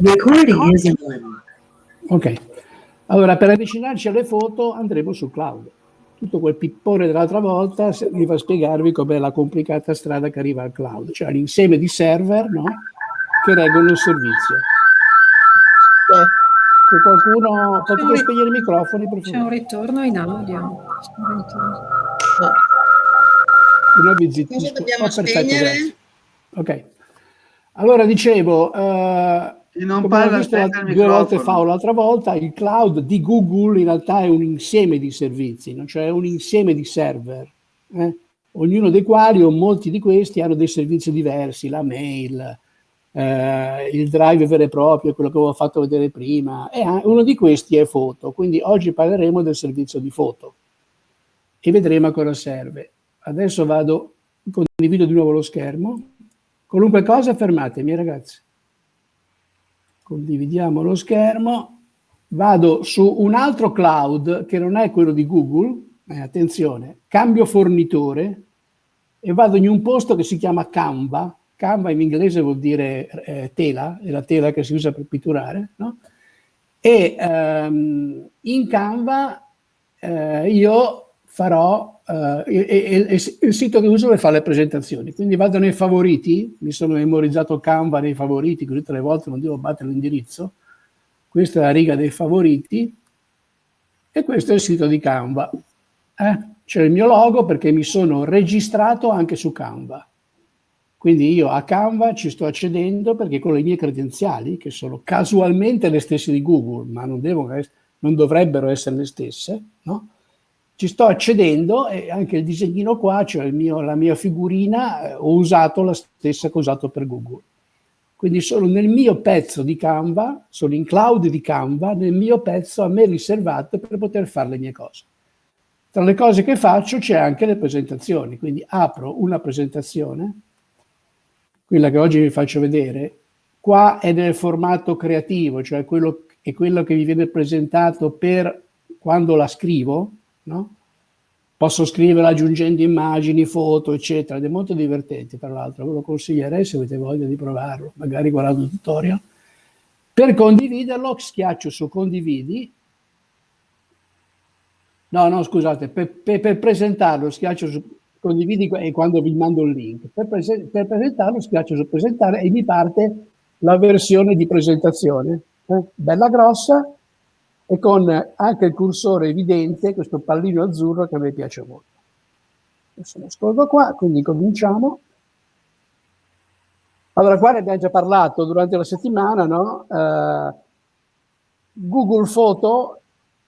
Recording is on. Ok, allora per avvicinarci alle foto andremo sul cloud. Tutto quel pippone dell'altra volta mi fa spiegarvi com'è la complicata strada che arriva al cloud, cioè l'insieme di server no? che reggono il servizio. Se qualcuno potete spegnere i microfoni per C'è un ritorno in audio. C'è un ritorno. No, vi zittisco. Cosa dobbiamo Oh, perfetto, spegnere? grazie. Ok. Allora dicevo, eh, E non come parla visto due volte fa o l'altra volta, il cloud di Google in realtà è un insieme di servizi, no? cioè un insieme di server, eh? ognuno dei quali o molti di questi hanno dei servizi diversi, la mail, eh, il drive vero e proprio, quello che avevo fatto vedere prima, e uno di questi è foto, quindi oggi parleremo del servizio di foto e vedremo a cosa serve. Adesso vado, condivido di nuovo lo schermo, qualunque cosa fermatemi ragazzi condividiamo lo schermo, vado su un altro cloud che non è quello di Google, eh, attenzione, cambio fornitore e vado in un posto che si chiama Canva, Canva in inglese vuol dire eh, tela, è la tela che si usa per pitturare, no? e ehm, in Canva eh, io farò eh, e- e- e- il sito che uso per fare le presentazioni. Quindi vado nei favoriti, mi sono memorizzato Canva nei favoriti, così tre volte non devo battere l'indirizzo. Questa è la riga dei favoriti e questo è il sito di Canva. Eh, C'è il mio logo perché mi sono registrato anche su Canva. Quindi io a Canva ci sto accedendo perché con le mie credenziali, che sono casualmente le stesse di Google, ma non, ess- non dovrebbero essere le stesse, no? Ci sto accedendo e anche il disegnino qua, cioè mio- la mia figurina, eh, ho usato la stessa che ho usato per Google. Quindi sono nel mio pezzo di Canva, sono in cloud di Canva, nel mio pezzo a me riservato per poter fare le mie cose. Tra le cose che faccio c'è anche le presentazioni, quindi apro una presentazione, quella che oggi vi faccio vedere, qua è nel formato creativo, cioè quello, è quello che vi viene presentato per quando la scrivo, no? Posso scriverla aggiungendo immagini, foto, eccetera, ed è molto divertente, tra l'altro, ve lo consiglierei se avete voglia di provarlo, magari guardando il tutorial. Per condividerlo schiaccio su condividi, no, no, scusate, per, per- per presentarlo schiaccio su condividi e quando vi mando il link, per, prese- per presentarlo schiaccio su presentare e mi parte la versione di presentazione, eh, bella grossa, e con anche il cursore evidente, questo pallino azzurro che a me piace molto. Adesso lo scordo qua, quindi cominciamo. Allora, qua ne abbiamo già parlato durante la settimana, no? Eh, Google Photo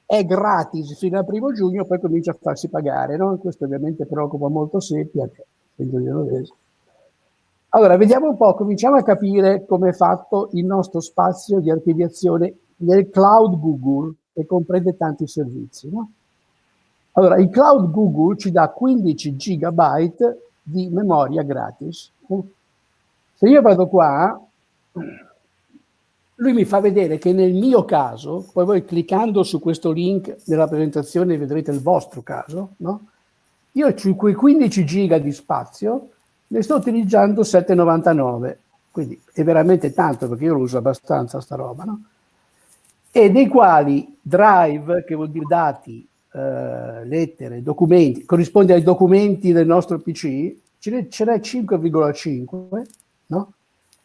è gratis fino al primo giugno, poi comincia a farsi pagare, no? Questo ovviamente preoccupa molto Sepia, che essendo genovese. Allora, vediamo un po', cominciamo a capire come è fatto il nostro spazio di archiviazione nel cloud Google, che comprende tanti servizi. No? Allora, il cloud Google ci dà 15 gigabyte di memoria gratis. Se io vado qua, lui mi fa vedere che nel mio caso, poi voi cliccando su questo link nella presentazione vedrete il vostro caso, no? io su quei 15 giga di spazio ne sto utilizzando 7,99, quindi è veramente tanto perché io lo uso abbastanza sta roba, no? E dei quali drive, che vuol dire dati, eh, lettere, documenti, corrisponde ai documenti del nostro PC, ce n'è, ce n'è 5,5, no?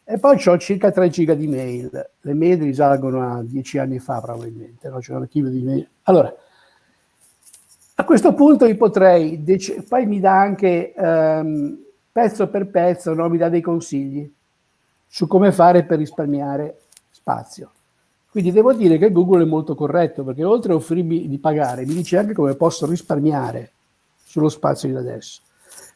E poi ho circa 3 giga di mail. Le mail risalgono a 10 anni fa probabilmente, no? c'è un archivio di mail. Allora, a questo punto io potrei, poi mi dà anche ehm, pezzo per pezzo, no? mi dà dei consigli su come fare per risparmiare spazio. Quindi devo dire che Google è molto corretto perché oltre a offrirmi di pagare, mi dice anche come posso risparmiare sullo spazio di adesso.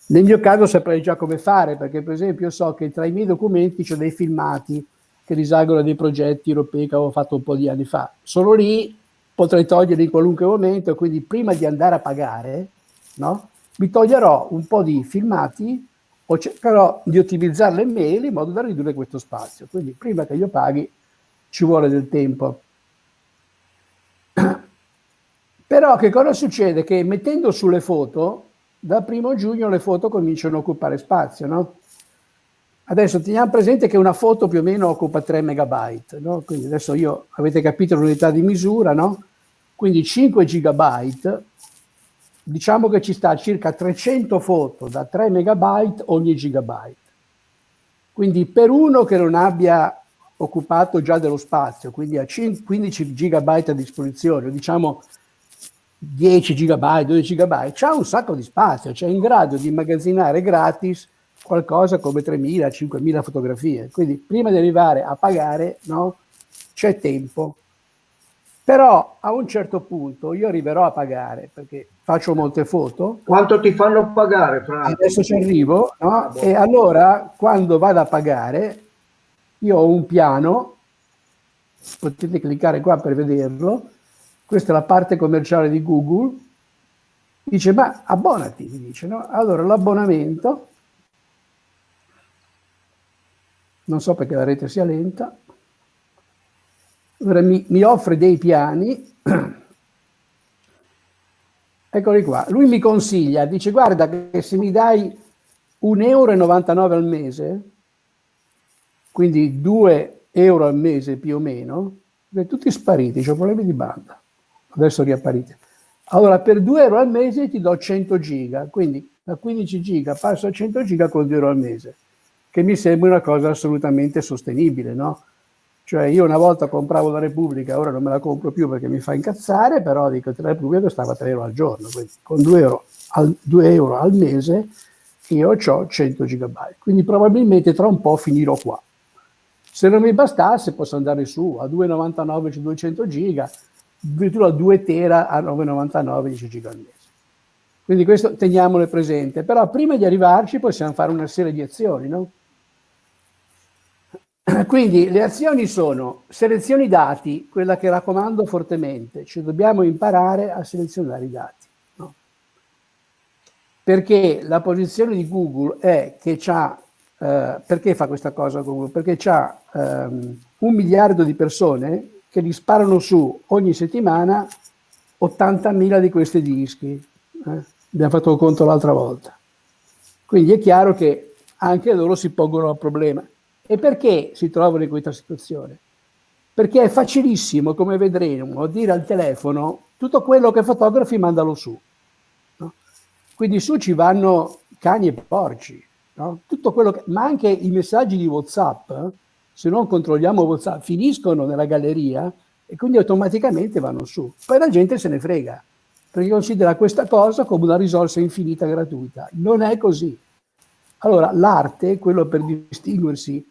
Nel mio caso saprei già come fare perché per esempio so che tra i miei documenti c'ho dei filmati che risalgono a dei progetti europei che avevo fatto un po' di anni fa. Solo lì potrei toglierli in qualunque momento, quindi prima di andare a pagare, no? mi toglierò un po' di filmati o cercherò di ottimizzare le mail in modo da ridurre questo spazio. Quindi prima che io paghi ci vuole del tempo. Però che cosa succede? Che mettendo sulle foto, dal primo giugno le foto cominciano a occupare spazio, no? Adesso teniamo presente che una foto più o meno occupa 3 megabyte, no? Quindi adesso io, avete capito l'unità di misura, no? Quindi 5 gigabyte, diciamo che ci sta circa 300 foto da 3 megabyte ogni gigabyte. Quindi per uno che non abbia occupato già dello spazio, quindi ha 15 gigabyte a disposizione, diciamo 10 gigabyte, 12 gigabyte, c'ha un sacco di spazio, cioè è in grado di immagazzinare gratis qualcosa come 3.000, 5.000 fotografie. Quindi prima di arrivare a pagare, no, c'è tempo. Però a un certo punto io arriverò a pagare perché faccio molte foto. Quanto ti fanno pagare, Franco? Adesso ci arrivo, no? Ah, e allora quando vado a pagare io ho un piano, potete cliccare qua per vederlo, questa è la parte commerciale di Google, dice ma abbonati, mi dice, no? Allora l'abbonamento non so perché la rete sia lenta, mi, mi offre dei piani, eccoli qua, lui mi consiglia, dice guarda che se mi dai 1,99 euro al mese, quindi 2 euro al mese più o meno, tutti spariti, ho problemi di banda, adesso riapparite. Allora per 2 euro al mese ti do 100 giga, quindi da 15 giga passo a 100 giga con 2 euro al mese che mi sembra una cosa assolutamente sostenibile, no? Cioè io una volta compravo la Repubblica, ora non me la compro più perché mi fa incazzare, però dico che la Repubblica costava 3 euro al giorno, quindi con 2 euro al, 2 euro al mese io ho 100 gigabyte, quindi probabilmente tra un po' finirò qua. Se non mi bastasse posso andare su a 2,99 200 giga, addirittura 2 tera a 9,99 10 giga al mese. Quindi questo teniamolo presente, però prima di arrivarci possiamo fare una serie di azioni, no? Quindi le azioni sono selezioni dati, quella che raccomando fortemente, cioè dobbiamo imparare a selezionare i dati. No? Perché la posizione di Google è che c'ha, eh, perché fa questa cosa Google? Perché c'ha ehm, un miliardo di persone che gli sparano su ogni settimana 80.000 di questi dischi. Eh? Abbiamo fatto il conto l'altra volta. Quindi è chiaro che anche loro si pongono il problema. E perché si trovano in questa situazione? Perché è facilissimo, come vedremo, dire al telefono tutto quello che fotografi mandalo su. No? Quindi su ci vanno cani e porci, no? tutto quello che, ma anche i messaggi di WhatsApp, se non controlliamo WhatsApp, finiscono nella galleria e quindi automaticamente vanno su. Poi la gente se ne frega, perché considera questa cosa come una risorsa infinita gratuita. Non è così. Allora, l'arte, quello per distinguersi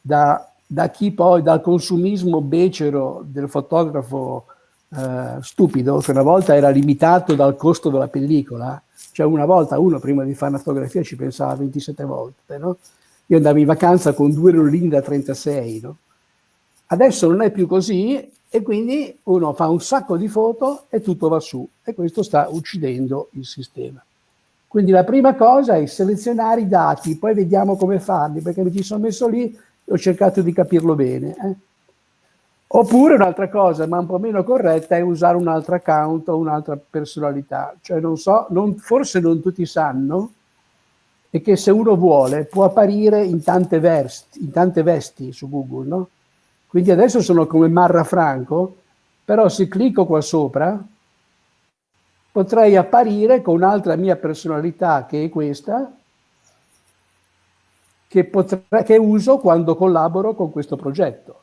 da, da chi poi, dal consumismo becero del fotografo eh, stupido, che una volta era limitato dal costo della pellicola, cioè una volta uno prima di fare una fotografia ci pensava 27 volte, no? Io andavo in vacanza con due rollini da 36, no? Adesso non è più così e quindi uno fa un sacco di foto e tutto va su e questo sta uccidendo il sistema. Quindi la prima cosa è selezionare i dati, poi vediamo come farli, perché mi ci sono messo lì ho cercato di capirlo bene. Eh. Oppure un'altra cosa, ma un po' meno corretta, è usare un altro account o un'altra personalità. Cioè, non so, non, forse non tutti sanno, e che se uno vuole può apparire in tante, vesti, in tante vesti su Google, no? Quindi adesso sono come Marra Franco, però se clicco qua sopra potrei apparire con un'altra mia personalità che è questa, che, potrà, che uso quando collaboro con questo progetto.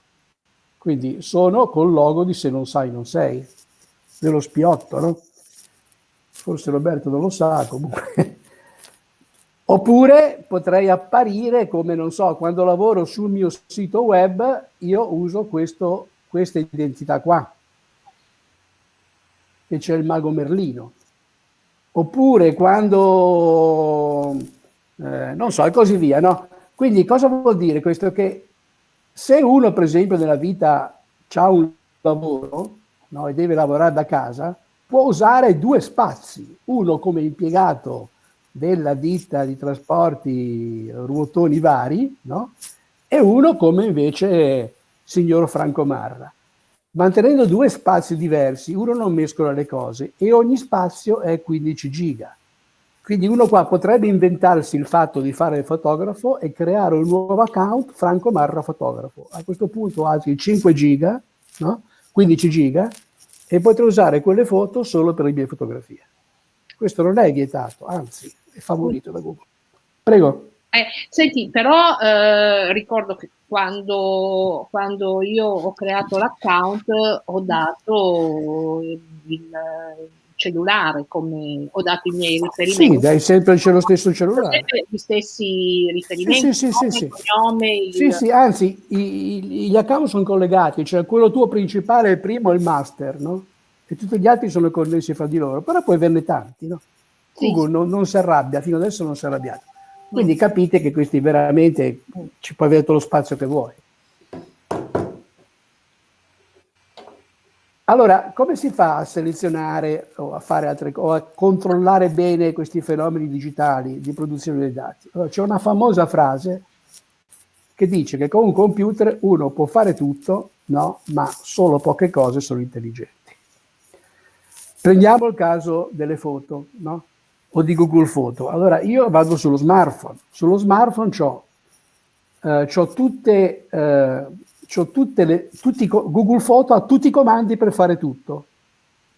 Quindi sono col logo di Se non sai non sei, dello spiotto, no? Forse Roberto non lo sa, comunque. Oppure potrei apparire come, non so, quando lavoro sul mio sito web, io uso questo, questa identità qua, che c'è il mago Merlino. Oppure quando, eh, non so, e così via, no? Quindi cosa vuol dire questo? Che se uno, per esempio, nella vita ha un lavoro no, e deve lavorare da casa, può usare due spazi, uno come impiegato della ditta di trasporti ruotoni vari, no? e uno come invece signor Franco Marra. Mantenendo due spazi diversi, uno non mescola le cose e ogni spazio è 15 giga. Quindi uno qua potrebbe inventarsi il fatto di fare il fotografo e creare un nuovo account Franco Marra fotografo. A questo punto altri 5 giga, no? 15 giga, e potrei usare quelle foto solo per le mie fotografie. Questo non è vietato, anzi è favorito da Google. Prego. Eh, senti, però eh, ricordo che quando, quando, io ho creato l'account ho dato il cellulare come ho dato i miei riferimenti. Sì, dai sempre lo stesso cellulare. Gli stessi riferimenti, sì, sì, sì, cognome, il... sì, sì, anzi i, i, gli account sono collegati, cioè quello tuo principale è il primo, il master, no? E tutti gli altri sono connessi fra di loro, però puoi averne tanti, no? Google non, non si arrabbia, fino adesso non si è arrabbiato. Quindi capite che questi veramente ci puoi avere tutto lo spazio che vuoi. Allora, come si fa a selezionare o a altre o a controllare bene questi fenomeni digitali di produzione dei dati? Allora, c'è una famosa frase che dice che con un computer uno può fare tutto, no, ma solo poche cose sono intelligenti. Prendiamo il caso delle foto, no? o di Google Foto. Allora io vado sullo smartphone, sullo smartphone ho eh, tutte, eh, tutte le, tutti, Google Foto ha tutti i comandi per fare tutto.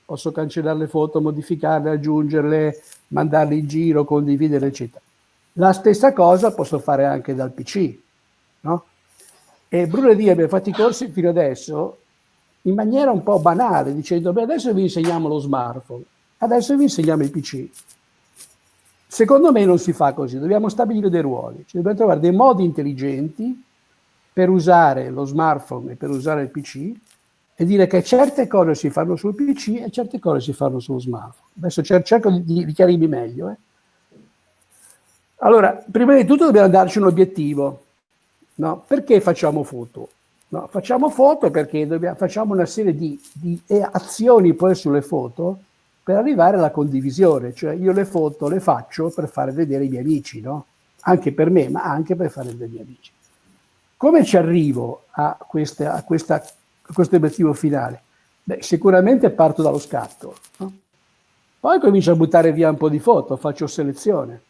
Posso cancellare le foto, modificarle, aggiungerle, mandarle in giro, condividere, eccetera. La stessa cosa posso fare anche dal PC, no? E Bruno e Dio abbiamo fatto i corsi fino adesso in maniera un po' banale, dicendo, beh, adesso vi insegniamo lo smartphone, adesso vi insegniamo il PC. Secondo me non si fa così, dobbiamo stabilire dei ruoli, cioè dobbiamo trovare dei modi intelligenti per usare lo smartphone e per usare il PC e dire che certe cose si fanno sul PC e certe cose si fanno sullo smartphone. Adesso cerco di, di chiarirmi meglio. Eh. Allora, prima di tutto dobbiamo darci un obiettivo. No? Perché facciamo foto? No, facciamo foto perché dobbiamo, facciamo una serie di, di azioni poi sulle foto per arrivare alla condivisione, cioè io le foto le faccio per fare vedere i miei amici, no? Anche per me, ma anche per fare vedere i miei amici. Come ci arrivo a, queste, a, questa, a questo obiettivo finale? Beh, sicuramente parto dallo scatto, no? Poi comincio a buttare via un po' di foto, faccio selezione.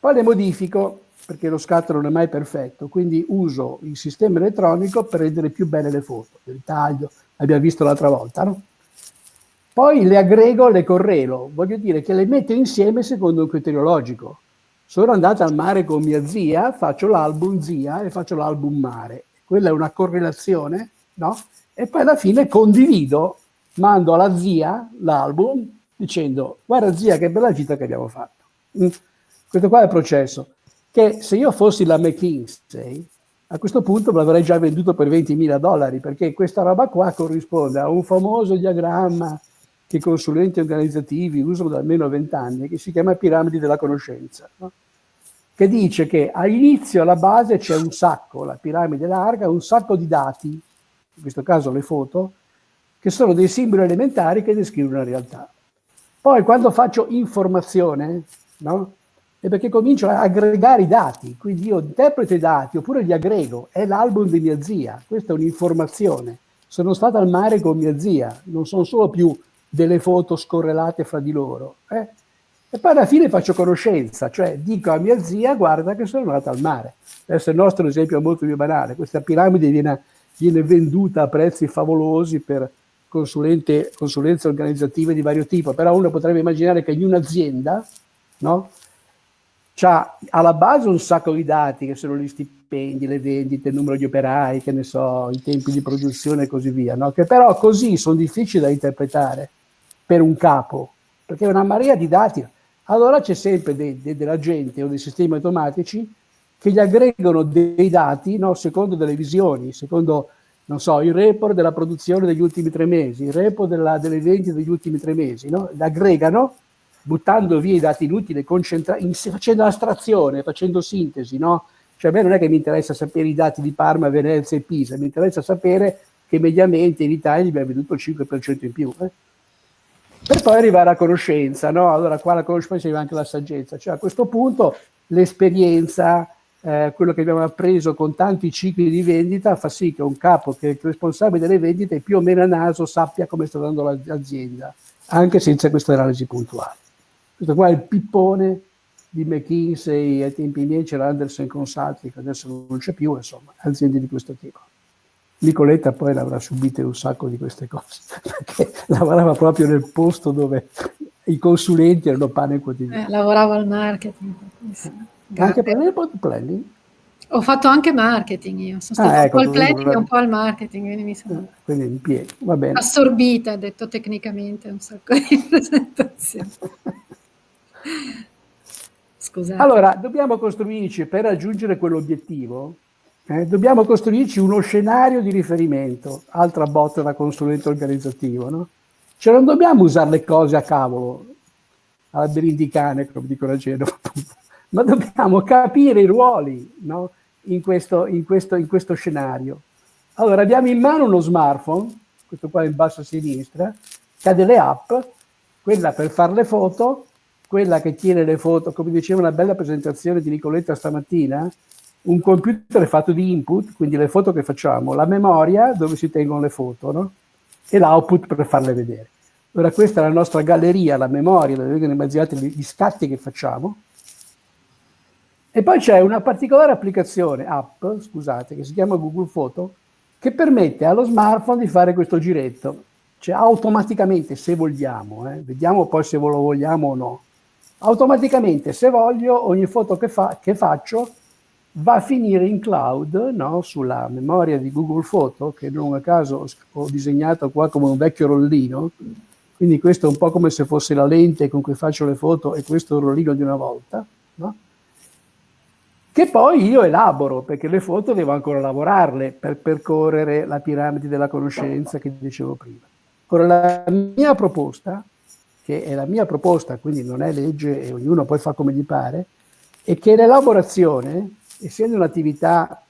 Poi le modifico, perché lo scatto non è mai perfetto, quindi uso il sistema elettronico per rendere più belle le foto, il taglio, l'abbiamo visto l'altra volta, no? Poi le aggrego, le correlo, voglio dire che le metto insieme secondo un criterio logico. Sono andata al mare con mia zia, faccio l'album zia e faccio l'album mare. Quella è una correlazione, no? E poi alla fine condivido, mando alla zia l'album dicendo guarda zia che bella gita che abbiamo fatto. Mm. Questo qua è il processo. Che se io fossi la McKinsey, a questo punto me l'avrei già venduto per 20.000 dollari, perché questa roba qua corrisponde a un famoso diagramma che i consulenti organizzativi usano da almeno vent'anni, che si chiama piramide della conoscenza, no? che dice che all'inizio, alla base, c'è un sacco, la piramide larga, un sacco di dati, in questo caso le foto, che sono dei simboli elementari che descrivono la realtà. Poi quando faccio informazione, no? è perché comincio a aggregare i dati, quindi io interpreto i dati oppure li aggrego, è l'album di mia zia, questa è un'informazione. Sono stata al mare con mia zia, non sono solo più delle foto scorrelate fra di loro. Eh? E poi alla fine faccio conoscenza, cioè dico a mia zia, guarda che sono andata al mare. Adesso il nostro esempio è molto più banale, questa piramide viene, viene venduta a prezzi favolosi per consulenze organizzative di vario tipo, però uno potrebbe immaginare che in un'azienda no, ha alla base un sacco di dati che sono gli stipendi, le vendite, il numero di operai, che ne so, i tempi di produzione e così via, no? che però così sono difficili da interpretare per un capo, perché è una marea di dati. Allora c'è sempre de, de, della gente o dei sistemi automatici che gli aggregano dei dati no, secondo delle visioni, secondo non so, il report della produzione degli ultimi tre mesi, il report della, delle vendite degli ultimi tre mesi, no? l'aggregano buttando via i dati inutili, facendo astrazione, facendo sintesi, no? Cioè a me non è che mi interessa sapere i dati di Parma, Venezia e Pisa, mi interessa sapere che mediamente in Italia abbiamo veduto il 5% in più. Eh? Per poi arrivare a conoscenza, no? Allora qua la conoscenza arriva anche la saggezza, cioè a questo punto l'esperienza, eh, quello che abbiamo appreso con tanti cicli di vendita fa sì che un capo che è il responsabile delle vendite più o meno a naso sappia come sta andando l'azienda, anche senza questa analisi puntuale. Questo qua è il pippone di McKinsey, ai tempi miei c'era Anderson Consulting, adesso non c'è più, insomma, aziende di questo tipo. Nicoletta poi l'avrà subite un sacco di queste cose, perché lavorava proprio nel posto dove i consulenti erano pane quotidiano. Eh, lavoravo al marketing. Sì. Anche per il planning? Ho fatto anche marketing io, sono stata ah, ecco, un po' il planning e un po' al marketing, quindi mi sono ah, quindi impiego, va bene. assorbita, detto tecnicamente, un sacco di presentazioni. Scusate. Allora, dobbiamo costruirci, per raggiungere quell'obiettivo, eh, dobbiamo costruirci uno scenario di riferimento, altra botta da consulente organizzativo, no? Cioè non dobbiamo usare le cose a cavolo, alla berindicane, come dicono a Genova, ma dobbiamo capire i ruoli no? in, questo, in, questo, in questo scenario. Allora abbiamo in mano uno smartphone, questo qua in basso a sinistra, che ha delle app, quella per fare le foto, quella che tiene le foto, come diceva una bella presentazione di Nicoletta stamattina, un computer fatto di input, quindi le foto che facciamo, la memoria dove si tengono le foto, no? e l'output per farle vedere. Ora questa è la nostra galleria, la memoria dove vengono immaginati gli scatti che facciamo, e poi c'è una particolare applicazione, app, scusate, che si chiama Google Photo, che permette allo smartphone di fare questo giretto. Cioè automaticamente, se vogliamo, eh, vediamo poi se lo vogliamo o no, automaticamente, se voglio, ogni foto che, fa, che faccio va a finire in cloud, no? sulla memoria di Google Photo, che non a caso ho disegnato qua come un vecchio rollino, quindi questo è un po' come se fosse la lente con cui faccio le foto e questo è il rollino di una volta, no? che poi io elaboro, perché le foto devo ancora lavorarle per percorrere la piramide della conoscenza che dicevo prima. Ora, la mia proposta, che è la mia proposta, quindi non è legge e ognuno poi fa come gli pare, è che l'elaborazione, essendo un'attività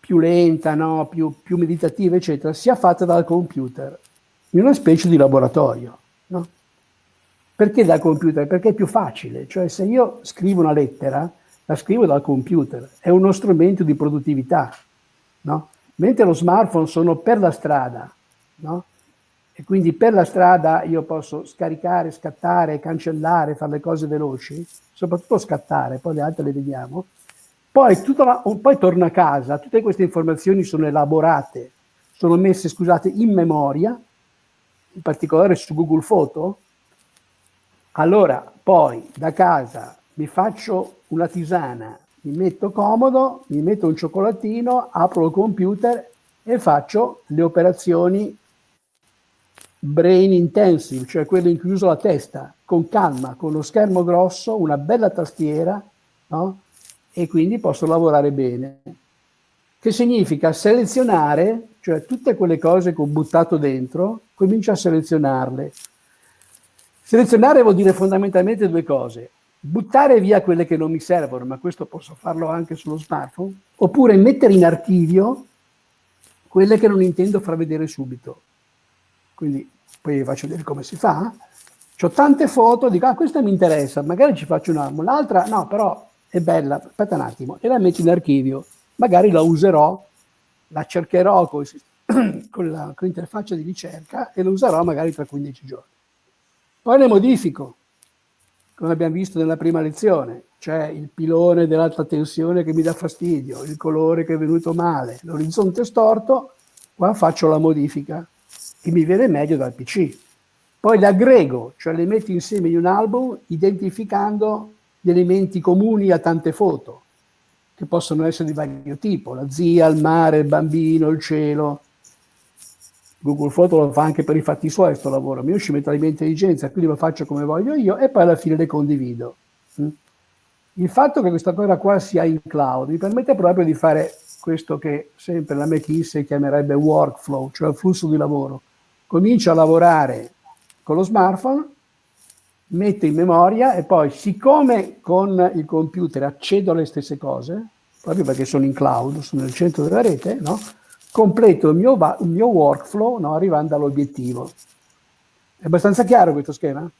più lenta, no? più, più, meditativa, eccetera, sia fatta dal computer, in una specie di laboratorio. No? Perché dal computer? Perché è più facile, cioè se io scrivo una lettera, la scrivo dal computer, è uno strumento di produttività, no? Mentre lo smartphone sono per la strada? E quindi per la strada io posso scaricare, scattare, cancellare, fare le cose veloci, soprattutto scattare, poi le altre le vediamo. Poi, la, poi torno a casa, tutte queste informazioni sono elaborate, sono messe, scusate, in memoria, in particolare su Google Photo. Allora, poi da casa mi faccio una tisana, mi metto comodo, mi metto un cioccolatino, apro il computer e faccio le operazioni brain intensive, cioè quelle in cui uso la testa, con calma, con lo schermo grosso, una bella tastiera, no? E quindi posso lavorare bene. Che significa selezionare, cioè tutte quelle cose che ho buttato dentro, comincio a selezionarle. Selezionare vuol dire fondamentalmente due cose buttare via quelle che non mi servono, ma questo posso farlo anche sullo smartphone, oppure mettere in archivio quelle che non intendo far vedere subito. Quindi poi vi faccio vedere come si fa. Ho tante foto, dico, ah, questa mi interessa, magari ci faccio una, l'altra no, però è bella, aspetta un attimo, e la metto in archivio. Magari la userò, la cercherò con, con, l'interfaccia di ricerca e la userò magari tra 15 giorni. Poi le modifico, come abbiamo visto nella prima lezione, c'è il pilone dell'alta tensione che mi dà fastidio, il colore che è venuto male, l'orizzonte storto, qua faccio la modifica che mi viene meglio dal PC. Poi le aggrego, cioè le metto insieme in un album identificando gli elementi comuni a tante foto, che possono essere di vario tipo, la zia, il mare, il bambino, il cielo, Google Photo lo fa anche per i fatti suoi questo lavoro, io ci metto la mia intelligenza, quindi lo faccio come voglio io e poi alla fine le condivido. Mm? Il fatto che questa cosa qua sia in cloud mi permette proprio di fare questo che sempre la McKinsey chiamerebbe workflow, cioè flusso di lavoro. Comincio a lavorare con lo smartphone, metto in memoria e poi siccome con il computer accedo alle stesse cose, proprio perché sono in cloud, sono nel centro della rete, no? completo il mio, il mio workflow no, arrivando all'obiettivo. È abbastanza chiaro questo schema?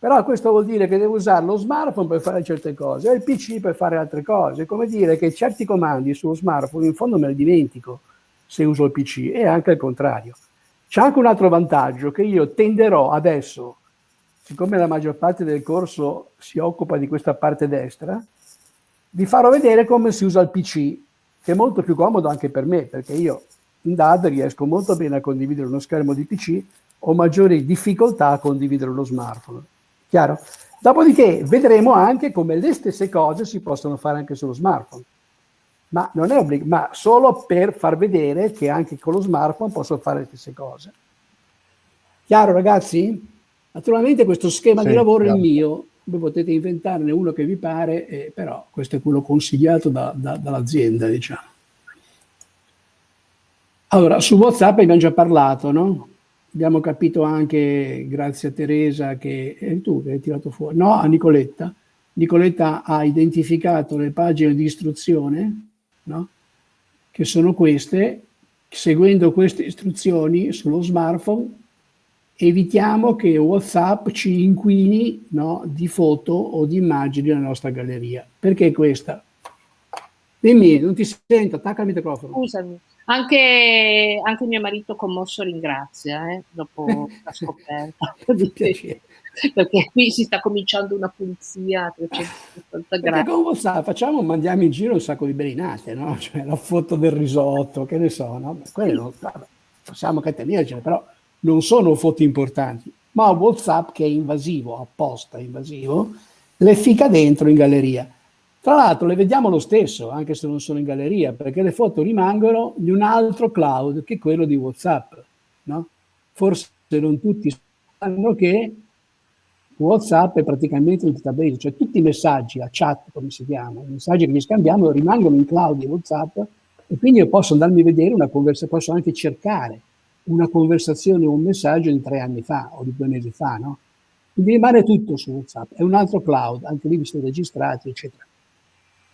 Però questo vuol dire che devo usare lo smartphone per fare certe cose e il PC per fare altre cose. Come dire che certi comandi sullo smartphone in fondo me li dimentico se uso il PC e anche il contrario. C'è anche un altro vantaggio che io tenderò adesso, siccome la maggior parte del corso si occupa di questa parte destra, vi farò vedere come si usa il PC, che è molto più comodo anche per me, perché io in DAD riesco molto bene a condividere uno schermo di PC, ho maggiori difficoltà a condividere uno smartphone. Chiaro? Dopodiché vedremo anche come le stesse cose si possono fare anche sullo smartphone. Ma non è obbligo, ma solo per far vedere che anche con lo smartphone posso fare le stesse cose. Chiaro ragazzi? Naturalmente questo schema sì, di lavoro è il mio, voi potete inventarne uno che vi pare, eh, però questo è quello consigliato da, da, dall'azienda, diciamo. Allora, su WhatsApp abbiamo già parlato, no? Abbiamo capito anche, grazie a Teresa, che è tu che hai tirato fuori, no, a Nicoletta. Nicoletta ha identificato le pagine di istruzione, no? che sono queste, seguendo queste istruzioni sullo smartphone evitiamo che WhatsApp ci inquini no, di foto o di immagini nella nostra galleria. Perché questa? Dimmi, non ti sento, attacca il microfono. Scusami, anche, anche mio marito commosso ringrazia, eh, dopo la scoperta. perché qui si sta cominciando una pulizia a 360 gradi. con WhatsApp facciamo, mandiamo in giro un sacco di belinate, no? Cioè la foto del risotto, che ne so, no? Quello, vabbè, possiamo catenercene, però non sono foto importanti, ma WhatsApp che è invasivo, apposta invasivo, le fica dentro in galleria. Tra l'altro le vediamo lo stesso, anche se non sono in galleria, perché le foto rimangono di un altro cloud che quello di WhatsApp. No? Forse non tutti sanno che WhatsApp è praticamente un database, cioè tutti i messaggi, a chat come si chiama, i messaggi che gli scambiamo rimangono in cloud di WhatsApp e quindi io posso andarmi a vedere una conversazione, posso anche cercare una conversazione o un messaggio di tre anni fa o di due mesi fa, no? Quindi rimane tutto su WhatsApp, è un altro cloud, anche lì vi sono registrati, eccetera.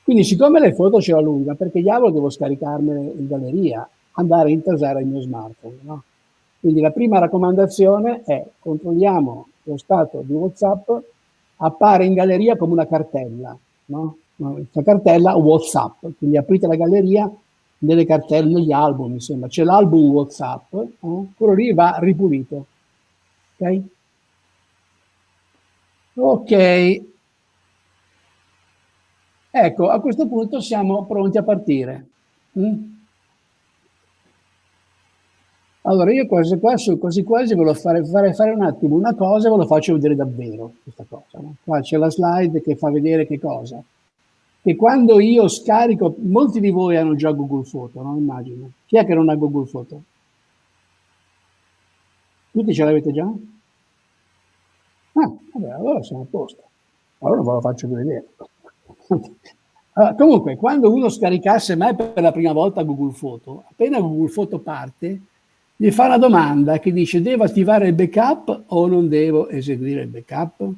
Quindi siccome le foto ce la lunga, perché diavolo devo scaricarmele in galleria, andare a intasare il mio smartphone, no? Quindi la prima raccomandazione è controlliamo lo stato di WhatsApp, appare in galleria come una cartella, no? Questa cartella WhatsApp, quindi aprite la galleria nelle cartelle, negli album, mi sembra. C'è l'album WhatsApp, eh? quello lì va ripulito. Ok? Ok. Ecco, a questo punto siamo pronti a partire. Mm? Allora, io quasi quasi, quasi, quasi volevo fare, fare, fare, un attimo una cosa e ve lo faccio vedere davvero, questa cosa. No? Qua c'è la slide che fa vedere che cosa che quando io scarico, molti di voi hanno già Google Photo, no? Immagino. Chi è che non ha Google Photo? Tutti ce l'avete già? Ah, vabbè, allora siamo a posto. Allora ve lo faccio vedere. Allora, comunque, quando uno scaricasse mai per la prima volta Google Photo, appena Google Photo parte, gli fa una domanda che dice devo attivare il backup o non devo eseguire il backup?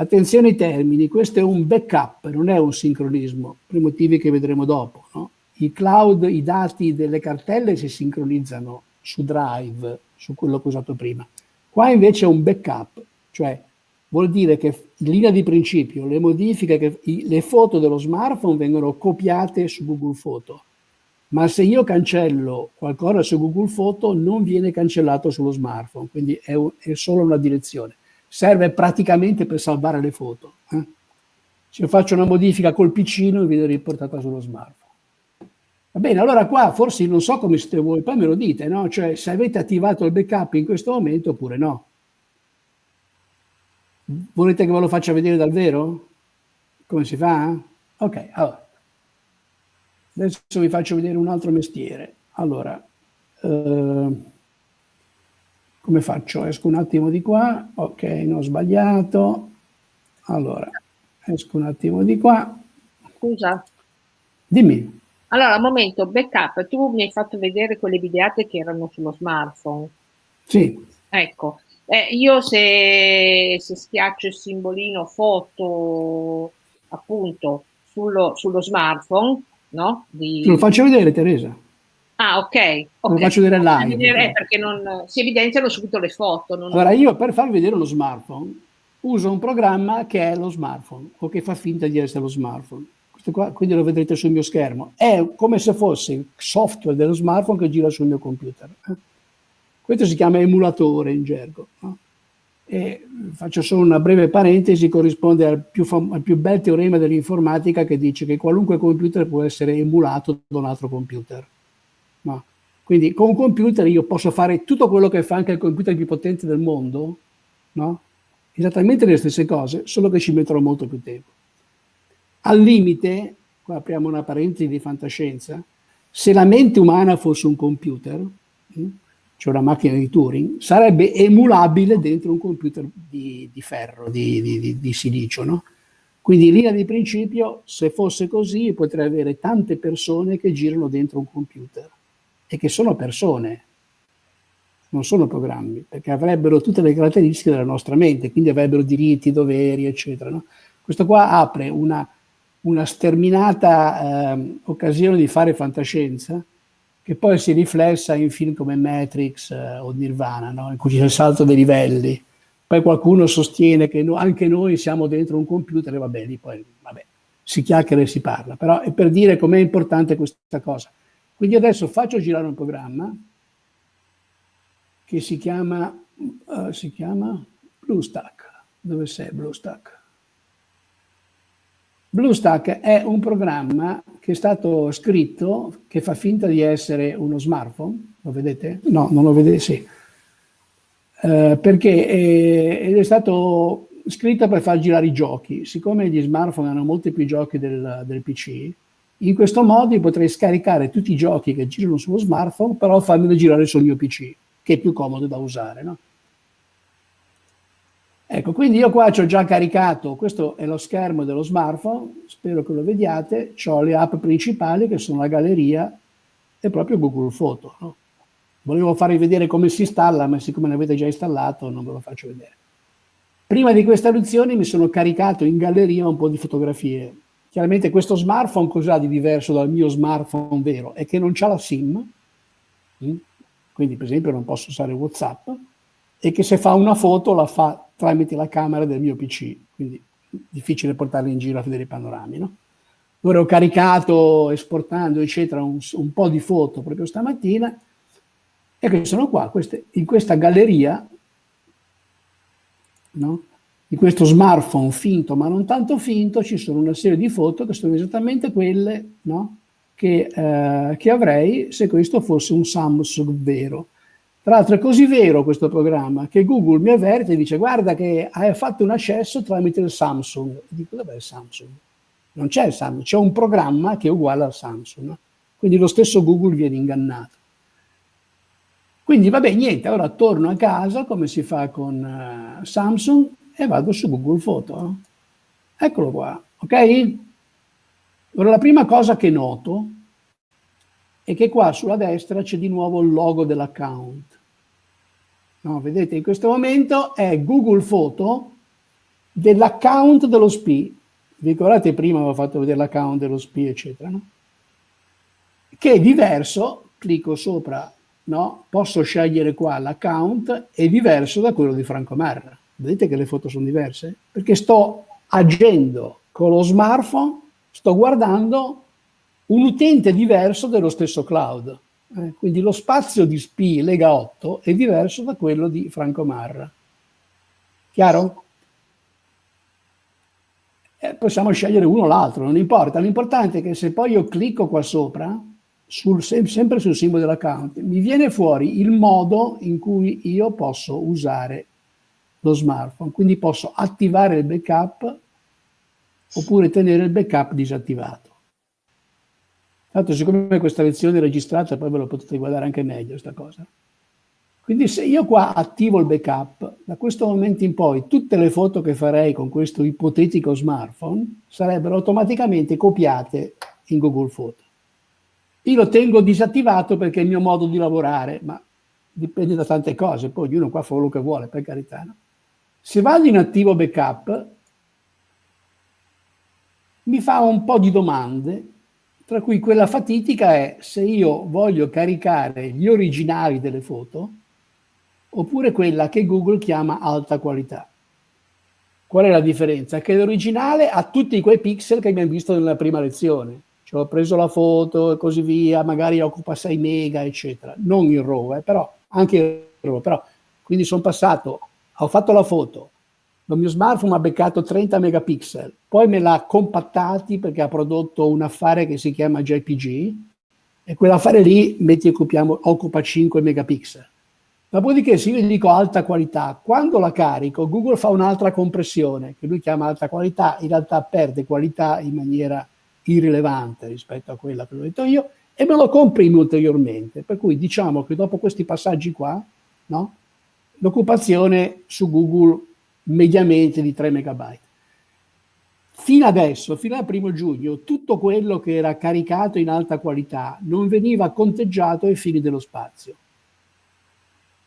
Attenzione ai termini, questo è un backup, non è un sincronismo, per motivi che vedremo dopo. No? I cloud, i dati delle cartelle si sincronizzano su Drive, su quello che ho usato prima. Qua invece è un backup, cioè vuol dire che in linea di principio le modifiche, che, i, le foto dello smartphone vengono copiate su Google Photo, ma se io cancello qualcosa su Google Photo non viene cancellato sullo smartphone, quindi è, un, è solo una direzione serve praticamente per salvare le foto. Eh? Se faccio una modifica col piccino viene riportata sullo smartphone. Va bene, allora qua forse non so come siete voi, poi me lo dite, no? Cioè se avete attivato il backup in questo momento oppure no. Volete che ve lo faccia vedere dal vero? Come si fa? Ok, allora. Adesso vi faccio vedere un altro mestiere. Allora, eh, come faccio? Esco un attimo di qua, ok, non ho sbagliato. Allora, esco un attimo di qua. Scusa. Dimmi. Allora, un momento, backup, tu mi hai fatto vedere quelle videate che erano sullo smartphone. Sì. Ecco, eh, io se, se, schiaccio il simbolino foto, appunto, sullo, sullo smartphone, no? Di... Te lo faccio vedere, Teresa. Ah, ok. okay. Lo faccio vedere live. Vedere perché non, si evidenziano subito le foto. Non... Allora, io per farvi vedere lo smartphone uso un programma che è lo smartphone o che fa finta di essere lo smartphone. Questo qua, quindi lo vedrete sul mio schermo. È come se fosse il software dello smartphone che gira sul mio computer. Eh? Questo si chiama emulatore in gergo. No? E faccio solo una breve parentesi, corrisponde al più, al più bel teorema dell'informatica che dice che qualunque computer può essere emulato da un altro computer. No. Quindi con un computer io posso fare tutto quello che fa anche il computer più potente del mondo, no? esattamente le stesse cose, solo che ci metterò molto più tempo. Al limite, qua apriamo una parentesi di fantascienza, se la mente umana fosse un computer, hm, cioè una macchina di Turing, sarebbe emulabile dentro un computer di, di ferro, di, di, di silicio, no? Quindi in linea di principio, se fosse così, potrei avere tante persone che girano dentro un computer e che sono persone, non sono programmi, perché avrebbero tutte le caratteristiche della nostra mente, quindi avrebbero diritti, doveri, eccetera. No? Questo qua apre una, una sterminata eh, occasione di fare fantascienza, che poi si riflessa in film come Matrix eh, o Nirvana, no? in cui c'è il salto dei livelli. Poi qualcuno sostiene che no, anche noi siamo dentro un computer e vabbè, lì poi vabbè, si chiacchiera e si parla. Però è per dire com'è importante questa cosa. Quindi adesso faccio girare un programma che si chiama, uh, si chiama BlueStack. Dove sei BlueStack? BlueStack è un programma che è stato scritto, che fa finta di essere uno smartphone, lo vedete? No, non lo vedete, sì. Eh, perché è, è stato scritto per far girare i giochi. Siccome gli smartphone hanno molti più giochi del, del PC, in questo modo potrei scaricare tutti i giochi che girano sullo smartphone, però farmeli girare sul mio PC, che è più comodo da usare, no? Ecco, quindi io qua ci ho già caricato, questo è lo schermo dello smartphone, spero che lo vediate, ho le app principali che sono la galleria e proprio Google Photo. No? Volevo farvi vedere come si installa, ma siccome ne avete già installato non ve lo faccio vedere. Prima di questa lezione mi sono caricato in galleria un po' di fotografie. Chiaramente questo smartphone cos'ha di diverso dal mio smartphone vero? È che non c'ha la SIM, mm? quindi per esempio non posso usare Whatsapp, e che se fa una foto la fa tramite la camera del mio PC, quindi difficile portarli in giro a vedere i panorami. No? Ora ho caricato, esportando, eccetera, un, un po' di foto proprio stamattina e che sono qua, queste, in questa galleria, no? Di questo smartphone finto ma non tanto finto, ci sono una serie di foto che sono esattamente quelle no? che, eh, che avrei se questo fosse un Samsung vero. Tra l'altro è così vero questo programma che Google mi avverte e dice guarda che hai fatto un accesso tramite il Samsung. dico dov'è il Samsung? Non c'è il Samsung, c'è un programma che è uguale al Samsung. Quindi lo stesso Google viene ingannato. Quindi vabbè niente, ora torno a casa come si fa con uh, Samsung e vado su Google Photo. Eccolo qua, ok? Ora la prima cosa che noto è che qua sulla destra c'è di nuovo il logo dell'account. No, vedete, in questo momento è Google Photo dell'account dello SPI. Vi ricordate prima avevo fatto vedere l'account dello SPI, eccetera, no? Che è diverso, clicco sopra, no? Posso scegliere qua l'account, è diverso da quello di Franco Marra. Vedete che le foto sono diverse? Perché sto agendo con lo smartphone, sto guardando un utente diverso dello stesso cloud. Eh, quindi lo spazio di SPI Lega 8 è diverso da quello di Franco Marra. Chiaro? Eh, possiamo scegliere uno o l'altro, non importa. L'importante è che se poi io clicco qua sopra, sul, sempre sul simbolo dell'account, mi viene fuori il modo in cui io posso usare lo smartphone. Quindi posso attivare il backup oppure tenere il backup disattivato. Tanto siccome questa lezione è registrata, poi ve lo potete guardare anche meglio questa cosa. Quindi se io qua attivo il backup, da questo momento in poi tutte le foto che farei con questo ipotetico smartphone sarebbero automaticamente copiate in Google Photo. Io lo tengo disattivato perché è il mio modo di lavorare, ma dipende da tante cose, poi ognuno qua fa quello che vuole, per carità. No? Se vado in attivo backup, mi fa un po' di domande tra cui quella fatidica è se io voglio caricare gli originali delle foto oppure quella che Google chiama alta qualità. Qual è la differenza? Che l'originale ha tutti quei pixel che abbiamo visto nella prima lezione. Cioè ho preso la foto e così via, magari occupa 6 mega, eccetera. Non in RAW, eh, però anche in RAW. Però, quindi sono passato ho fatto la foto, il mio smartphone ha beccato 30 megapixel, poi me l'ha compattati perché ha prodotto un affare che si chiama JPG e quell'affare lì, metti occupiamo, occupa 5 megapixel. Dopodiché se io gli dico alta qualità, quando la carico Google fa un'altra compressione che lui chiama alta qualità, in realtà perde qualità in maniera irrilevante rispetto a quella che ho detto io e me lo comprimi ulteriormente. Per cui diciamo che dopo questi passaggi qua, no, l'occupazione su Google mediamente di 3 megabyte. Fino adesso, fino al primo giugno, tutto quello che era caricato in alta qualità non veniva conteggiato ai fini dello spazio,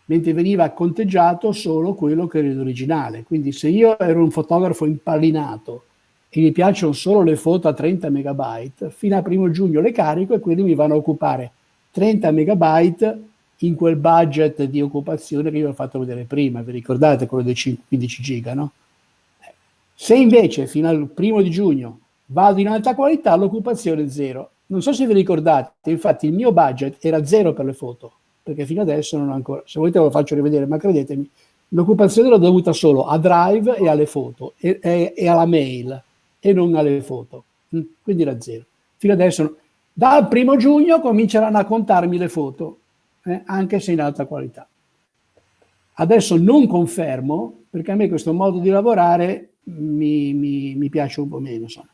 mentre veniva conteggiato solo quello che era l'originale. Quindi se io ero un fotografo impallinato e mi piacciono solo le foto a 30 megabyte, fino al primo giugno le carico e quindi mi vanno a occupare 30 megabyte in quel budget di occupazione che vi ho fatto vedere prima, vi ricordate quello dei 15 giga, no? Se invece fino al primo di giugno vado in alta qualità, l'occupazione è zero. Non so se vi ricordate, infatti il mio budget era zero per le foto, perché fino adesso non ho ancora, se volete ve lo faccio rivedere, ma credetemi, l'occupazione l'ho dovuta solo a Drive e alle foto, e, e, e, alla mail, e non alle foto. Mm, quindi era zero. Fino adesso, dal primo giugno cominceranno a contarmi le foto, eh, anche se in alta qualità. Adesso non confermo, perché a me questo modo di lavorare mi, mi, mi piace un po' meno. Insomma.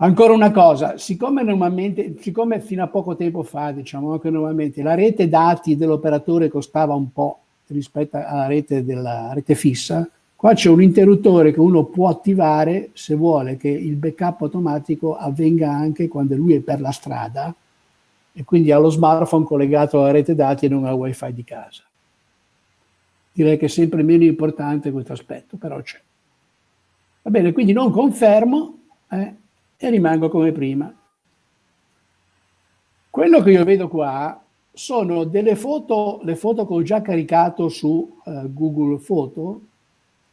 Ancora una cosa, siccome normalmente, siccome fino a poco tempo fa, diciamo che normalmente la rete dati dell'operatore costava un po' rispetto alla rete della rete fissa, qua c'è un interruttore che uno può attivare se vuole che il backup automatico avvenga anche quando lui è per la strada e quindi ha lo smartphone collegato alla rete dati e non al wifi di casa. Direi che è sempre meno importante questo aspetto, però c'è. Va bene, quindi non confermo eh, e rimango come prima. Quello che io vedo qua sono delle foto, le foto che ho già caricato su uh, Google Foto,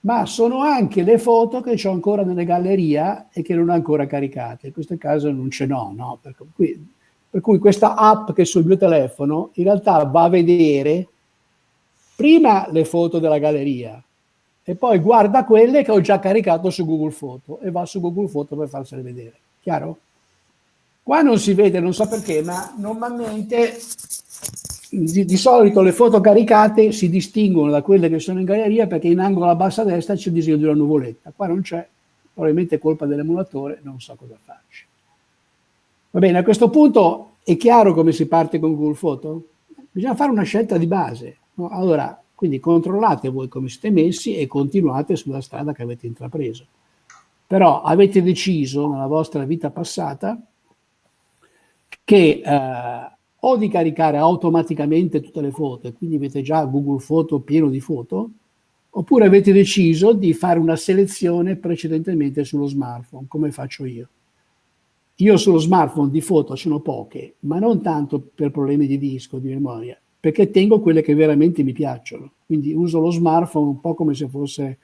ma sono anche le foto che ho ancora nelle galleria e che non ho ancora caricate. In questo caso non ce n'ho, no? Per cui, per cui questa app che è sul mio telefono in realtà va a vedere prima le foto della galleria e poi guarda quelle che ho già caricato su Google Foto e va su Google Foto per farsele vedere. Chiaro? Qua non si vede, non so perché, ma normalmente di, di, solito le foto caricate si distinguono da quelle che sono in galleria perché in angolo a bassa destra c'è il disegno di una nuvoletta. Qua non c'è, probabilmente è colpa dell'emulatore, non so cosa farci. Va bene, a questo punto è chiaro come si parte con Google Foto? Bisogna fare una scelta di base. No? Allora, quindi controllate voi come siete messi e continuate sulla strada che avete intrapreso. Però avete deciso nella vostra vita passata che eh, o di caricare automaticamente tutte le foto, e quindi avete già Google Foto pieno di foto, oppure avete deciso di fare una selezione precedentemente sullo smartphone, come faccio io. Io sullo smartphone di foto sono poche, ma non tanto per problemi di disco, di memoria, perché tengo quelle che veramente mi piacciono. Quindi uso lo smartphone un po' come se fosse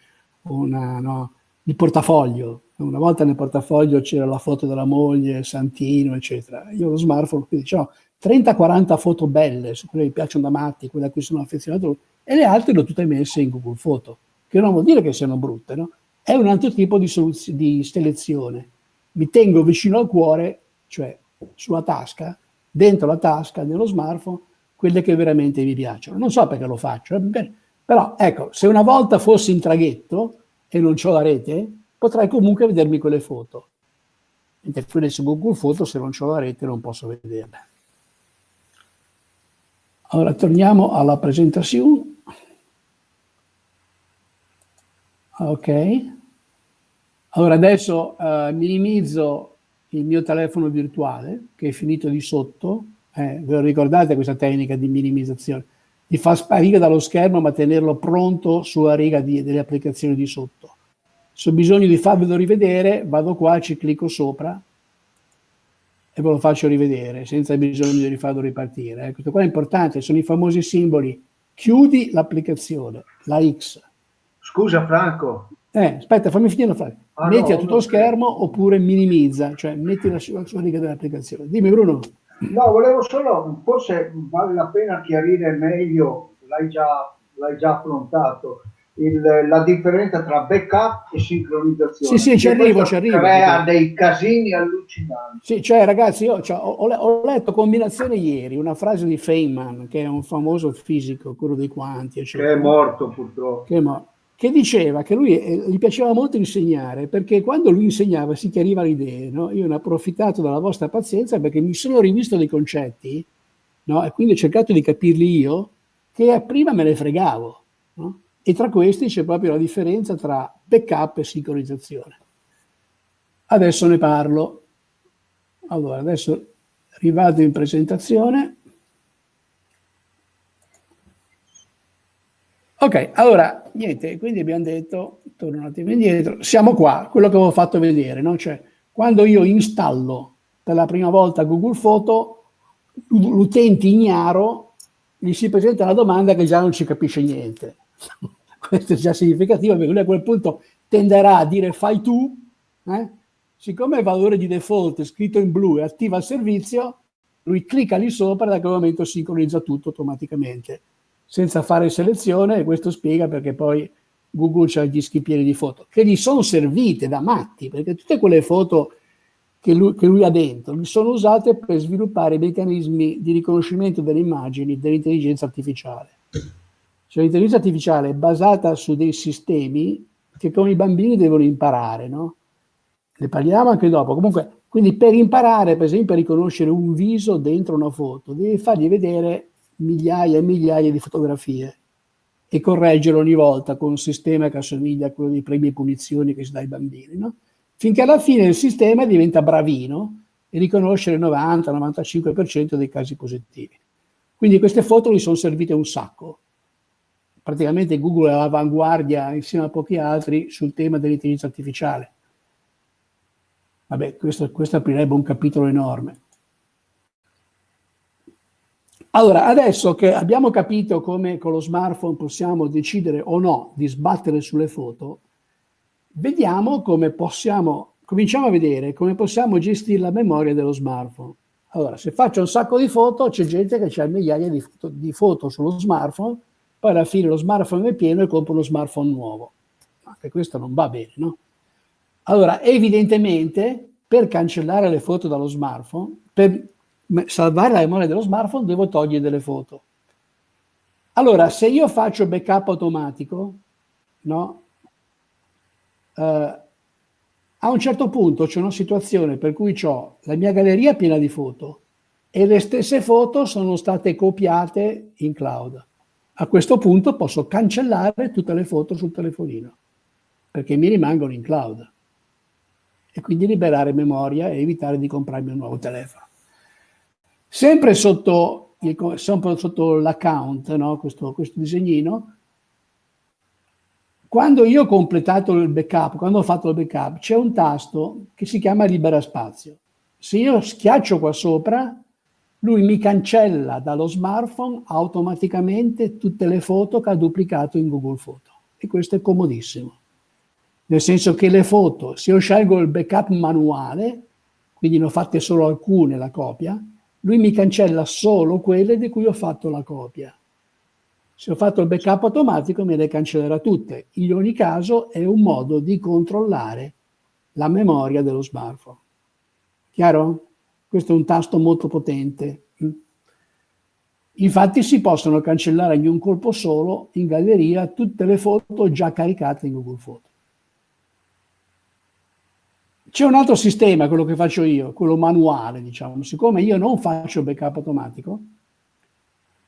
una, no, il portafoglio. Una volta nel portafoglio c'era la foto della moglie, Santino, eccetera. Io ho lo smartphone, quindi ho 30-40 foto belle, su quelle che mi piacciono da matti, quelle a cui sono affezionato, e le altre le ho tutte messe in Google Foto, che non vuol dire che siano brutte, no? È un altro tipo di, di selezione. Mi tengo vicino al cuore, cioè sulla tasca, dentro la tasca dello smartphone, quelle che veramente mi piacciono. Non so perché lo faccio, eh, però ecco, se una volta fossi in traghetto e non ho la rete, potrei comunque vedermi quelle foto. Mentre quelle su Google Foto, se non ho la rete, non posso vederle. Allora, torniamo alla presentazione. Ok. Allora, adesso uh, minimizzo il mio telefono virtuale, che è finito di sotto, eh, ve lo ricordate questa tecnica di minimizzazione? Di far sparire dallo schermo ma tenerlo pronto sulla riga di, delle applicazioni di sotto. Se ho bisogno di farvelo rivedere, vado qua, ci clicco sopra e ve lo faccio rivedere senza bisogno di rifarlo ripartire. Eh. Questo qua è importante, sono i famosi simboli. Chiudi l'applicazione, la X. Scusa Franco. Eh, aspetta, fammi finire la frase. Ah, metti a tutto lo schermo oppure minimizza, cioè metti la sua riga dell'applicazione. Dimmi Bruno. No, volevo solo, forse vale la pena chiarire meglio, l'hai già, già affrontato, il, la differenza tra backup e sincronizzazione. Sì, sì, ci arrivo, ci arrivo. Crea dei casini allucinanti. Sì, cioè ragazzi, io cioè, ho, ho, letto combinazione ieri, una frase di Feynman, che è un famoso fisico, quello dei quanti, eccetera, che è morto purtroppo. Che, è morto, che diceva che lui eh, gli piaceva molto insegnare, perché quando lui insegnava si chiariva le idee. No? Io ne ho approfittato della vostra pazienza perché mi sono rivisto dei concetti no? e quindi ho cercato di capirli io, che prima me ne fregavo. No? E tra questi c'è proprio la differenza tra backup e sincronizzazione. Adesso ne parlo. Allora, adesso rivado in presentazione. Ok, allora, niente, quindi abbiamo detto, torno un attimo indietro, siamo qua, quello che avevo fatto vedere, no? Cioè, quando io installo per la prima volta Google Photo, l'utente ignaro gli si presenta la domanda che già non ci capisce niente. Questo è già significativo perché lui a quel punto tenderà a dire fai tu, eh? siccome il valore di default è scritto in blu e attiva il servizio, lui clicca lì sopra e da quel momento sincronizza tutto automaticamente, senza fare selezione e questo spiega perché poi Google ha gli schippieri di foto, che gli sono servite da matti, perché tutte quelle foto che lui, che lui ha dentro sono usate per sviluppare meccanismi di riconoscimento delle immagini dell'intelligenza artificiale. Cioè l'intelligenza artificiale è basata su dei sistemi che con i bambini devono imparare, no? Ne parliamo anche dopo. Comunque, quindi per imparare, per esempio, a riconoscere un viso dentro una foto, devi fargli vedere migliaia e migliaia di fotografie e correggerlo ogni volta con un sistema che assomiglia a quello dei premi e punizioni che si dà ai bambini, no? Finché alla fine il sistema diventa bravino e riconosce il 90-95% dei casi positivi. Quindi queste foto gli sono servite un sacco praticamente Google è all'avanguardia insieme a pochi altri sul tema dell'intelligenza artificiale. Vabbè, questo, questo aprirebbe un capitolo enorme. Allora, adesso che abbiamo capito come con lo smartphone possiamo decidere o no di sbattere sulle foto, vediamo come possiamo, cominciamo a vedere come possiamo gestire la memoria dello smartphone. Allora, se faccio un sacco di foto, c'è gente che ha migliaia di foto, di foto sullo smartphone poi alla fine lo smartphone è pieno e compro uno smartphone nuovo. Anche questo non va bene, no? Allora, evidentemente, per cancellare le foto dallo smartphone, per salvare la memoria dello smartphone, devo togliere delle foto. Allora, se io faccio backup automatico, no? Eh, a un certo punto c'è una situazione per cui ho la mia galleria piena di foto e le stesse foto sono state copiate in cloud. A questo punto posso cancellare tutte le foto sul telefonino, perché mi rimangono in cloud. E quindi liberare memoria e evitare di comprarmi un nuovo telefono. Sempre sotto, sotto l'account, no? questo, questo disegnino, quando io ho completato il backup, quando ho fatto il backup, c'è un tasto che si chiama libera spazio. Se io schiaccio qua sopra, lui mi cancella dallo smartphone automaticamente tutte le foto che ha duplicato in Google Foto. E questo è comodissimo. Nel senso che le foto, se io scelgo il backup manuale, quindi ne ho fatte solo alcune la copia, lui mi cancella solo quelle di cui ho fatto la copia. Se ho fatto il backup automatico me le cancellerà tutte. In ogni caso è un modo di controllare la memoria dello smartphone. Chiaro? Questo è un tasto molto potente. Infatti si possono cancellare in un colpo solo in galleria tutte le foto già caricate in Google Photo. C'è un altro sistema, quello che faccio io, quello manuale, diciamo. Siccome io non faccio backup automatico,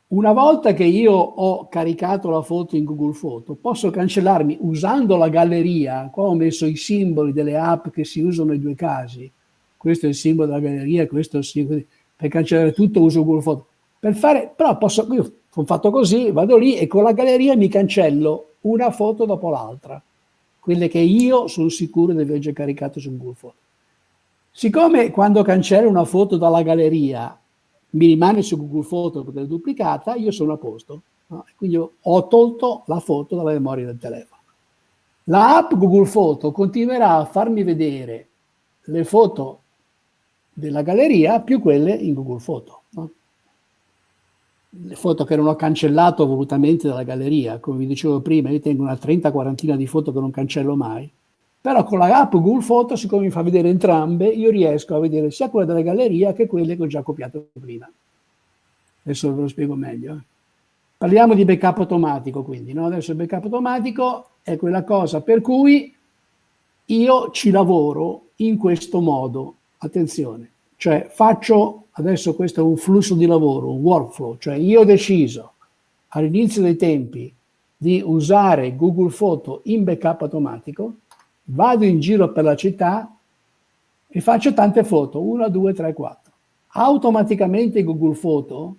una volta che io ho caricato la foto in Google Photo, posso cancellarmi usando la galleria. Qua ho messo i simboli delle app che si usano nei due casi questo è il simbolo della galleria, questo è il simbolo, per cancellare tutto uso Google Photo. Per fare, però posso, io ho fatto così, vado lì e con la galleria mi cancello una foto dopo l'altra, quelle che io sono sicuro di aver già caricato su Google Photo. Siccome quando cancello una foto dalla galleria mi rimane su Google Photo è duplicata, io sono a posto. No? Quindi ho tolto la foto dalla memoria del telefono. La app Google Photo continuerà a farmi vedere le foto della galleria più quelle in Google Photo. No? Le foto che non ho cancellato volutamente dalla galleria, come vi dicevo prima, io tengo una 30-40 di foto che non cancello mai, però con la app Google Photo, siccome mi fa vedere entrambe, io riesco a vedere sia quelle della galleria che quelle che ho già copiato prima. Adesso ve lo spiego meglio. Eh. Parliamo di backup automatico, quindi. No? Adesso il backup automatico è quella cosa per cui io ci lavoro in questo modo. Attenzione, cioè faccio, adesso questo è un flusso di lavoro, un workflow, cioè io ho deciso all'inizio dei tempi di usare Google Photo in backup automatico, vado in giro per la città e faccio tante foto, 1, 2, 3, 4. Automaticamente Google Photo,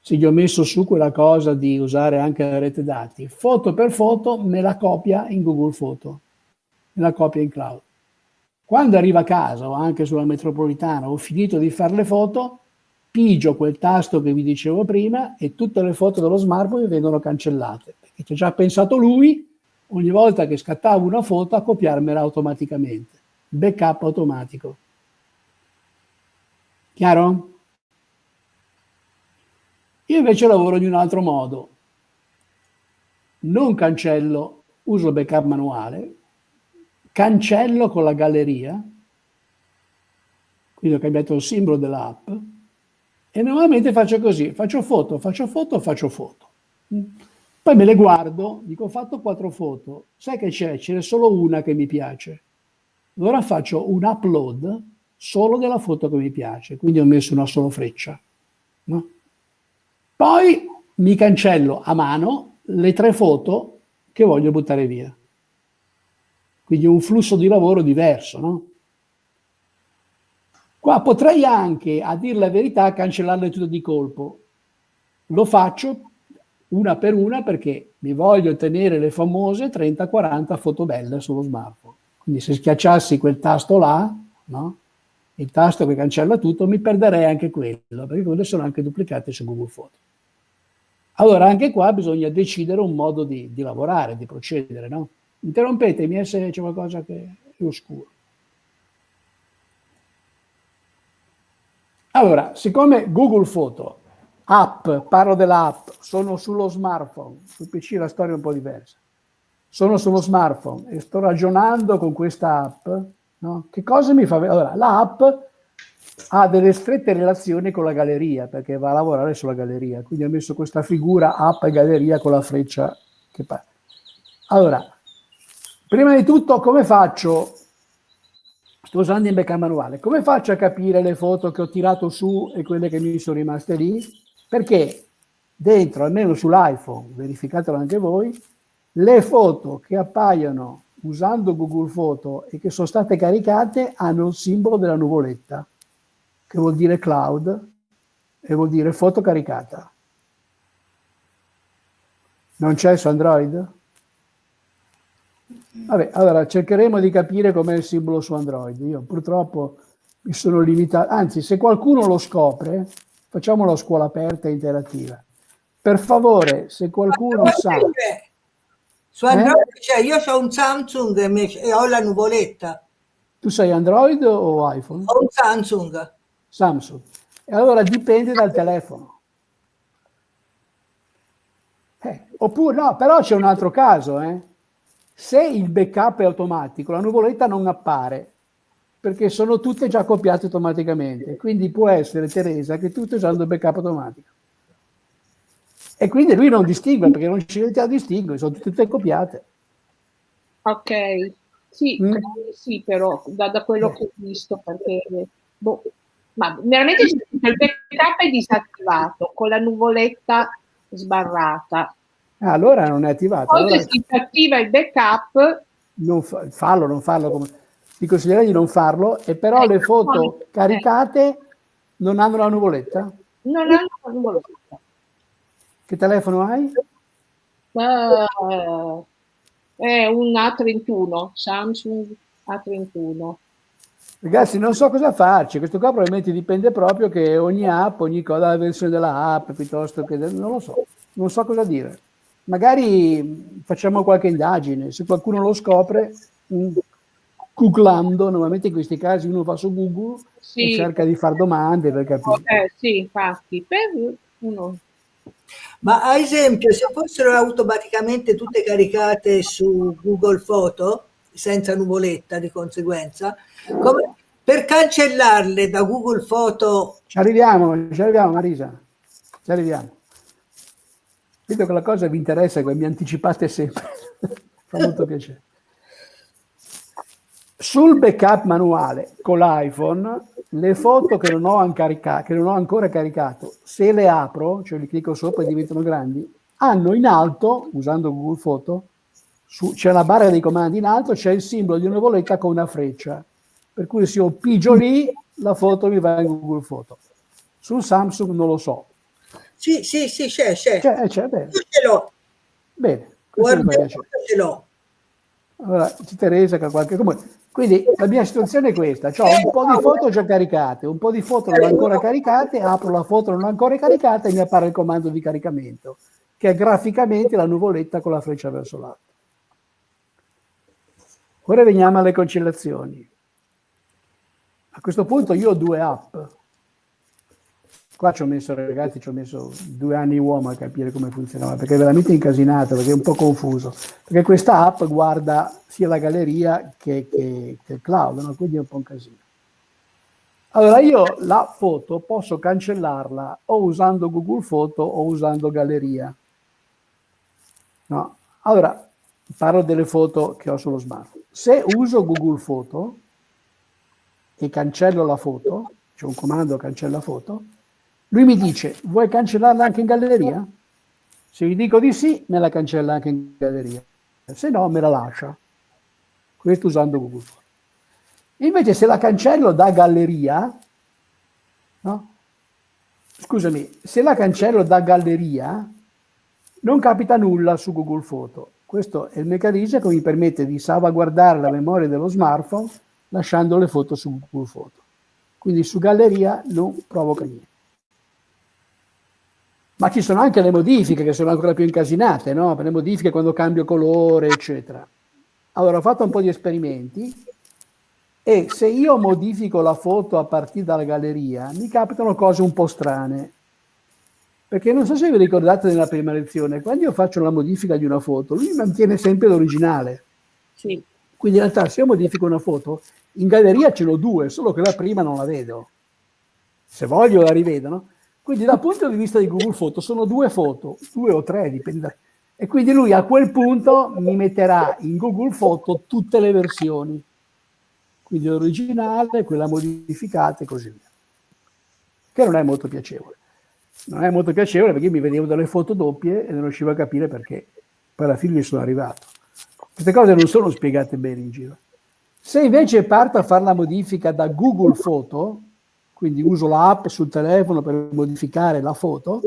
se gli ho messo su quella cosa di usare anche la rete dati, foto per foto me la copia in Google Photo, me la copia in cloud. Quando arrivo a casa o anche sulla metropolitana ho finito di fare le foto, pigio quel tasto che vi dicevo prima e tutte le foto dello smartphone vengono cancellate, perché ci ha già pensato lui ogni volta che scattavo una foto a copiarmela automaticamente. Backup automatico. Chiaro? Io invece lavoro in un altro modo. Non cancello, uso backup manuale, cancello con la galleria, quindi ho cambiato il simbolo dell'app, e normalmente faccio così, faccio foto, faccio foto, faccio foto. Poi me le guardo, dico ho fatto quattro foto, sai che c'è? Ce n'è solo una che mi piace. Allora faccio un upload solo della foto che mi piace, quindi ho messo una sola freccia. No? Poi mi cancello a mano le tre foto che voglio buttare via. Quindi un flusso di lavoro diverso, no? Qua potrei anche, a dire la verità, cancellarle tutte di colpo. Lo faccio una per una perché mi voglio tenere le famose 30-40 foto belle sullo smartphone. Quindi se schiacciassi quel tasto là, no? il tasto che cancella tutto, mi perderei anche quello, perché quelle sono anche duplicate su Google Photo. Allora anche qua bisogna decidere un modo di, di lavorare, di procedere. No? Interrompetemi se c'è qualcosa che è oscuro. Allora, siccome Google Photo App, parlo dell'app, sono sullo smartphone, sul PC la storia è un po' diversa. Sono sullo smartphone e sto ragionando con questa app, no? Che cosa mi fa vedere? Allora, l'app ha delle strette relazioni con la galleria, perché va a lavorare sulla galleria, quindi ho messo questa figura app e galleria con la freccia che parte. Allora, prima di tutto come faccio sto usando in backup manuale, come faccio a capire le foto che ho tirato su e quelle che mi sono rimaste lì? Perché dentro, almeno sull'iPhone, verificatelo anche voi, le foto che appaiono usando Google Photo e che sono state caricate hanno il simbolo della nuvoletta, che vuol dire cloud e vuol dire foto caricata. Non c'è su Android? Vabbè, allora cercheremo di capire com'è il simbolo su Android. Io purtroppo mi sono limitato, anzi se qualcuno lo scopre, Facciamo la scuola aperta e interattiva. Per favore, se qualcuno sa... Su Android eh? cioè, io ho un Samsung e ho la nuvoletta. Tu sei Android o iPhone? Ho un Samsung. Samsung. E allora dipende dal telefono. Eh, oppure no, però c'è un altro caso. Eh. Se il backup è automatico, la nuvoletta non appare perché sono tutte già copiate automaticamente. Quindi può essere, Teresa, che tu stai usando il backup automatico. E quindi lui non distingue, perché non ci riesce a distinguere, sono tutte copiate. Ok, sì, mm. sì però da, da, quello che ho visto, perché... Boh, ma veramente il backup è disattivato, con la nuvoletta sbarrata. Ah, allora non è attivato. Poi allora... si attiva il backup... Non fa, fallo, non farlo come ti consiglierei di non farlo, e però le foto caricate non hanno la nuvoletta? Non hanno la nuvoletta. Che telefono hai? Uh, è un A31, Samsung A31. Ragazzi, non so cosa farci, questo qua probabilmente dipende proprio che ogni app, ogni cosa, la versione della app, piuttosto che... non lo so, non so cosa dire. Magari facciamo qualche indagine, se qualcuno lo scopre, mm, googlando, normalmente in questi casi uno va su Google sì. e cerca di fare domande per capire. Eh, sì, infatti, per uno Ma ad esempio, se fossero automaticamente tutte caricate su Google Foto, senza nuvoletta di conseguenza, come, per cancellarle da Google Foto... Ci arriviamo, ci arriviamo Marisa, ci arriviamo. Vedo che la cosa vi interessa, che mi anticipate sempre, fa molto piacere. Sul backup manuale con l'iPhone, le foto che non, ho che non ho ancora caricato, se le apro, cioè li clicco sopra e diventano grandi, hanno in alto, usando Google Foto, c'è la barra dei comandi in alto, c'è il simbolo di una nuvoletta con una freccia. Per cui se io pigio lì, la foto mi va in Google Foto. Sul Samsung non lo so. Sì, sì, sì, c'è, c'è. C'è, c'è, bene. Io ce l'ho. Bene. Guarda, ce l'ho. Allora, c'è Teresa che ha qualche... Comunque, quindi la mia situazione è questa, ho un po' di foto già caricate, un po' di foto non ancora caricate, apro la foto non ancora caricata e mi appare il comando di caricamento, che è graficamente la nuvoletta con la freccia verso l'alto. Ora veniamo alle cancellazioni. A questo punto io ho due app. Qua ci ho messo, ragazzi, ci ho messo due anni uomo a capire come funzionava, perché è veramente incasinato, perché è un po' confuso. Perché questa app guarda sia la galleria che, che, che il cloud, no? quindi è un po' un casino. Allora io la foto posso cancellarla o usando Google Foto o usando Galleria. No? Allora, parlo delle foto che ho sullo smartphone. Se uso Google Foto e cancello la foto, c'è un comando cancella foto, lui mi dice, vuoi cancellarla anche in galleria? Se gli dico di sì, me la cancella anche in galleria. Se no, me la lascia. Questo usando Google. Invece se la cancello da galleria, no? Scusami, se la cancello da galleria, non capita nulla su Google Foto. Questo è il meccanismo che mi permette di salvaguardare la memoria dello smartphone lasciando le foto su Google Foto. Quindi su galleria non provoca niente ma ci sono anche le modifiche che sono ancora più incasinate, no? le modifiche quando cambio colore, eccetera. Allora ho fatto un po' di esperimenti e se io modifico la foto a partire dalla galleria mi capitano cose un po' strane. Perché non so se vi ricordate nella prima lezione, quando io faccio la modifica di una foto, lui mantiene sempre l'originale. Sì. Quindi in realtà se io modifico una foto, in galleria ce n'ho due, solo che la prima non la vedo. Se voglio la rivedo, no? Quindi dal punto di vista di Google Foto sono due foto, due o tre, dipende. E quindi lui a quel punto mi metterà in Google Foto tutte le versioni. Quindi l'originale, quella modificata e così via. Che non è molto piacevole. Non è molto piacevole perché mi vedevo delle foto doppie e non riuscivo a capire perché. Poi alla fine gli sono arrivato. Queste cose non sono spiegate bene in giro. Se invece parto a fare la modifica da Google Foto, quindi uso l'app sul telefono per modificare la foto,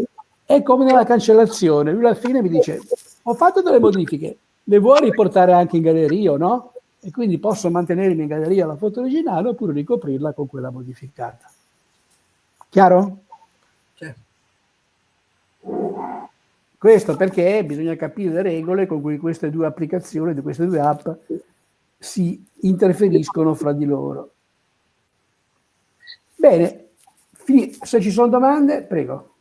è come nella cancellazione. Lui alla fine mi dice, ho fatto delle modifiche, le vuoi riportare anche in galleria o no? E quindi posso mantenermi in galleria la foto originale oppure ricoprirla con quella modificata. Chiaro? Sì. Questo perché bisogna capire le regole con cui queste due applicazioni, queste due app si interferiscono fra di loro. Bene, se ci sono domande, prego.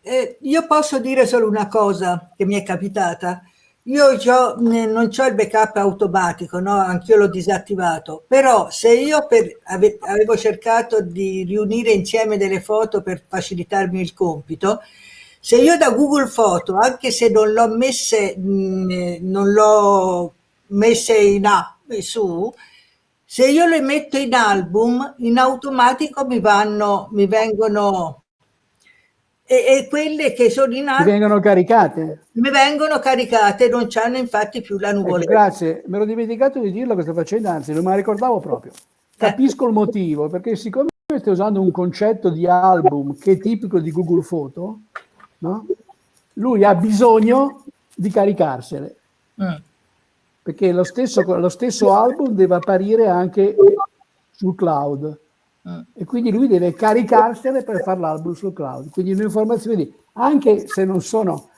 Eh, io posso dire solo una cosa che mi è capitata. Io non ho il backup automatico, no? anch'io l'ho disattivato, però se io per, ave, avevo cercato di riunire insieme delle foto per facilitarmi il compito, se io da Google Foto, anche se non l'ho messe, non l'ho messe in app su, se io le metto in album, in automatico mi vanno, mi vengono e, e, quelle che sono in album mi vengono caricate? Mi vengono caricate non hanno infatti più la nuvoletta ecco, grazie. Mi ero dimenticato di dirlo questa faccenda anzi non me la ricordavo proprio. Capisco eh. il motivo perché siccome stai usando un concetto di album che è tipico di Google Photo no? lui ha bisogno di caricarsele. Mm perché lo stesso, lo stesso album deve apparire anche sul cloud ah. e quindi lui deve caricarsene per fare l'album sul cloud. Quindi un'informazione anche se non sono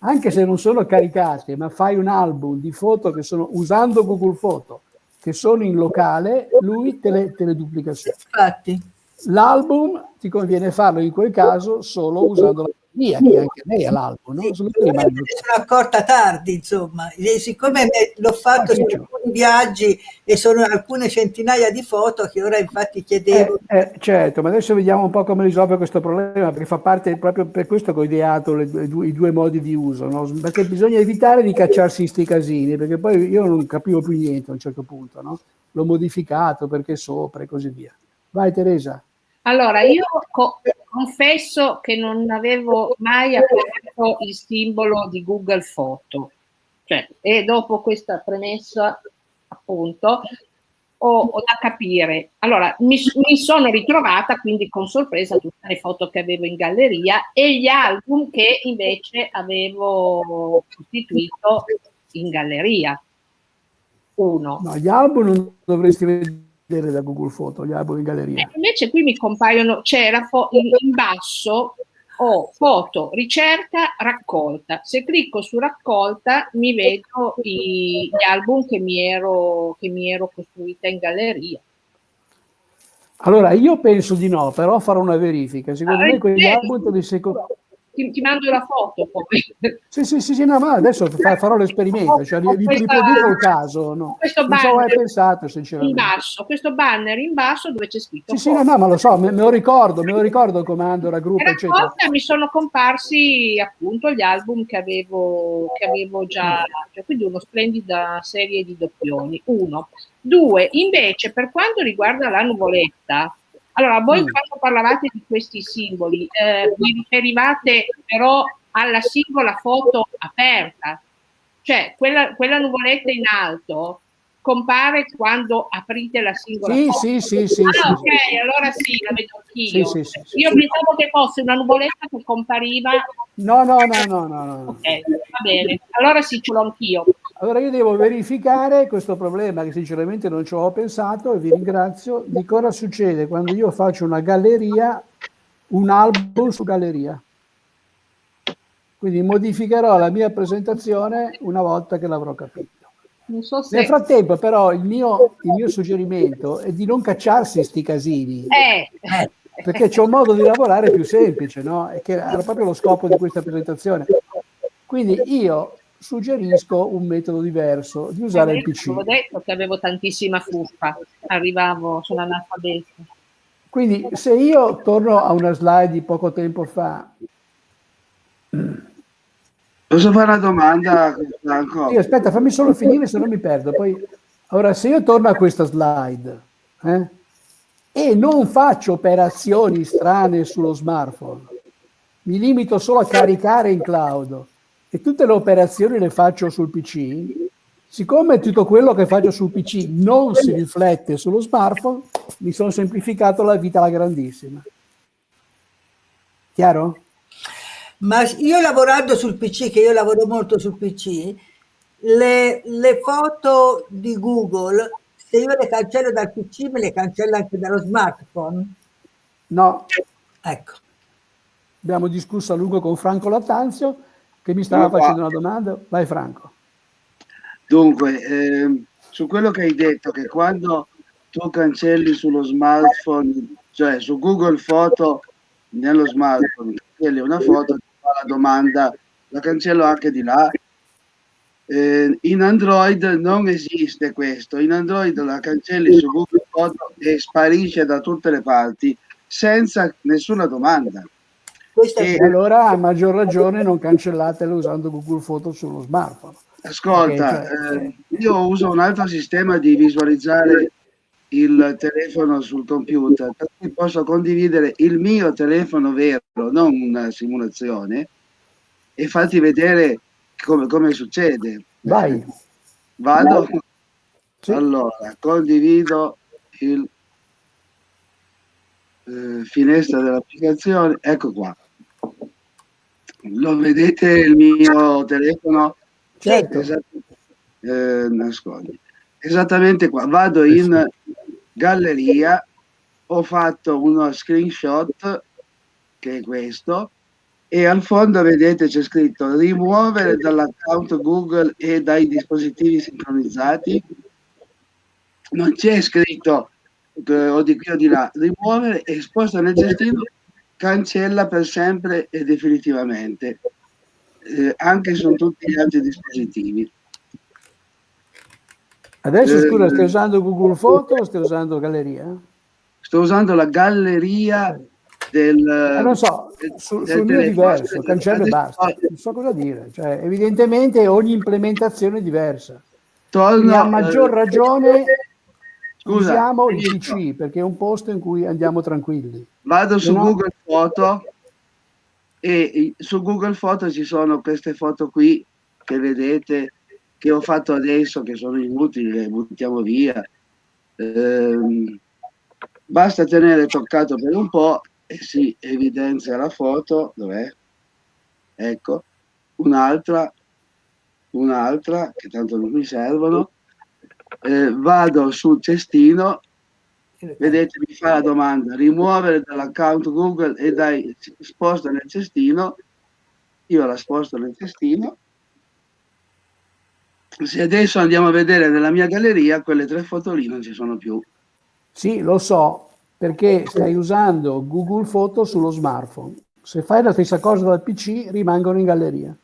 anche se non sono caricate, ma fai un album di foto che sono usando Google Photo, che sono in locale, lui te le, te le duplica su. Infatti. L'album ti conviene farlo in quel caso solo usando la via, che anche lei ha l'album, no? Sì, sono accorta tardi, insomma, e siccome l'ho fatto ah, su alcuni viaggi e sono alcune centinaia di foto che ora infatti chiedevo. Eh, eh, certo, ma adesso vediamo un po' come risolve questo problema, perché fa parte proprio per questo che ho ideato le, le, i due modi di uso, no? perché bisogna evitare di cacciarsi in sti casini, perché poi io non capivo più niente a un certo punto, no? l'ho modificato perché sopra e così via. Vai Teresa. Allora, io co confesso che non avevo mai aperto il simbolo di Google Foto. Cioè, e dopo questa premessa, appunto, ho, ho da capire. Allora, mi, mi, sono ritrovata quindi con sorpresa tutte le foto che avevo in galleria e gli album che invece avevo costituito in galleria. Uno. No, gli album non dovresti vedere vedere da Google Foto, gli album in galleria. Eh, invece qui mi compaiono, c'era in, in basso ho foto, ricerca, raccolta. Se clicco su raccolta mi vedo i, gli album che mi, ero, che mi ero costruita in galleria. Allora, io penso di no, però farò una verifica. Secondo ah, me quegli album di secondo ti, ti, mando la foto poi. Sì, sì, sì, sì no, ma adesso farò l'esperimento, cioè, vi, vi produco il caso. No. Questo non so, hai pensato, sinceramente. In basso, questo banner in basso dove c'è scritto. Sì, sì, no, no, ma lo so, me, me, lo ricordo, me lo ricordo il comando, la gruppo, eccetera. mi sono comparsi appunto gli album che avevo, che avevo già, cioè, quindi una splendida serie di doppioni. Uno. Due, invece, per quanto riguarda la nuvoletta, allora, voi mm. quando parlavate di questi simboli, eh, vi riferivate però alla singola foto aperta, cioè quella, quella nuvoletta in alto compare quando aprite la singola sì, foto. Sì, sì, sì. Ah, ok, sì. allora sì, la vedo anch'io. Sì, sì, sì, Io pensavo che fosse una nuvoletta che compariva... No, no, no, no, no. no. Ok, va bene. Allora sì, ce l'ho anch'io. Allora io devo verificare questo problema che sinceramente non ci ho pensato e vi ringrazio di cosa succede quando io faccio una galleria, un album su galleria. Quindi modificherò la mia presentazione una volta che l'avrò capito. So se... Nel frattempo però il mio, il mio, suggerimento è di non cacciarsi sti casini. Eh. Perché c'è un modo di lavorare più semplice, no? E che era proprio lo scopo di questa presentazione. Quindi io suggerisco un metodo diverso di usare il PC. Ho detto che avevo tantissima fuffa, arrivavo, sono analfabeta. Quindi se io torno a una slide di poco tempo fa... Posso fare una domanda? Sì, aspetta, fammi solo finire, se no mi perdo. Poi, ora, se io torno a questa slide eh, e non faccio operazioni strane sullo smartphone, mi limito solo a caricare in cloud, e tutte le operazioni le faccio sul PC, siccome tutto quello che faccio sul PC non si riflette sullo smartphone, mi sono semplificato la vita alla grandissima. Chiaro? Ma io lavorando sul PC, che io lavoro molto sul PC, le, le foto di Google, se io le cancello dal PC, me le cancello anche dallo smartphone? No. Ecco. Abbiamo discusso a lungo con Franco Lattanzio, che mi stava facendo una domanda. Vai Franco. Dunque, eh, su quello che hai detto, che quando tu cancelli sullo smartphone, cioè su Google Foto nello smartphone, cancelli una foto, ti fa la domanda, la cancello anche di là. Eh, in Android non esiste questo, in Android la cancelli su Google Foto e sparisce da tutte le parti senza nessuna domanda. E allora a maggior ragione non cancellatelo usando Google Foto sullo smartphone. Ascolta, cioè, eh, io uso un altro sistema di visualizzare il telefono sul computer, per cui posso condividere il mio telefono vero, non una simulazione, e farti vedere come, come succede. Vai. Vado? Sì. Allora, condivido il eh, finestra dell'applicazione, ecco qua. Lo vedete il mio telefono? Certo. Esatt eh, nascondi. Esattamente qua. Vado in galleria, ho fatto uno screenshot, che è questo, e al fondo vedete c'è scritto rimuovere dall'account Google e dai dispositivi sincronizzati. Non c'è scritto eh, o di qui o di là, rimuovere e sposta nel gestino cancella per sempre e definitivamente, eh, anche su tutti gli altri dispositivi. Adesso eh, scusa, stai usando Google Foto o stai usando Galleria? Sto usando la galleria del... Eh, non so, sul, del sul mio diverso, cancello e basta, non so cosa dire. Cioè, evidentemente ogni implementazione è diversa. Torno, a maggior eh, ragione scusa, usiamo il PC perché è un posto in cui andiamo tranquilli. Vado su no? Google Foto e su Google Foto ci sono queste foto qui che vedete che ho fatto adesso che sono inutili, le buttiamo via. Eh, basta tenere toccato per un po' e si evidenzia la foto, dov'è? Ecco, un'altra, un'altra, che tanto non mi servono. Eh, vado sul cestino, vedete mi fa la domanda, rimuovere dall'account Google e dai sposta nel cestino, io la sposto nel cestino se adesso andiamo a vedere nella mia galleria, quelle tre foto lì non ci sono più. Sì, lo so, perché stai usando Google Foto sullo smartphone. Se fai la stessa cosa dal PC, rimangono in galleria.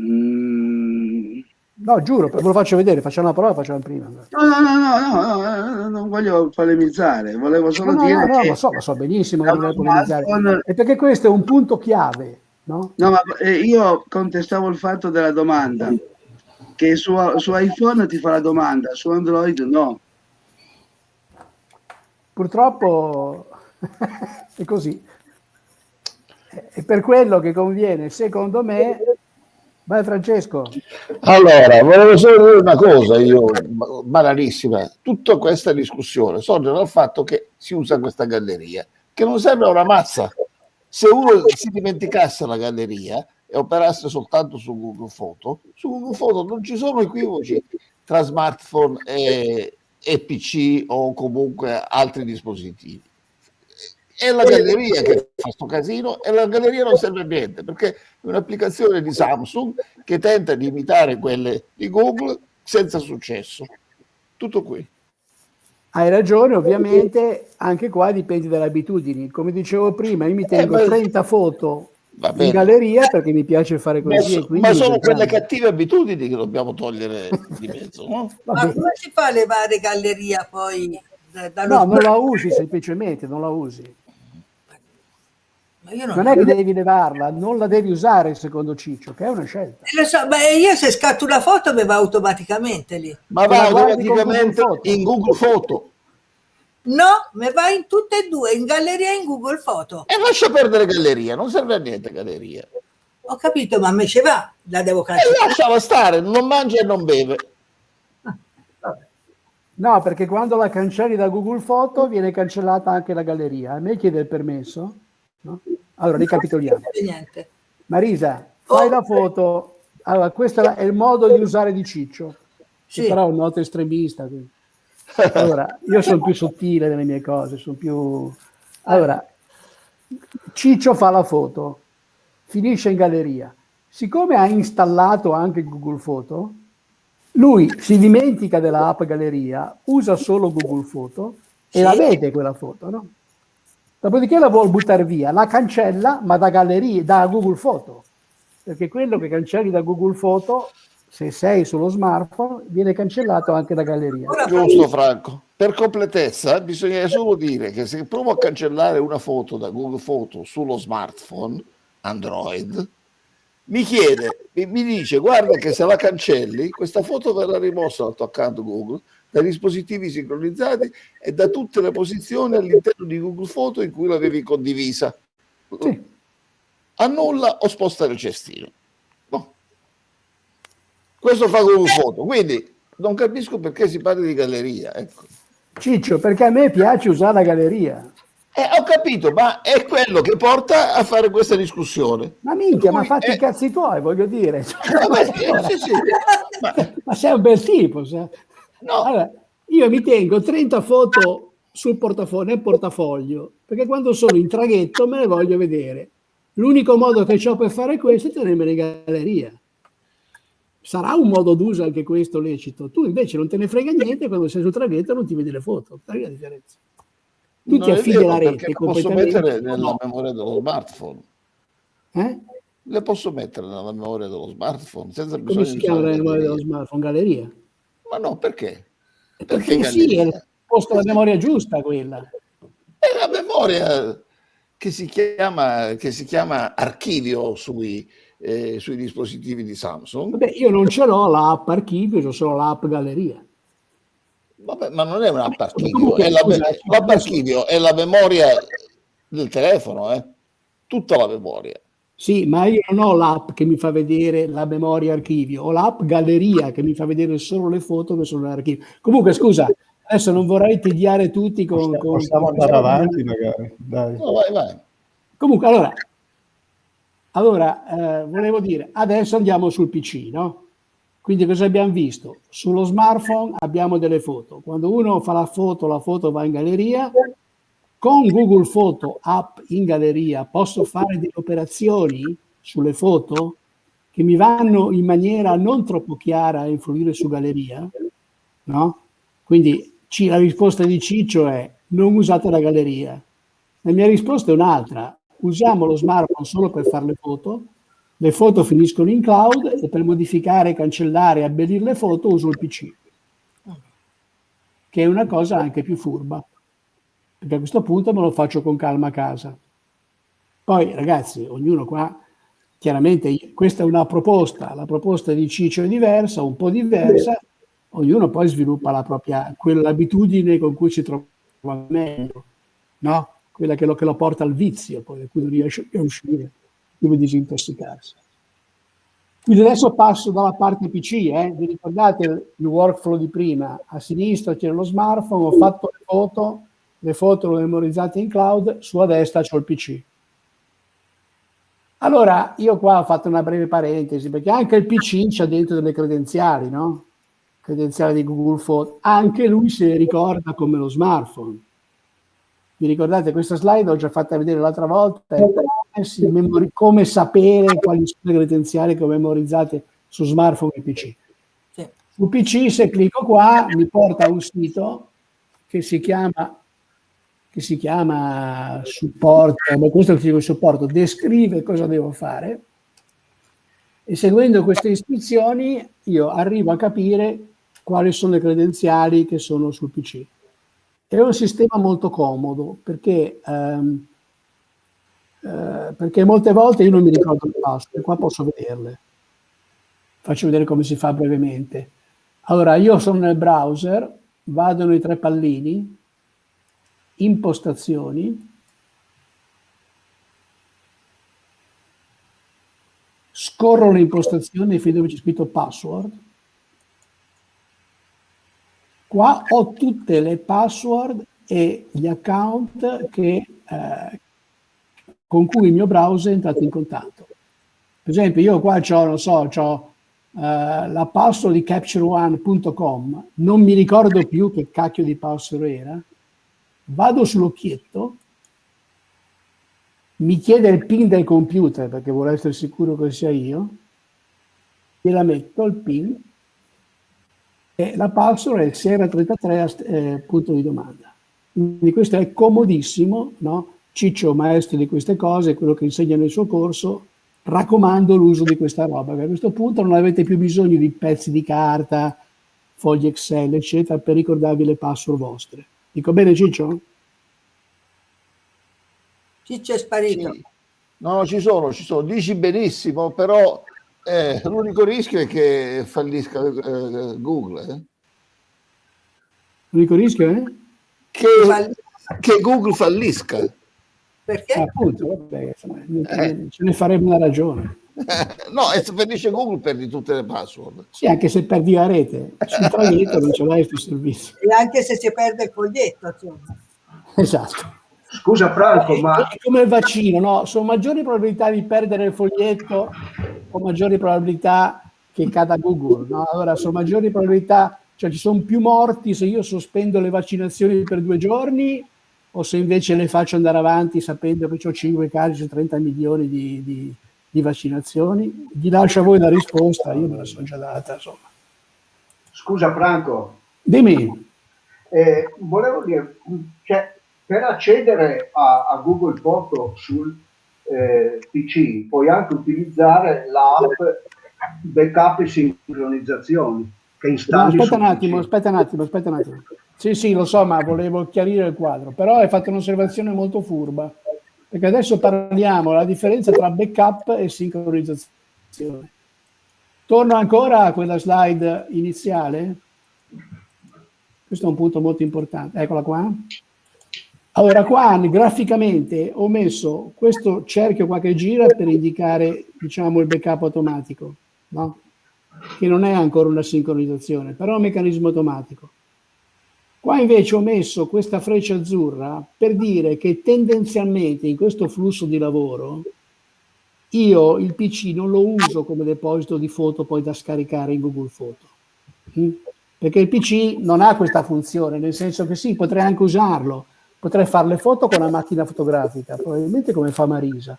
Mm. No, giuro, ve lo faccio vedere, facciamo la prova, facciamo prima. No, no, no, no, no, no non voglio polemizzare, volevo solo no, dire no, no, che... lo so, lo so benissimo che non polemizzare. È perché questo è un punto chiave, no? No, ma eh, io contestavo il fatto della domanda, che su, su iPhone ti fa la domanda, su Android no. Purtroppo è così. È per quello che conviene, secondo me, vai Francesco. Allora, volevo solo dire una cosa, io, banalissima, tutta questa discussione sorge dal fatto che si usa questa galleria, che non serve a una mazza. Se uno si dimenticasse la galleria e operasse soltanto su Google Foto, su Google Foto non ci sono equivoci tra smartphone e, e PC o comunque altri dispositivi. È la galleria che fa questo casino e la galleria non serve a niente perché è un'applicazione di Samsung che tenta di imitare quelle di Google senza successo. Tutto qui. Hai ragione, ovviamente anche qua dipende dalle abitudini. Come dicevo prima, io mi tengo eh, 30 foto in galleria perché mi piace fare così. Ma, ma sono quelle cattive abitudini che dobbiamo togliere di mezzo. No? Ma come si fa a levare galleria poi? no, non la usi semplicemente, non la usi. Non, non, è che devi levarla, non la devi usare secondo Ciccio, che è una scelta. Eh, so, beh, io se scatto una foto mi va automaticamente lì. Ma va automaticamente in Google Foto. No, mi va in tutte e due, in galleria e in Google Foto. E lascia perdere galleria, non serve a niente galleria. Ho capito, ma a me ce va, la devo cancellare. E lasciala stare, non mangia e non beve. No, perché quando la cancelli da Google Foto viene cancellata anche la galleria. A me chiede il permesso. No? Allora, ricapitoliamo. Marisa, fai oh, la foto. Allora, questo è il modo di usare di Ciccio. Sì. Però è un noto estremista. Quindi. Allora, io sono più sottile nelle mie cose, sono più... Allora, Ciccio fa la foto, finisce in galleria. Siccome ha installato anche Google Foto, lui si dimentica dell'app galleria, usa solo Google Foto e sì. la vede quella foto, no? Dopodiché la vuole buttare via, la cancella, ma da galleria, da Google Foto, perché quello che cancelli da Google Foto se sei sullo smartphone viene cancellato anche da galleria. Giusto Franco. Per completezza bisogna solo dire che se provo a cancellare una foto da Google Foto sullo smartphone Android, mi chiede, mi dice guarda che se la cancelli questa foto verrà rimossa dal tuo account Google, dai dispositivi sincronizzati e da tutte le posizioni all'interno di Google Foto in cui l'avevi condivisa. Sì. Annulla o sposta il cestino. Questo fa un foto, quindi non capisco perché si parla di galleria. Ecco. Ciccio, perché a me piace usare la galleria. Eh, ho capito, ma è quello che porta a fare questa discussione. Ma minchia, ma fatti eh... i cazzi tuoi, voglio dire. Vabbè, sì, sì. ma... ma... sei un bel tipo. Sai? No. Allora, io mi tengo 30 foto sul portafoglio, nel portafoglio, perché quando sono in traghetto me le voglio vedere. L'unico modo che ho per fare questo è tenermele in galleria sarà un modo d'uso anche questo lecito. Tu invece non te ne frega niente quando sei sul traghetto non ti vedi le foto. Qual è la differenza? tu ti affidi alla rete posso mettere nella memoria dello smartphone. Eh? Le posso mettere nella memoria dello smartphone senza bisogno Come si chiama la memoria dello smartphone? Galleria? Ma no, perché? Perché, perché sì, è posto la memoria giusta quella. È la memoria che si chiama, che si chiama archivio sui, eh, sui dispositivi di Samsung. Vabbè, io non ce l'ho l'app archivio, ho solo l'app galleria. Vabbè, ma non è un'app archivio, è la, l'app archivio è la memoria del telefono, eh? tutta la memoria. Sì, ma io non ho l'app che mi fa vedere la memoria archivio, ho l'app galleria che mi fa vedere solo le foto che sono nell'archivio. Comunque, scusa, adesso non vorrei tediare tutti con... Possiamo, con, possiamo andare con... avanti magari. Dai. No, vai, vai. Comunque, allora, allora eh, volevo dire, adesso andiamo sul PC, no? Quindi cosa abbiamo visto? Sullo smartphone abbiamo delle foto. Quando uno fa la foto, la foto va in galleria, con Google Foto app in galleria posso fare delle operazioni sulle foto che mi vanno in maniera non troppo chiara a influire su galleria, no? Quindi la risposta di Ciccio è non usate la galleria. La mia risposta è un'altra, usiamo lo smartphone solo per fare le foto, le foto finiscono in cloud e per modificare, cancellare abbellire le foto uso il PC, che è una cosa anche più furba perché a questo punto me lo faccio con calma a casa. Poi ragazzi, ognuno qua, chiaramente questa è una proposta, la proposta di Ciccio è diversa, un po' diversa, ognuno poi sviluppa la propria, quell'abitudine con cui si trova meglio, no? Quella che lo, che lo porta al vizio, poi da cui non riesce più a uscire, deve disintossicarsi. Quindi adesso passo dalla parte PC, eh? vi ricordate il workflow di prima? A sinistra c'era lo smartphone, ho fatto le foto, le foto le memorizzate in cloud, sulla destra c'ho il PC. Allora, io qua ho fatto una breve parentesi, perché anche il PC c'ha dentro delle credenziali, no? Credenziali di Google Photo. Anche lui se le ricorda come lo smartphone. Vi ricordate questa slide? L'ho già fatta vedere l'altra volta. come sapere quali sono le credenziali che ho memorizzate su smartphone e PC. Su PC, se clicco qua, mi porta a un sito che si chiama che si chiama supporto, questo è il supporto, descrive cosa devo fare e seguendo queste istruzioni io arrivo a capire quali sono le credenziali che sono sul PC. È un sistema molto comodo perché, ehm, eh, perché molte volte io non mi ricordo le password, qua posso vederle. Faccio vedere come si fa brevemente. Allora, io sono nel browser, vado nei tre pallini, impostazioni, scorro le impostazioni fin dove c'è scritto password, qua ho tutte le password e gli account che, eh, con cui il mio browser è entrato in contatto. Per esempio io qua ho, non so, ho Uh, la password di captureone.com, non mi ricordo più che cacchio di password era, vado sull'occhietto, mi chiede il pin del computer perché vuole essere sicuro che sia io, gliela metto il pin e la password è il Sierra33 eh, punto di domanda. Quindi questo è comodissimo, no? Ciccio, maestro di queste cose, quello che insegna nel suo corso, raccomando l'uso di questa roba, a questo punto non avete più bisogno di pezzi di carta, fogli Excel, eccetera, per ricordarvi le password vostre. Dico bene Ciccio? Ciccio è sparito. Sì. No, ci sono, ci sono. Dici benissimo, però eh, l'unico rischio è che fallisca eh, Google. Eh? L'unico rischio è? Che, che Google fallisca. Perché? Appunto, vabbè, insomma, eh. ce ne faremo una ragione. no, e se perdi Google perdi tutte le password. Sì, anche se perdi la rete, sul traghetto non ce l'hai sul servizio. E anche se si perde il foglietto, insomma. Esatto. Scusa Franco, è, ma... È come il vaccino, no? Sono maggiori probabilità di perdere il foglietto o maggiori probabilità che cada Google, no? Allora, sono maggiori probabilità, cioè ci sono più morti se io sospendo le vaccinazioni per due giorni o se invece le faccio andare avanti sapendo che ho 5 casi su 30 milioni di, di di vaccinazioni. Vi lascio a voi la risposta, io me la sono già data. Insomma. Scusa Franco. Dimmi. Eh, volevo dire, cioè, per accedere a, a Google Foto sul eh, PC puoi anche utilizzare l'app backup e sincronizzazioni che installi no, aspetta un attimo, PC. aspetta un attimo, aspetta un attimo. Sì, sì, lo so, ma volevo chiarire il quadro. Però hai fatto un'osservazione molto furba, perché adesso parliamo della differenza tra backup e sincronizzazione. Torno ancora a quella slide iniziale. Questo è un punto molto importante. Eccola qua. Allora, qua graficamente ho messo questo cerchio qua che gira per indicare, diciamo, il backup automatico, no? Che non è ancora una sincronizzazione, però è un meccanismo automatico. Qua invece ho messo questa freccia azzurra per dire che tendenzialmente in questo flusso di lavoro io il PC non lo uso come deposito di foto poi da scaricare in Google Foto. Mm? Perché il PC non ha questa funzione, nel senso che sì, potrei anche usarlo, potrei fare le foto con una macchina fotografica, probabilmente come fa Marisa.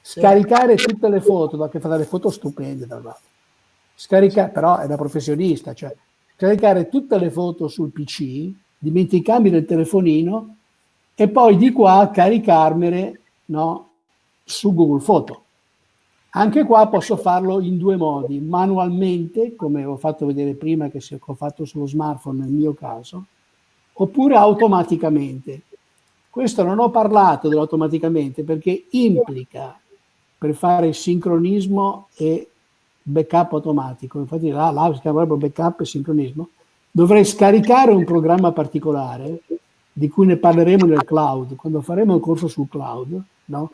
Scaricare tutte le foto, da che fa delle foto stupende, tra l'altro. Scaricare, però è da professionista, cioè caricare tutte le foto sul PC, dimenticarmi del telefonino e poi di qua caricarmele no, su Google Foto. Anche qua posso farlo in due modi, manualmente, come ho fatto vedere prima che ho fatto sullo smartphone nel mio caso, oppure automaticamente. Questo non ho parlato dell'automaticamente perché implica per fare sincronismo e backup automatico, infatti là, là si chiama proprio backup e sincronismo, dovrei scaricare un programma particolare di cui ne parleremo nel cloud, quando faremo il corso sul cloud, no?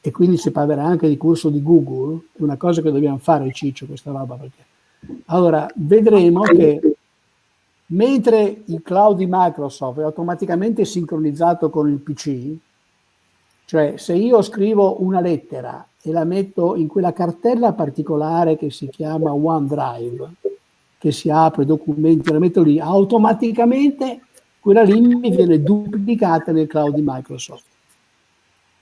e quindi si parlerà anche di corso di Google, è una cosa che dobbiamo fare Ciccio questa roba perché allora vedremo che mentre il cloud di Microsoft è automaticamente sincronizzato con il PC, cioè se io scrivo una lettera e la metto in quella cartella particolare che si chiama OneDrive, che si apre documenti, la metto lì, automaticamente quella lì mi viene duplicata nel cloud di Microsoft.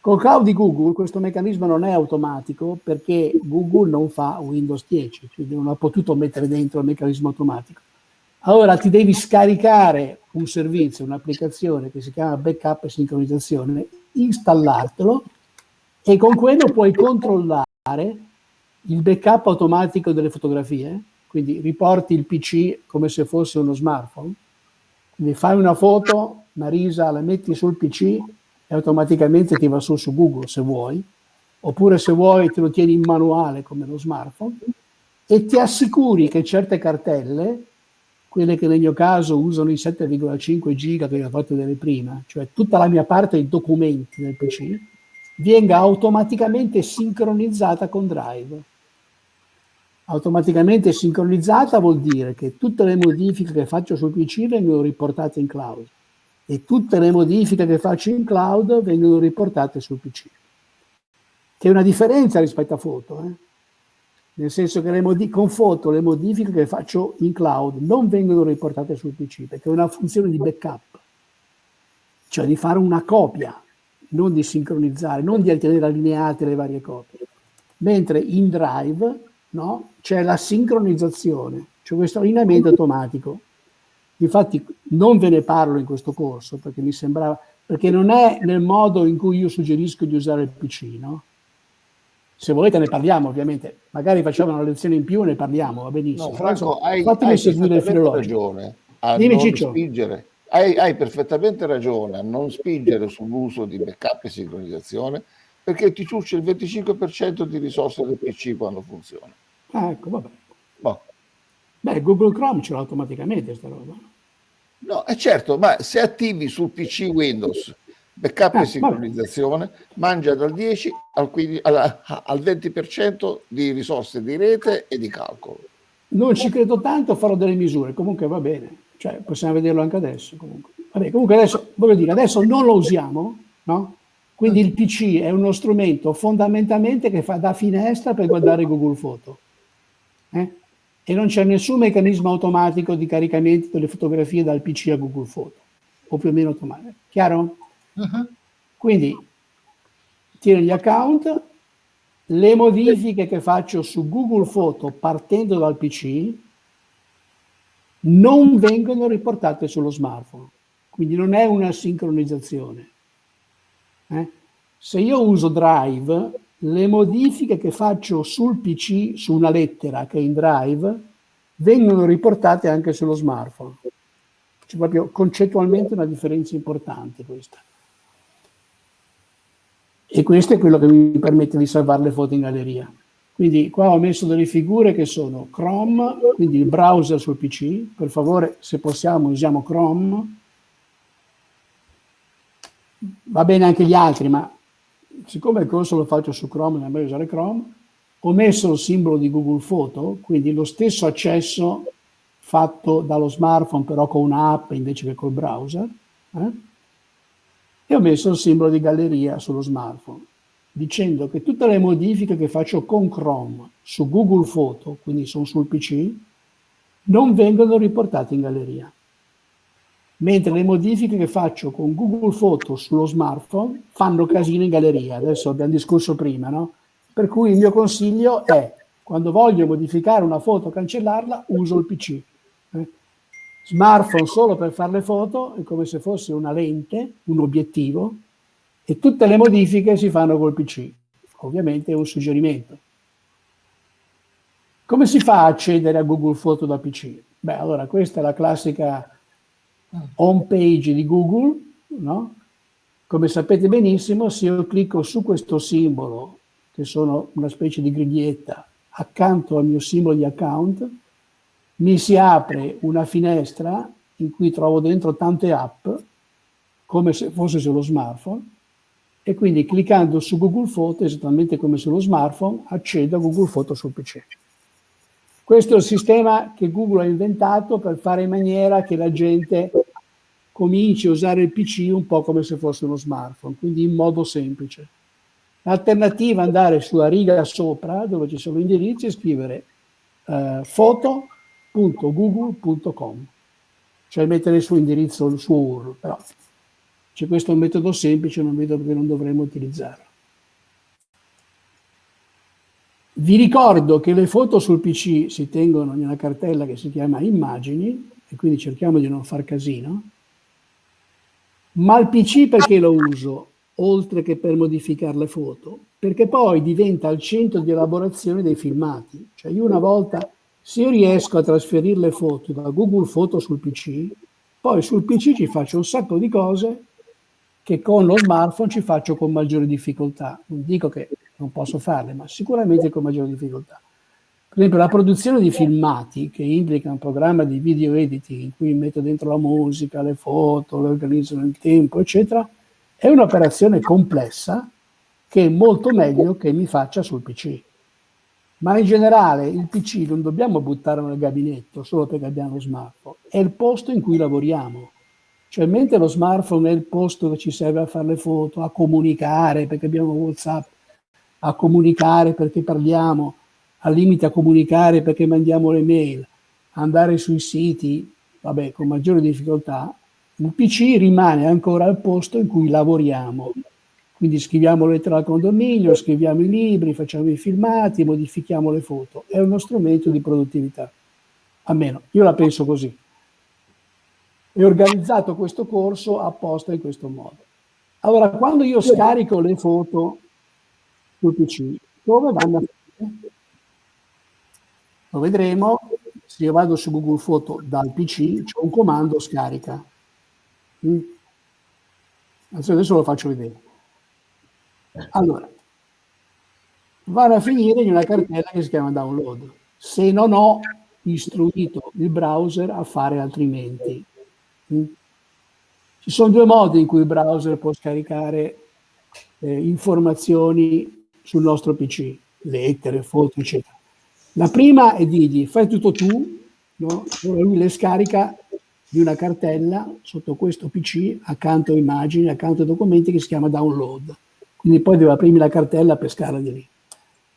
Col cloud di Google questo meccanismo non è automatico perché Google non fa Windows 10, quindi non ha potuto mettere dentro il meccanismo automatico. Allora ti devi scaricare un servizio, un'applicazione che si chiama backup e sincronizzazione, installartelo e con quello puoi controllare il backup automatico delle fotografie, quindi riporti il PC come se fosse uno smartphone, quindi fai una foto, Marisa la metti sul PC e automaticamente ti va su su Google se vuoi, oppure se vuoi te lo tieni in manuale come lo smartphone e ti assicuri che certe cartelle, quelle che nel mio caso usano i 7,5 giga che ho fatto vedere prima, cioè tutta la mia parte dei documenti del PC, venga automaticamente sincronizzata con Drive. Automaticamente sincronizzata vuol dire che tutte le modifiche che faccio sul PC vengono riportate in cloud e tutte le modifiche che faccio in cloud vengono riportate sul PC. Che è una differenza rispetto a foto, eh? nel senso che con foto le modifiche che faccio in cloud non vengono riportate sul PC perché è una funzione di backup, cioè di fare una copia non di sincronizzare, non di tenere allineate le varie copie. Mentre in Drive no, c'è la sincronizzazione, cioè questo allineamento automatico. Infatti non ve ne parlo in questo corso perché mi sembrava, perché non è nel modo in cui io suggerisco di usare il PC, no? Se volete ne parliamo ovviamente, magari facciamo una lezione in più e ne parliamo, va benissimo. No, Franco, hai, fatemi hai seguire il filologico. ragione a Dimmi, non Ciccio. spingere hai, hai, perfettamente ragione a non spingere sull'uso di backup e sincronizzazione perché ti ciuccia il 25% di risorse del PC quando funziona. Ah, ecco, vabbè. Boh. Beh, Google Chrome ce l'ha automaticamente sta roba. No, è certo, ma se attivi sul PC Windows backup Ah, e sincronizzazione, mangia dal 10 al, 15 al, al 20% di risorse di rete e di calcolo. Non ci credo tanto, farò delle misure, comunque va bene, cioè possiamo vederlo anche adesso. Comunque, Vabbè, comunque adesso, voglio dire, adesso non lo usiamo, no? Quindi il PC è uno strumento fondamentalmente che fa da finestra per guardare Google Foto. Eh? E non c'è nessun meccanismo automatico di caricamento delle fotografie dal PC a Google Foto, o più o meno automatico. Chiaro? Quindi tieni gli account, le modifiche che faccio su Google Foto partendo dal PC non vengono riportate sullo smartphone. quindi non è una sincronizzazione. Eh? Se io uso Drive, le modifiche che faccio sul PC, su una lettera che è in Drive, vengono riportate anche sullo smartphone. C'è proprio concettualmente una differenza importante questa. E questo è quello che mi permette di salvare le foto in galleria. Quindi qua ho messo delle figure che sono Chrome, quindi il browser sul PC, per favore se possiamo usiamo Chrome, va bene anche gli altri, ma siccome il corso lo faccio su Chrome, è meglio usare Chrome, ho messo il simbolo di Google Photo, quindi lo stesso accesso fatto dallo smartphone però con un'app invece che col browser, eh? e ho messo il simbolo di galleria sullo smartphone dicendo che tutte le modifiche che faccio con Chrome su Google Photo, quindi sono sul PC, non vengono riportate in galleria. Mentre le modifiche che faccio con Google Photo sullo smartphone fanno casino in galleria. Adesso abbiamo discusso prima, no? Per cui il mio consiglio è, quando voglio modificare una foto cancellarla, uso il PC. Eh? Smartphone solo per fare le foto è come se fosse una lente, un obiettivo, e tutte le modifiche si fanno col PC. Ovviamente è un suggerimento. Come si fa a accedere a Google Photo da PC? Beh, allora questa è la classica home page di Google, no? Come sapete benissimo, se io clicco su questo simbolo, che sono una specie di griglietta, accanto al mio simbolo di account, mi si apre una finestra in cui trovo dentro tante app, come se fosse sullo smartphone, e quindi cliccando su Google Photo, esattamente come sullo smartphone, accedo a Google Photo sul PC. Questo è il sistema che Google ha inventato per fare in maniera che la gente cominci a usare il PC un po' come se fosse uno smartphone, quindi in modo semplice. L'alternativa è andare sulla riga sopra, dove ci sono indirizzi, e scrivere eh, foto.google.com, cioè mettere il suo indirizzo, il suo URL, però c'è questo metodo semplice, non vedo perché non dovremmo utilizzarlo. Vi ricordo che le foto sul PC si tengono in una cartella che si chiama immagini, e quindi cerchiamo di non far casino, ma il PC perché lo uso, oltre che per modificare le foto? Perché poi diventa il centro di elaborazione dei filmati. Cioè io una volta, se io riesco a trasferire le foto da Google Foto sul PC, poi sul PC ci faccio un sacco di cose che con lo smartphone ci faccio con maggiore difficoltà. Non dico che non posso farle, ma sicuramente con maggiore difficoltà. Per esempio la produzione di filmati, che implica un programma di video editing in cui metto dentro la musica, le foto, le organizzo nel tempo, eccetera, è un'operazione complessa che è molto meglio che mi faccia sul PC. Ma in generale il PC non dobbiamo buttarlo nel gabinetto solo perché abbiamo lo smartphone, è il posto in cui lavoriamo cioè, mentre lo smartphone è il posto che ci serve a fare le foto, a comunicare, perché abbiamo WhatsApp, a comunicare perché parliamo, al limite a comunicare perché mandiamo le mail, andare sui siti, vabbè, con maggiore difficoltà, il PC rimane ancora il posto in cui lavoriamo. Quindi scriviamo lettere al condominio, scriviamo i libri, facciamo i filmati, modifichiamo le foto. È uno strumento di produttività. Almeno, io la penso così e organizzato questo corso apposta in questo modo. Allora, quando io scarico le foto sul PC, dove vanno a finire? Lo vedremo, se io vado su Google Foto dal PC, c'è un comando scarica. Mm. Adesso lo faccio vedere. Allora, vanno a finire in una cartella che si chiama download, se non ho istruito il browser a fare altrimenti. Ci sono due modi in cui il browser può scaricare eh, informazioni sul nostro PC, lettere, foto, eccetera. La prima è dirgli fai tutto tu, no? lui le scarica di una cartella sotto questo PC accanto a immagini, accanto a documenti che si chiama download. Quindi poi deve aprirmi la cartella per pescarla di lì.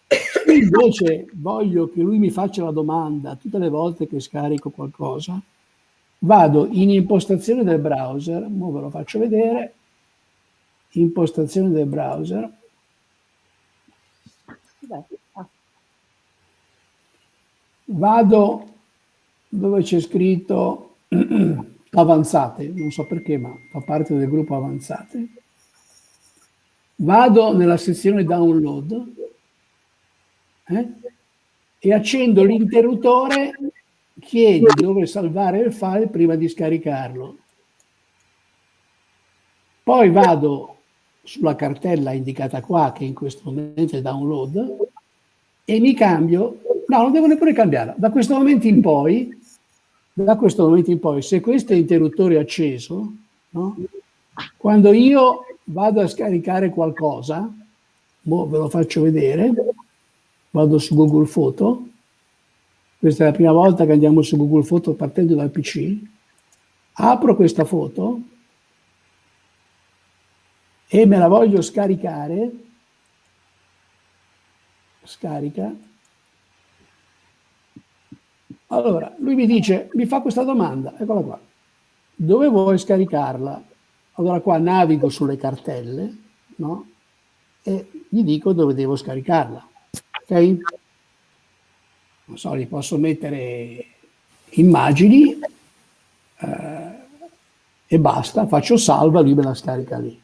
Se invece voglio che lui mi faccia la domanda tutte le volte che scarico qualcosa, vado in impostazione del browser, ora ve lo faccio vedere, impostazione del browser, vado dove c'è scritto avanzate, non so perché, ma fa parte del gruppo avanzate. Vado nella sezione download eh, e accendo l'interruttore, chiedi dove salvare il file prima di scaricarlo. Poi vado sulla cartella indicata qua, che in questo momento è download, e mi cambio, no, non devo neppure cambiarla, da questo momento in poi, da questo momento in poi, se questo interruttore è acceso, no? quando io vado a scaricare qualcosa, ve lo faccio vedere, vado su Google Photo, questa è la prima volta che andiamo su Google Photo partendo dal PC, apro questa foto, e me la voglio scaricare, scarica, allora lui mi dice, mi fa questa domanda, eccola qua, dove vuoi scaricarla? Allora qua navigo sulle cartelle, no? E gli dico dove devo scaricarla, ok? Non so, gli posso mettere immagini eh, e basta, faccio salva, lui me la scarica lì.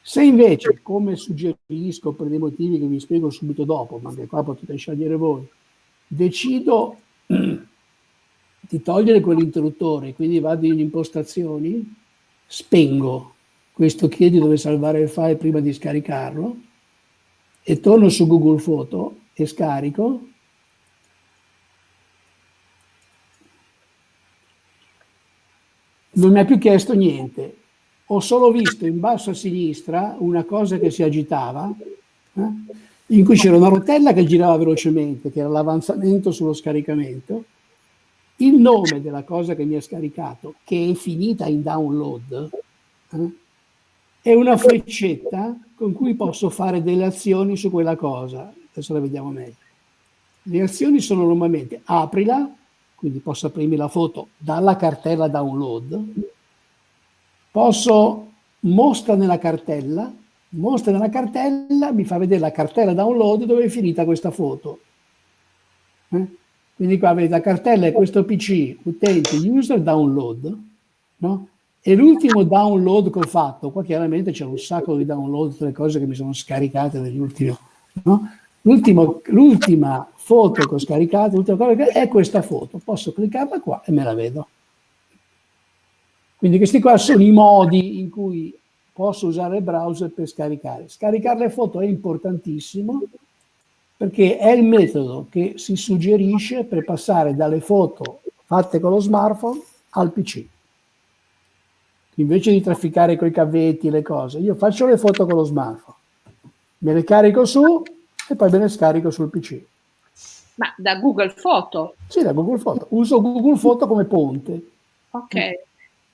Se invece, come suggerisco per dei motivi che vi spiego subito dopo, ma che qua potete scegliere voi, decido di togliere quell'interruttore, quindi vado in impostazioni, spengo questo chiedi dove salvare il file prima di scaricarlo e torno su Google Photo e scarico. Non mi ha più chiesto niente, ho solo visto in basso a sinistra una cosa che si agitava, eh, in cui c'era una rotella che girava velocemente, che era l'avanzamento sullo scaricamento, il nome della cosa che mi ha scaricato, che è finita in download, eh, è una freccetta con cui posso fare delle azioni su quella cosa. Adesso la vediamo meglio. Le azioni sono normalmente aprila, quindi posso aprirmi la foto dalla cartella download, posso mostra nella cartella, mostra nella cartella, mi fa vedere la cartella download dove è finita questa foto. Eh? Quindi qua vedete la cartella è questo PC, utente, user, download, no? E l'ultimo download che ho fatto, qua chiaramente c'è un sacco di download, tutte le cose che mi sono scaricate negli ultimi, no? L'ultima foto che ho scaricato è questa foto, posso cliccarla qua e me la vedo. Quindi questi qua sono i modi in cui posso usare il browser per scaricare. Scaricare le foto è importantissimo perché è il metodo che si suggerisce per passare dalle foto fatte con lo smartphone al PC. Invece di trafficare con i cavetti le cose, io faccio le foto con lo smartphone, me le carico su e poi me le scarico sul PC. Ma da Google Foto? Sì, da Google Foto. Uso Google Foto come ponte. Ok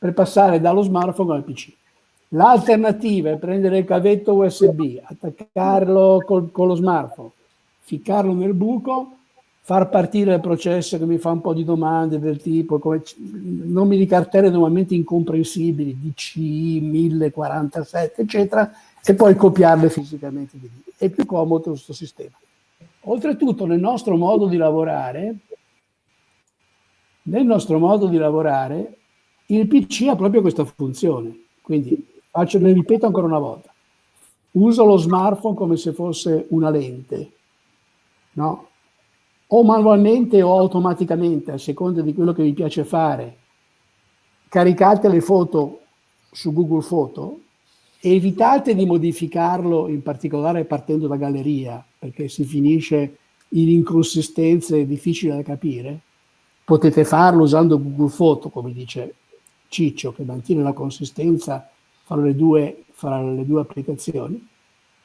per passare dallo smartphone al PC. L'alternativa è prendere il cavetto USB, attaccarlo col, con lo smartphone, ficcarlo nel buco, far partire il processo che mi fa un po' di domande del tipo come nomi di cartelle normalmente incomprensibili, DCI, 1047, eccetera, e poi copiarle fisicamente di lì. È più comodo questo sistema. Oltretutto nel nostro modo di lavorare, nel nostro modo di lavorare il PC ha proprio questa funzione, quindi faccio, le ripeto ancora una volta, uso lo smartphone come se fosse una lente, no? o manualmente o automaticamente, a seconda di quello che vi piace fare, caricate le foto su Google Photo evitate di modificarlo, in particolare partendo da galleria, perché si finisce in inconsistenze difficili da capire. Potete farlo usando Google Photo, come dice Ciccio che mantiene la consistenza fra le due, fra le due applicazioni.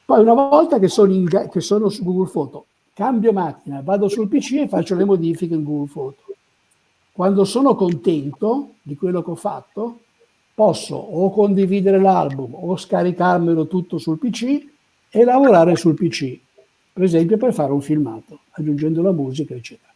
Poi una volta che sono, in, che sono su Google Photo, cambio macchina, vado sul PC e faccio le modifiche in Google Photo. Quando sono contento di quello che ho fatto, posso o condividere l'album o scaricarmelo tutto sul PC e lavorare sul PC, per esempio per fare un filmato, aggiungendo la musica, eccetera.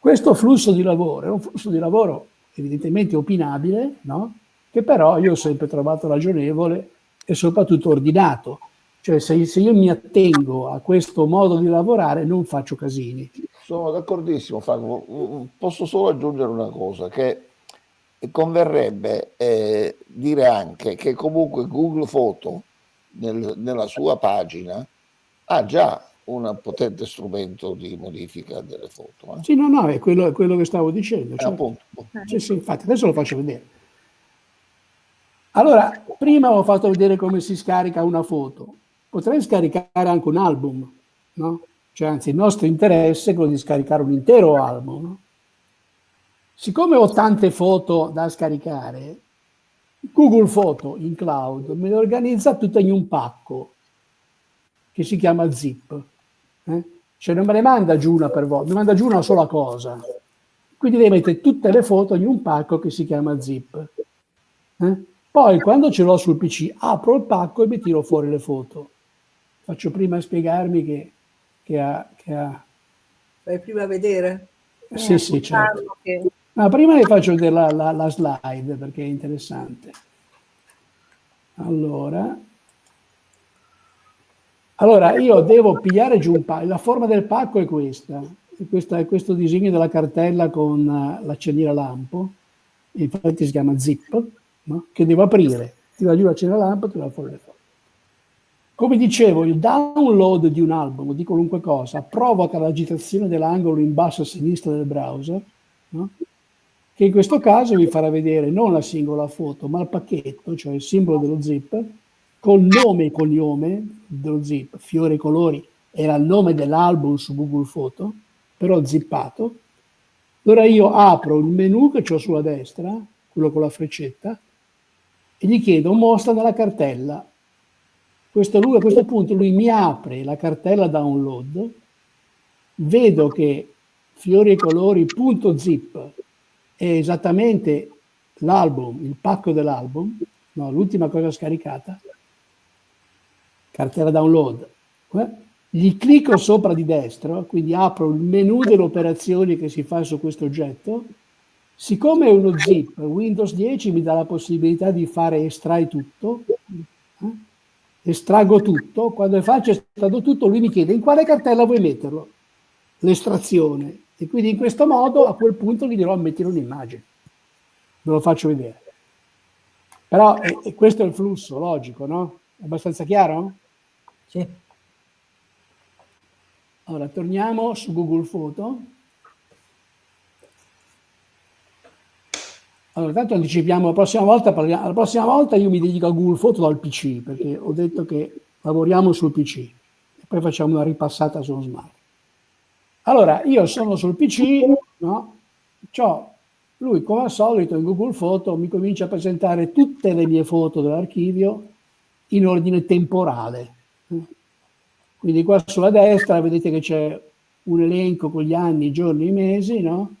Questo flusso di lavoro è un flusso di lavoro evidentemente opinabile, no? che però io ho sempre trovato ragionevole e soprattutto ordinato. Cioè se, se, io mi attengo a questo modo di lavorare non faccio casini. Sono d'accordissimo Franco, posso solo aggiungere una cosa, che converrebbe eh, dire anche che comunque Google Foto nel, nella sua pagina ha già un potente strumento di modifica delle foto. Eh? Sì, no, no, è quello, è quello che stavo dicendo. Eh, certo. appunto. Sì, sì, infatti, adesso lo faccio vedere. Allora, prima ho fatto vedere come si scarica una foto. Potrei scaricare anche un album, no? Cioè, anzi, il nostro interesse è quello di scaricare un intero album, no? Siccome ho tante foto da scaricare, Google Foto in cloud me le organizza tutte in un pacco che si chiama zip. Eh? Cioè non me ne manda giù una per volta, mi manda giù una sola cosa. Quindi devi mettere tutte le foto in un pacco che si chiama zip. Eh? Poi quando ce l'ho sul PC apro il pacco e mi tiro fuori le foto. Faccio prima spiegarmi che, che ha... Che ha... Fai prima vedere? Sì, eh, sì, certo. Che... Ma prima vi faccio vedere la, la, la slide perché è interessante. Allora, allora, io devo pigliare giù un pacco, la forma del pacco è questa, è, questa, è questo disegno della cartella con uh, l'accendiere lampo, infatti si chiama zip, no? che devo aprire, tira giù l'accendiere lampo e tira fuori le foto. Come dicevo, il download di un album di qualunque cosa provoca l'agitazione dell'angolo in basso a sinistra del browser, no? Che in questo caso vi farà vedere non la singola foto, ma il pacchetto, cioè il simbolo dello zip, col nome e cognome dello zip, fiori e colori, era il nome dell'album su Google Photo, però zippato. Allora io apro il menu che ho sulla destra, quello con la freccetta, e gli chiedo mostra nella cartella. Questo lui, a questo punto lui mi apre la cartella download, vedo che fiori e colori.zip è esattamente l'album, il pacco dell'album, no, l'ultima cosa scaricata, cartella download, eh? gli clicco sopra di destra, quindi apro il menu delle operazioni che si fa su questo oggetto, siccome è uno zip, Windows 10 mi dà la possibilità di fare estrai tutto, eh? estraggo tutto, quando faccio estraggo tutto lui mi chiede in quale cartella vuoi metterlo, l'estrazione, e quindi in questo modo a quel punto gli dirò mettere un'immagine, ve lo faccio vedere. Però e, e questo è il flusso, logico, no? È abbastanza chiaro? Sì. Allora, torniamo su Google Photo. Allora, tanto anticipiamo, la prossima, volta parliamo, la prossima volta io mi dedico a Google Photo dal PC, perché ho detto che lavoriamo sul PC, e poi facciamo una ripassata sullo smart. Allora, io sono sul PC, no? Lui come al solito in Google Photo mi comincia a presentare tutte le mie foto dell'archivio in ordine temporale. Quindi qua sulla destra vedete che c'è un elenco con gli anni, i giorni, i mesi, no?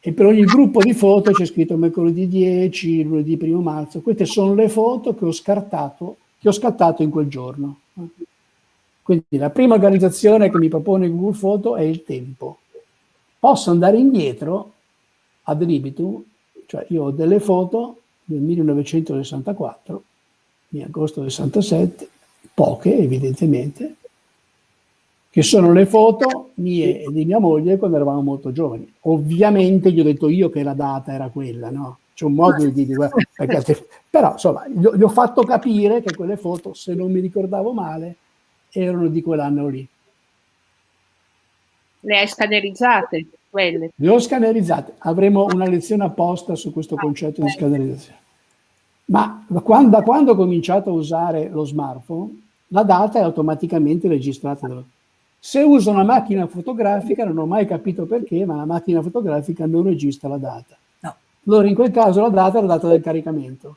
E per ogni gruppo di foto c'è scritto mercoledì 10, lunedì 1 marzo. Queste sono le foto che ho scartato, che ho scattato in quel giorno. Quindi la prima organizzazione che mi propone Google Photo è il tempo. Posso andare indietro ad libitum, cioè io ho delle foto del 1964, di agosto del 67, poche evidentemente, che sono le foto mie e di mia moglie quando eravamo molto giovani. Ovviamente gli ho detto io che la data era quella, no? C'è un modo di dire, perché, però insomma, gli ho, gli ho fatto capire che quelle foto, se non mi ricordavo male, erano di quell'anno lì. Le hai scannerizzate quelle? Le ho scannerizzate. Avremo una lezione apposta su questo ah, concetto di scannerizzazione. Ma da quando, da quando ho cominciato a usare lo smartphone, la data è automaticamente registrata se uso una macchina fotografica, non ho mai capito perché, ma la macchina fotografica non registra la data. No. Allora in quel caso la data è la data del caricamento.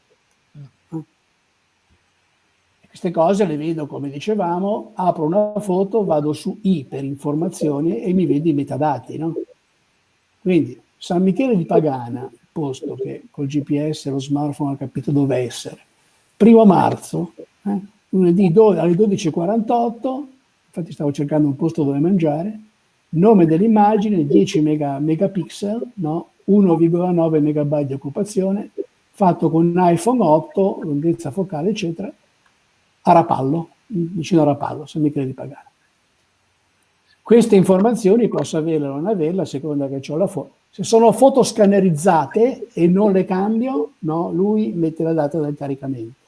Queste cose le vedo, come dicevamo, apro una foto, vado su I per informazioni e mi vedo i metadati. No? Quindi San Michele di Pagana, posto che col GPS lo smartphone ha capito dove essere. Primo marzo, eh, lunedì alle 12.48, infatti stavo cercando un posto dove mangiare, nome dell'immagine 10 mega, megapixel, no? 1,9 megabyte di occupazione, fatto con un iPhone 8, lunghezza focale, eccetera, a Rapallo, vicino a Rapallo, San Michele di Pagano. Queste informazioni posso averle o non averle a seconda che ho la foto. Se sono foto scannerizzate e non le cambio, no, lui mette la data del caricamento.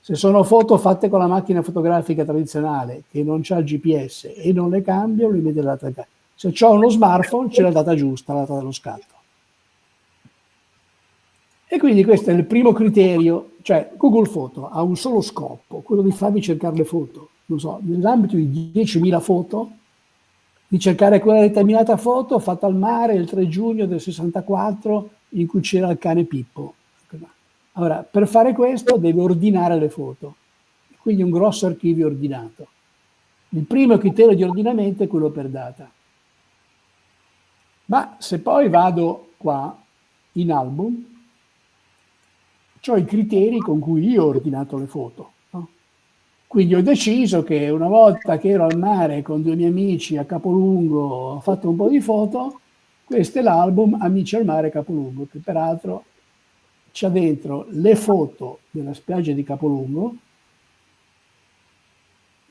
Se sono foto fatte con la macchina fotografica tradizionale che non c'ha il GPS e non le cambio, lui mette la data del caricamento. Se ho uno smartphone c'è la data giusta, la data dello scatto. E quindi questo è il primo criterio, cioè Google Foto ha un solo scopo, quello di farvi cercare le foto. Non so, nell'ambito di 10.000 foto, di cercare quella determinata foto fatta al mare il 3 giugno del 64 in cui c'era il cane Pippo. Allora, per fare questo deve ordinare le foto, quindi un grosso archivio ordinato. Il primo criterio di ordinamento è quello per data. Ma se poi vado qua in album, ho i criteri con cui io ho ordinato le foto. No? Quindi ho deciso che una volta che ero al mare con due miei amici a Capolungo, ho fatto un po' di foto, questo è l'album Amici al mare Capolungo, che peraltro c'ha dentro le foto della spiaggia di Capolungo,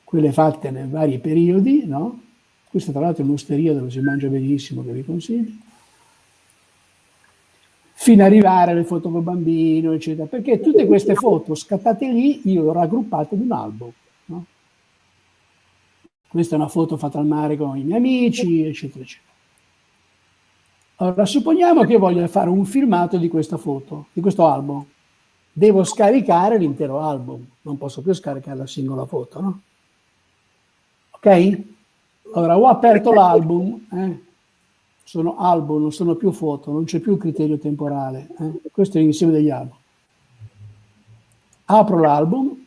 quelle fatte nei vari periodi, no? Questa tra l'altro è un'osteria dove si mangia benissimo, che vi consiglio fino ad arrivare alle foto col bambino, eccetera. Perché tutte queste foto scattate lì io le ho raggruppate in un album. No? Questa è una foto fatta al mare con i miei amici, eccetera, eccetera. Allora, supponiamo che io voglia fare un filmato di questa foto, di questo album. Devo scaricare l'intero album, non posso più scaricare la singola foto, no? Ok? Allora, ho aperto l'album, eh? Sono album, non sono più foto, non c'è più criterio temporale. Eh? Questo è l'insieme degli album. Apro l'album,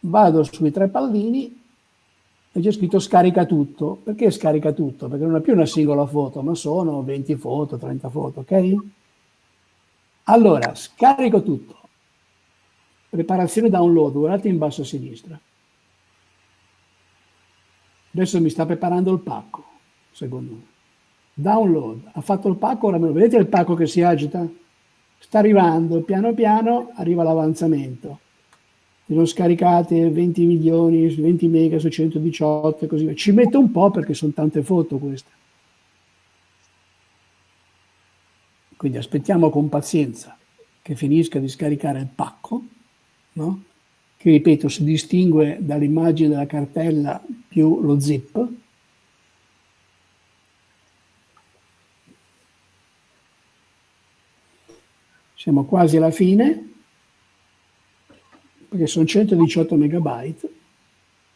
vado sui tre pallini e c'è scritto scarica tutto. Perché scarica tutto? Perché non è più una singola foto, ma sono 20 foto, 30 foto, ok? Allora, scarico tutto. Preparazione download, guardate in basso a sinistra. Adesso mi sta preparando il pacco, secondo me download, ha fatto il pacco, ora vedete il pacco che si agita? Sta arrivando, piano piano arriva l'avanzamento. Ho scaricate 20 milioni, 20 mega su 118 e così via. Ci metto un po' perché sono tante foto queste. Quindi aspettiamo con pazienza che finisca di scaricare il pacco, no? che ripeto si distingue dall'immagine della cartella più lo zip, siamo quasi alla fine, perché sono 118 megabyte,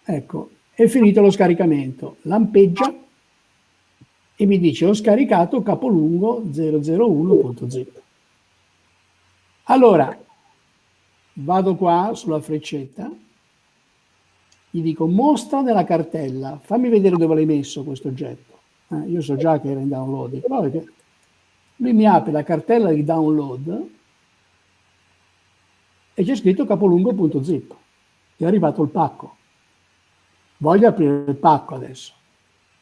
ecco, è finito lo scaricamento, lampeggia e mi dice ho scaricato capolungo 001.zip. Allora, vado qua sulla freccetta, gli dico mostra nella cartella, fammi vedere dove l'hai messo questo oggetto. Eh, io so già che era in download, però lui mi apre la cartella di download e c'è scritto capolungo.zip. È arrivato il pacco. Voglio aprire il pacco adesso.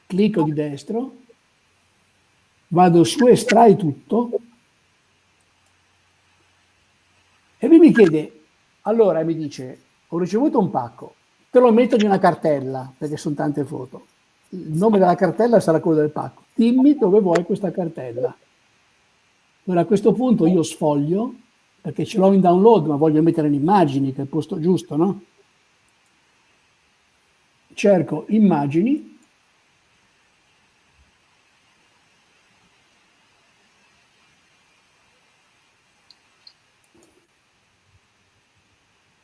Clicco di destro, vado su estrai tutto e lui mi chiede, allora mi dice, ho ricevuto un pacco, te lo metto in una cartella, perché sono tante foto. Il nome della cartella sarà quello del pacco. Dimmi dove vuoi questa cartella. Allora a questo punto io sfoglio, perché ce l'ho in download, ma voglio mettere le immagini, che è il posto giusto, no? Cerco immagini,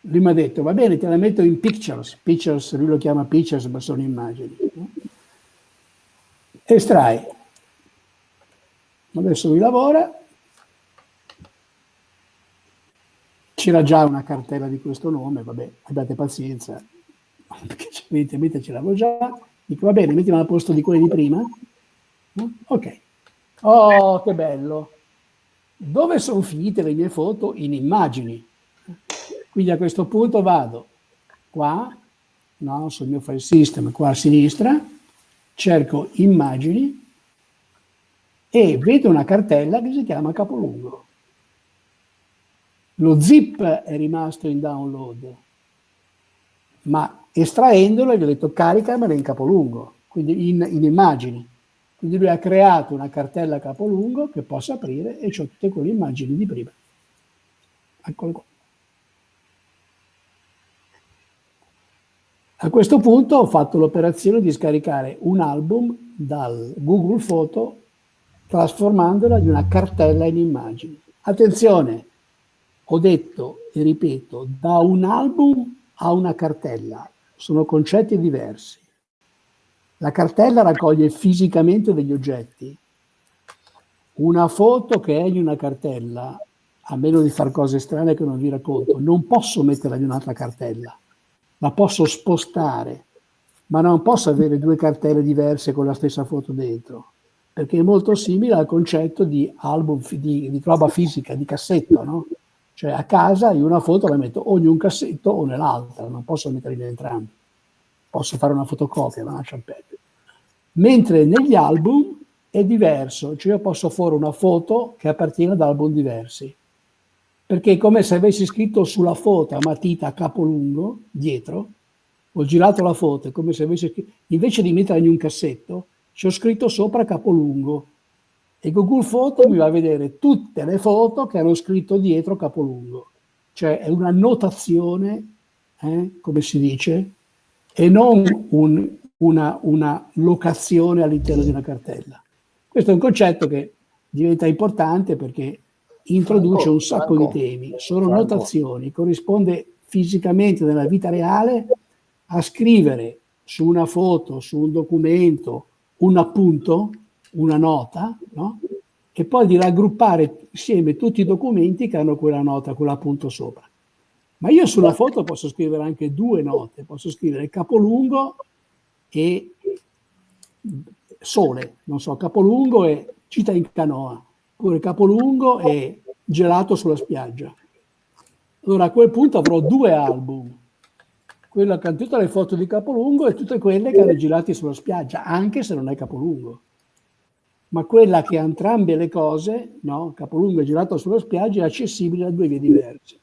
lui mi ha detto, va bene, te la metto in pictures, pictures, lui lo chiama pictures, ma sono immagini. Estrai. Adesso lui lavora, c'era già una cartella di questo nome, vabbè, abbiate pazienza, perché evidentemente ce l'avevo già, dico va bene, mettiamo al posto di quelli di prima, ok, oh che bello, dove sono finite le mie foto? In immagini, quindi a questo punto vado qua, no, sul mio file system, qua a sinistra, cerco immagini e vedo una cartella che si chiama capolungo. Lo zip è rimasto in download, ma estraendolo gli ho detto caricamela in capolungo, quindi in, in immagini. Quindi lui ha creato una cartella capolungo che posso aprire e ho tutte quelle immagini di prima. Eccolo qua. A questo punto ho fatto l'operazione di scaricare un album dal Google Photo trasformandola in una cartella in immagini. Attenzione, ho detto e ripeto, da un album a una cartella sono concetti diversi. La cartella raccoglie fisicamente degli oggetti. Una foto che è in una cartella, a meno di fare cose strane che non vi racconto, non posso metterla in un'altra cartella, la posso spostare, ma non posso avere due cartelle diverse con la stessa foto dentro, perché è molto simile al concetto di album, di, di roba fisica, di cassetto, no? Cioè a casa io una foto la metto o in un cassetto o nell'altra, non posso metterli in entrambi. Posso fare una fotocopia, ma lascia perdere. Mentre negli album è diverso, cioè io posso fare una foto che appartiene ad album diversi. Perché è come se avessi scritto sulla foto a matita a capo lungo, dietro, ho girato la foto, è come se avessi scritto, invece di metterla in un cassetto, ci ho scritto sopra capo lungo e Google Photo mi va a vedere tutte le foto che hanno scritto dietro capolungo. Cioè è una notazione, eh, come si dice, e non un, una, una locazione all'interno di una cartella. Questo è un concetto che diventa importante perché introduce Franco, un sacco Franco, di temi, sono Franco. notazioni, corrisponde fisicamente nella vita reale a scrivere su una foto, su un documento, un appunto, una nota, no? e poi di raggruppare insieme tutti i documenti che hanno quella nota, quell'appunto sopra. Ma io sulla foto posso scrivere anche due note, posso scrivere capolungo e sole, non so, capolungo e cita in canoa, oppure capolungo e gelato sulla spiaggia. Allora a quel punto avrò due album, quello che ha tutte le foto di capolungo e tutte quelle che hanno girati sulla spiaggia, anche se non è capolungo ma quella che ha entrambe le cose, no? capolungo e girato sulla spiaggia, è accessibile da due vie diverse.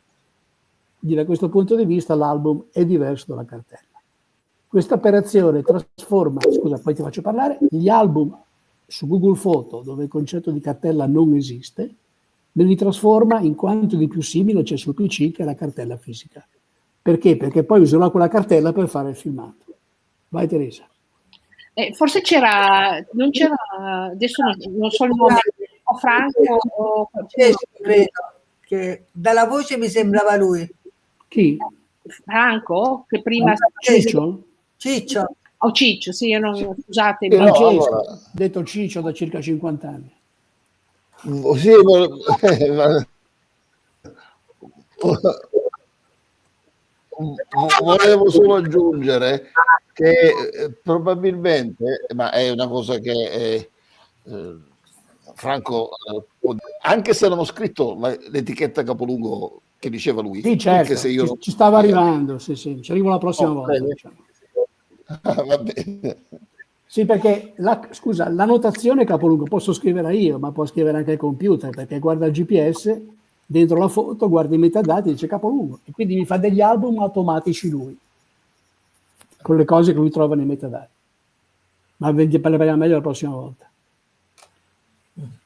Quindi da questo punto di vista l'album è diverso dalla cartella. Questa operazione trasforma, scusa, poi ti faccio parlare, gli album su Google Photo, dove il concetto di cartella non esiste, me li trasforma in quanto di più simile c'è sul PC che la cartella fisica. Perché? Perché poi userò quella cartella per fare il filmato. Vai Teresa. Eh, forse c'era, non c'era, adesso non, non so il nome, o Franco o credo che dalla voce mi sembrava lui. Chi? Franco, che prima... Ciccio? Ciccio. O oh, Ciccio, sì, io non, scusate. No, allora. detto Ciccio da circa 50 anni. Sì, ma... volevo solo aggiungere che eh, probabilmente, ma è una cosa che eh, eh, Franco, eh, anche se non ho scritto l'etichetta capolungo che diceva lui, sì, certo, se io ci, ci stava arrivando, sì, sì, ci arrivo la prossima oh, volta. Diciamo. Ah, va bene. Sì, perché la, scusa, la notazione capolungo posso scrivere io, ma può scrivere anche il computer, perché guarda il GPS dentro la foto, guarda i metadati e dice capolungo e quindi mi fa degli album automatici lui con le cose che lui trova nei metadati. Ma ne parleremo meglio la prossima volta.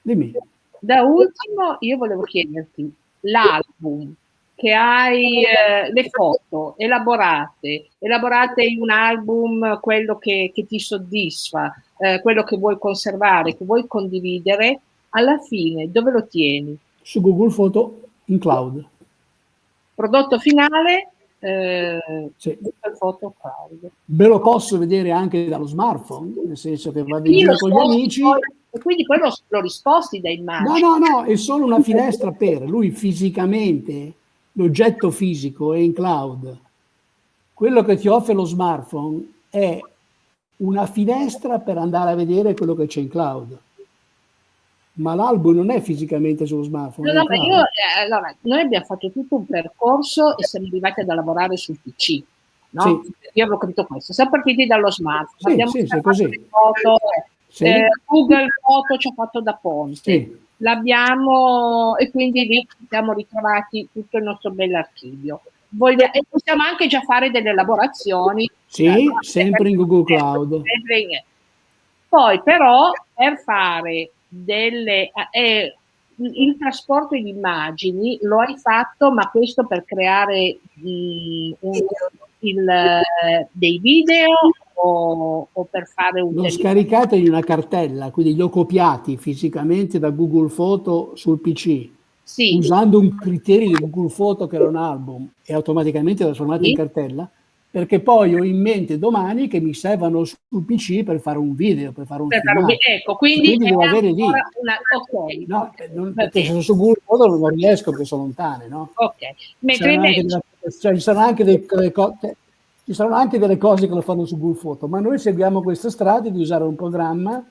Dimmi. Da ultimo, io volevo chiederti l'album che hai eh, le foto elaborate, elaborate in un album quello che, che ti soddisfa, eh, quello che vuoi conservare, che vuoi condividere, alla fine dove lo tieni? Su Google Photo in cloud. Prodotto finale, eh, sì. foto cloud. Ve lo posso vedere anche dallo smartphone, nel senso che in giro con gli amici. E quindi poi lo, lo risposti da immagini. No, no, no, è solo una finestra per lui fisicamente, l'oggetto fisico è in cloud. Quello che ti offre lo smartphone è una finestra per andare a vedere quello che c'è in cloud ma l'album non è fisicamente sullo smartphone. No, no, io, eh, allora, noi abbiamo fatto tutto un percorso e siamo arrivati ad lavorare sul PC. No? Sì. Io avevo capito questo. Siamo partiti dallo smartphone, sì, abbiamo sì, sì, così. Foto, eh, Google Foto ci ha fatto da ponte. L'abbiamo e quindi lì siamo ritrovati tutto il nostro bell'archivio. Voglia, e possiamo anche già fare delle elaborazioni. Sì, sempre in Google Cloud. Poi però per fare delle... Eh, il trasporto di immagini lo hai fatto, ma questo per creare mh, un, il, dei video o, o, per fare un... L'ho scaricato in una cartella, quindi li ho copiati fisicamente da Google Photo sul PC, sì. usando un criterio di Google Photo che era un album e automaticamente trasformato sì. in cartella, perché poi ho in mente domani che mi servono sul PC per fare un video, per fare un per filmato. Ecco, quindi, quindi devo avere lì. Una... Okay. No, non, perché se su Google Photo non riesco perché sono lontane, no? Ok. Mentre invece... Cioè, ci sono anche delle, delle cose ci saranno anche delle cose che lo fanno su Google Photo, ma noi seguiamo questa strada di usare un programma.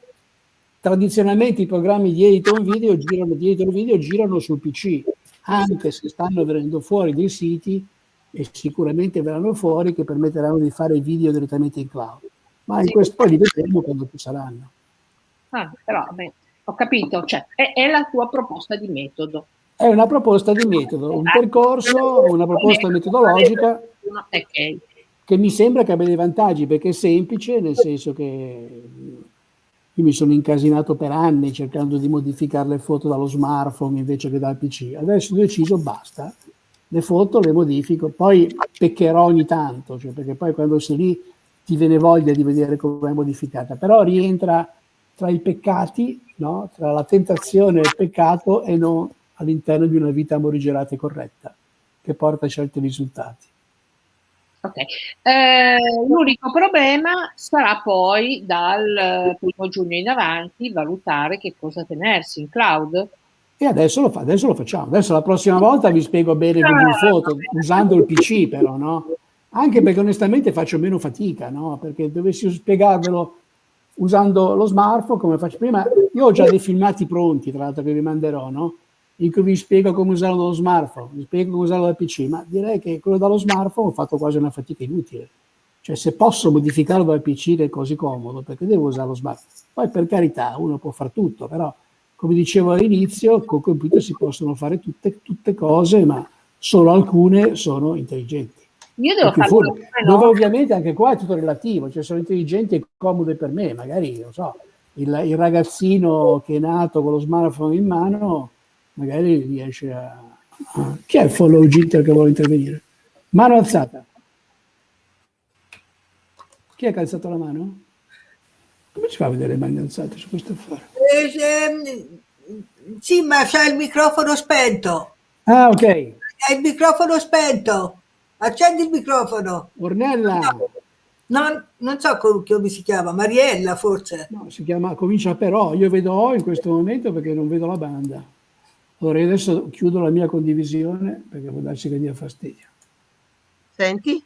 Tradizionalmente i programmi di editor video girano, di editor video girano sul PC, anche se stanno venendo fuori dei siti e sicuramente verranno fuori che permetteranno di fare video direttamente in cloud. Ma in questo poi li vedremo quando ci saranno. Ah, però, beh, ho capito, cioè, è, è la tua proposta di metodo. È una proposta di metodo, un percorso, una proposta metodologica. Okay che mi sembra che abbia dei vantaggi perché è semplice, nel senso che io mi sono incasinato per anni cercando di modificare le foto dallo smartphone invece che dal PC. Adesso ho deciso basta, le foto le modifico, poi peccherò ogni tanto, cioè perché poi quando sei lì ti viene voglia di vedere come è modificata, però rientra tra i peccati, no? tra la tentazione e il peccato e non all'interno di una vita morigerata e corretta che porta a certi risultati. Okay. Eh, l'unico problema sarà poi dal primo giugno in avanti valutare che cosa tenersi in cloud. E adesso lo, fa, adesso lo facciamo. Adesso la prossima volta vi spiego bene Google Photo, usando il PC però, no? Anche perché onestamente faccio meno fatica, no? Perché dovessi spiegarvelo usando lo smartphone, come faccio prima, io ho già dei filmati pronti, tra l'altro, che vi manderò, no? in cui vi spiego come usarlo dallo smartphone, vi spiego come usarlo dal PC, ma direi che quello dallo smartphone ho fatto quasi una fatica inutile. Cioè se posso modificarlo dal PC è così comodo, perché devo usare lo smartphone? Poi per carità, uno può fare tutto, però come dicevo all'inizio, con computer si possono fare tutte, tutte cose, ma solo alcune sono intelligenti. Io devo fare no? Dove ovviamente anche qua è tutto relativo, cioè sono intelligenti e comode per me, magari, non so, il, il ragazzino che è nato con lo smartphone in mano magari riesce a... Chi è il follow Gitter che vuole intervenire? Mano alzata. Chi ha calzato la mano? Come si fa a vedere le mani alzate su questo affare? Eh, eh, sì, ma c'è il microfono spento. Ah, ok. È il microfono spento. Accendi il microfono. Ornella. No, non, non so come si chiama, Mariella forse. No, si chiama, comincia però. Io vedo O in questo momento perché non vedo la banda. Allora io adesso chiudo la mia condivisione perché può darsi che dia fastidio. Senti?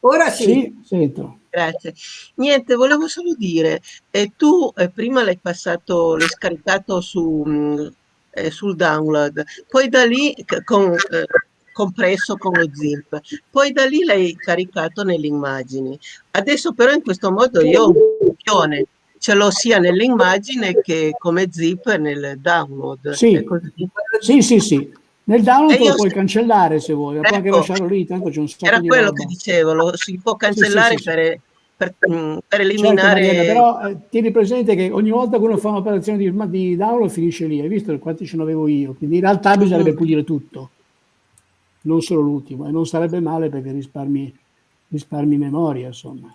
Ora sì. Sì, sento. Grazie. Niente, volevo solo dire, eh, tu eh, prima l'hai passato, l'hai scaricato su, mh, mm, eh, sul download, poi da lì con, eh, compresso con lo zip, poi da lì l'hai caricato nelle immagini. Adesso però in questo modo io ho un copione ce l'ho sia nell'immagine che come zip nel download. Sì, sì, sì, sì. Nel download lo puoi cancellare se vuoi, ecco, puoi anche lasciarlo lì, tanto c'è un sacco Era quello roba. che dicevo, lo si può cancellare sì, sì, per, per, mm, per, eliminare... Certo, Mariana, però eh, tieni presente che ogni volta che uno fa un'operazione di, di, download finisce lì, hai visto quanti ce ne avevo io, quindi in realtà bisognerebbe mm. pulire tutto, non solo l'ultimo, e non sarebbe male perché risparmi, risparmi memoria, insomma.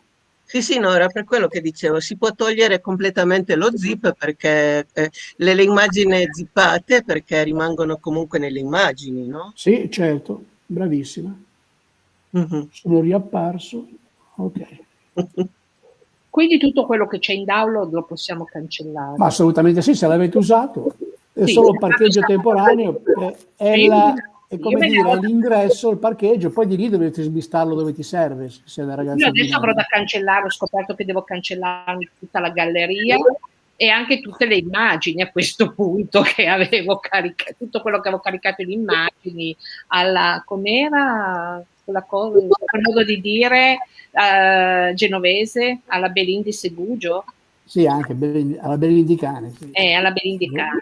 Sì, sì, no, era per quello che dicevo, si può togliere completamente lo zip perché eh, le, le, immagini zippate perché rimangono comunque nelle immagini, no? Sì, certo, bravissima. Mm -hmm. Sono riapparso, ok. Quindi tutto quello che c'è in download lo possiamo cancellare? Ma assolutamente sì, se l'avete usato. È sì, solo parcheggio temporaneo, è, sì. la è come dire all'ingresso il parcheggio, poi di lì dovete smistarlo dove ti serve. Se Io adesso avrò da cancellare, ho scoperto che devo cancellare tutta la galleria e anche tutte le immagini a questo punto che avevo caricato, tutto quello che avevo caricato in immagini, alla, com'era quella cosa, quel modo di dire uh, genovese, alla Belindi Segugio. Sì, anche alla Belindicane. Sì. Eh, alla Belindicane.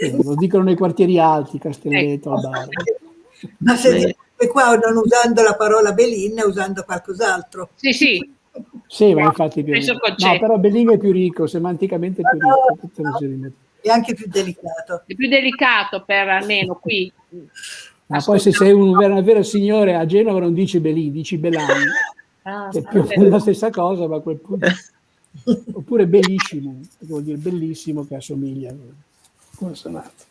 Sì, lo dicono nei quartieri alti, Castelletto, ecco. Ma se sì. qua non usando la parola Belin, usando qualcos'altro. Sì, sì. Sì, ma infatti più. No, però Belling è più ricco, semanticamente è più ricco. No, no, è anche più delicato. È più delicato per almeno qui. Ma poi se sei un, una vera signore a Genova non dici Belin, dici Belani. Ah, è più la stessa cosa, ma a quel punto... Oppure bellissimo, vuol dire bellissimo che assomiglia. Consonante.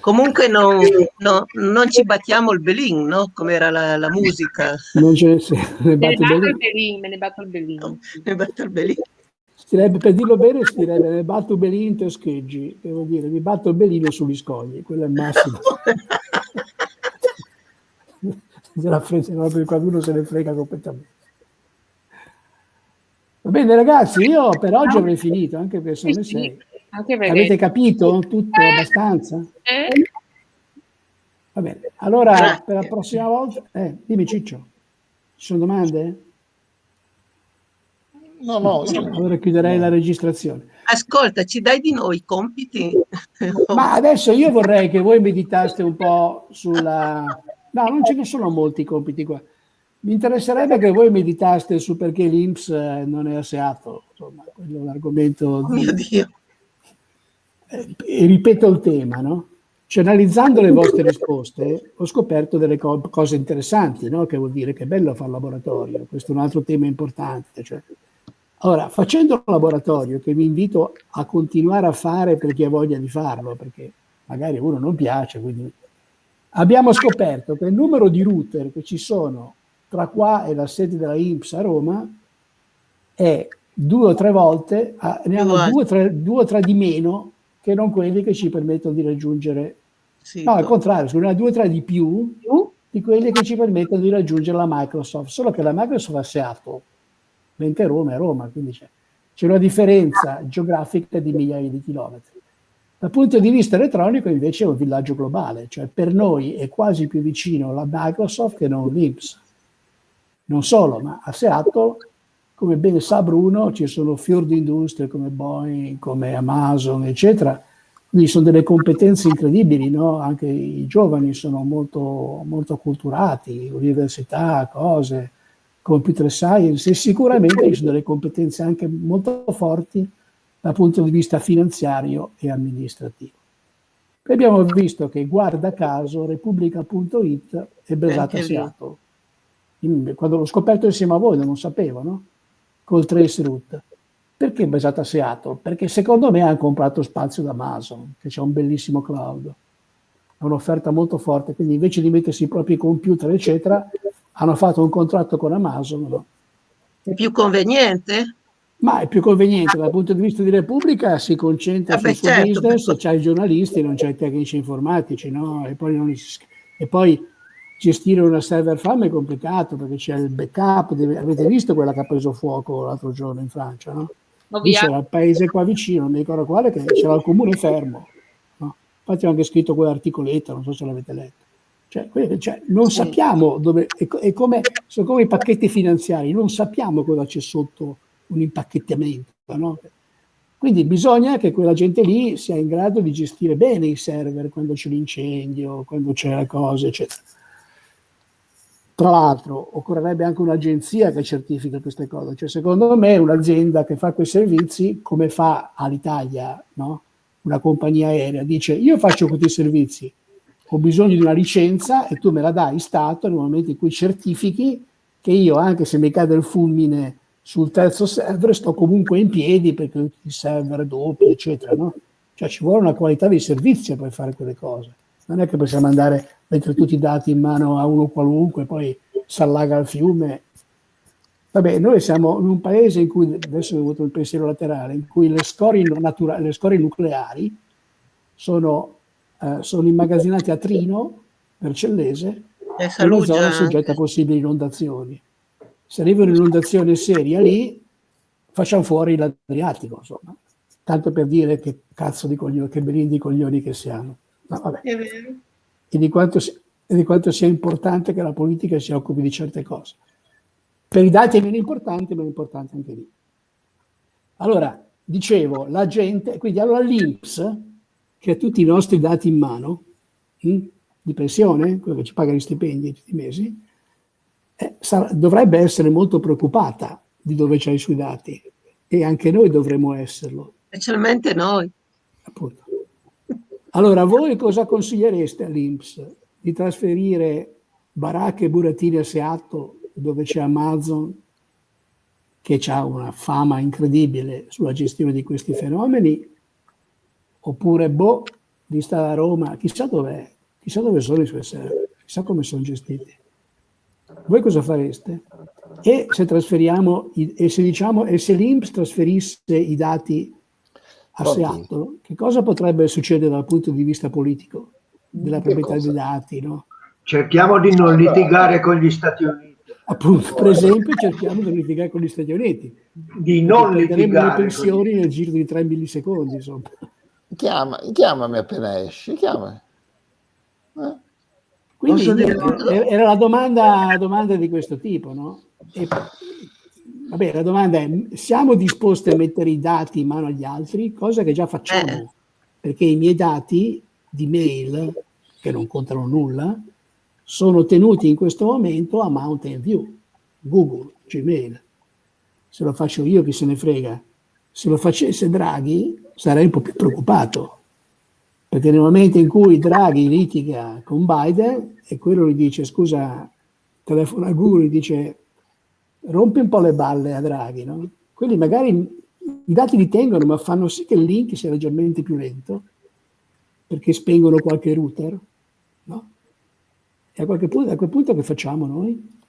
Comunque non, no, non, ci battiamo il belin, no? Come era la, la musica. Non ce ne, ne batto il belin. Me ne batto il belin. No, ne batto il belin. Stirebbe, per dirlo bene, si direbbe ne batto il belin te scheggi, che vuol dire mi batto il belino sugli scogli, quello è il massimo. se la frega, proprio qualcuno se ne frega completamente. Va bene ragazzi, io per oggi avrei finito, anche perché sono le sei. Avete capito tutto eh. abbastanza? Eh. Va bene, allora per la prossima volta... Eh, dimmi Ciccio, ci sono domande? No, no. Allora chiuderei la registrazione. Ascolta, ci dai di noi i compiti? Ma adesso io vorrei che voi meditaste un po' sulla... No, non ce ne sono molti compiti qua. Mi interesserebbe che voi meditaste su perché l'Inps eh, non è asseato, insomma, quello è l'argomento... Oh mio Dio! E ripeto il tema, no? Cioè, analizzando le vostre risposte, ho scoperto delle co cose interessanti, no? Che vuol dire che è bello fare laboratorio, questo è un altro tema importante. Cioè. Ora, facendo un laboratorio, che vi invito a continuare a fare per chi ha voglia di farlo, perché magari a uno non piace, quindi... Abbiamo scoperto che il numero di router che ci sono tra qua e la sede della INPS a Roma è due o tre volte, ne hanno due o tre, due o tre di meno che non quelli che ci permettono di raggiungere, sì, no al contrario, sono o tre di più di quelli che ci permettono di raggiungere la Microsoft, solo che la Microsoft ha Seattle, mentre Roma è Roma, quindi c'è una differenza geografica di migliaia di chilometri. Dal punto di vista elettronico invece è un villaggio globale, cioè per noi è quasi più vicino la Microsoft che non l'IPS. Non solo, ma a Seattle, come ben sa Bruno, ci sono fior di industrie come Boeing, come Amazon, eccetera. Quindi sono delle competenze incredibili, no? Anche i giovani sono molto, molto acculturati, università, cose, computer science, e sicuramente ci sono delle competenze anche molto forti dal punto di vista finanziario e amministrativo. E abbiamo visto che, guarda caso, Repubblica.it è basata a Seattle quando l'ho scoperto insieme a voi, non lo sapevo, no? Col Traceroute. Perché basata a Seattle? Perché secondo me hanno comprato spazio da Amazon, che c'è un bellissimo cloud. È un'offerta molto forte, quindi invece di mettersi i propri computer, eccetera, hanno fatto un contratto con Amazon. No? È più conveniente? Ma è più conveniente dal punto di vista di Repubblica, si concentra Vabbè, sul suo certo, business, c'ha i giornalisti, non c'ha i tecnici informatici, no? E poi, non, e poi gestire una server farm è complicato perché c'è il backup, deve, avete visto quella che ha preso fuoco l'altro giorno in Francia, no? C'era il paese qua vicino, non mi ricordo quale, che c'era il comune fermo. No? Infatti ho anche scritto quell'articoletto, non so se l'avete letto. Cioè, cioè, non sappiamo dove, è come, sono come i pacchetti finanziari, non sappiamo cosa c'è sotto un impacchettamento, no? Quindi bisogna che quella gente lì sia in grado di gestire bene i server quando c'è l'incendio, quando c'è la cosa, eccetera. Tra l'altro occorrerebbe anche un'agenzia che certifica queste cose, cioè secondo me un'azienda che fa quei servizi, come fa all'Italia, no? una compagnia aerea, dice io faccio questi servizi, ho bisogno di una licenza e tu me la dai Stato nel momento in cui certifichi che io, anche se mi cade il fulmine sul terzo server, sto comunque in piedi perché i server doppi, eccetera. No? Cioè ci vuole una qualità di servizio per fare quelle cose. Non è che possiamo andare mettere tutti i dati in mano a uno qualunque, poi si allaga il fiume. Vabbè, noi siamo in un paese in cui, adesso ho avuto il pensiero laterale, in cui le scorie, le scorie nucleari sono, eh, sono immagazzinate a Trino, per Cellese, e una zona soggetta a possibili inondazioni. Se arrivano inondazioni serie lì, facciamo fuori l'Adriatico, insomma. Tanto per dire che cazzo di coglioni, che belindi coglioni che siamo. No, vabbè. È vero e di, quanto, e di quanto sia importante che la politica si occupi di certe cose. Per i dati è meno importante, ma è importante anche lì. Allora, dicevo, la gente, quindi allora l'Inps, che ha tutti i nostri dati in mano, hm, di pensione, quello che ci paga gli stipendi tutti i mesi, eh, sarà, dovrebbe essere molto preoccupata di dove c'hai i suoi dati e anche noi dovremmo esserlo. Specialmente noi. Appunto. Allora, voi cosa consigliereste all'Inps? Di trasferire baracche e burattini a Seattle, dove c'è Amazon, che ha una fama incredibile sulla gestione di questi fenomeni, oppure, boh, di stare a Roma, chissà dov'è, chissà dove sono i suoi server, chissà come sono gestiti. Voi cosa fareste? E se trasferiamo, e se diciamo, e se l'Inps trasferisse i dati a? Seattle, che cosa potrebbe succedere dal punto di vista politico della proprietà dei dati, no? Cerchiamo di non litigare con gli Stati Uniti. Appunto, per esempio, cerchiamo di litigare con gli Stati Uniti. Di non le litigare. con gli- pensioni nel giro di 3 millisecondi, insomma. Chiama, chiamami appena esci, chiamami. Eh? Quindi dire- era la domanda, domanda di questo tipo, no? E, vabbè, la domanda è, siamo disposti a mettere i dati in mano agli altri? Cosa che già facciamo, Eh. perché i miei dati di mail, che non contano nulla, sono tenuti in questo momento a Mountain View, Google, Gmail. Se lo faccio io, chi se ne frega. Se lo facesse Draghi, sarei un po' più preoccupato, perché nel momento in cui Draghi litiga con Biden e quello gli dice scusa, telefona a Google e dice rompi un po' le balle a Draghi, no? quelli magari i dati li tengono ma fanno sì che il link sia leggermente più lento perché spengono qualche router, no? E a, qualche punto, a quel punto che facciamo noi?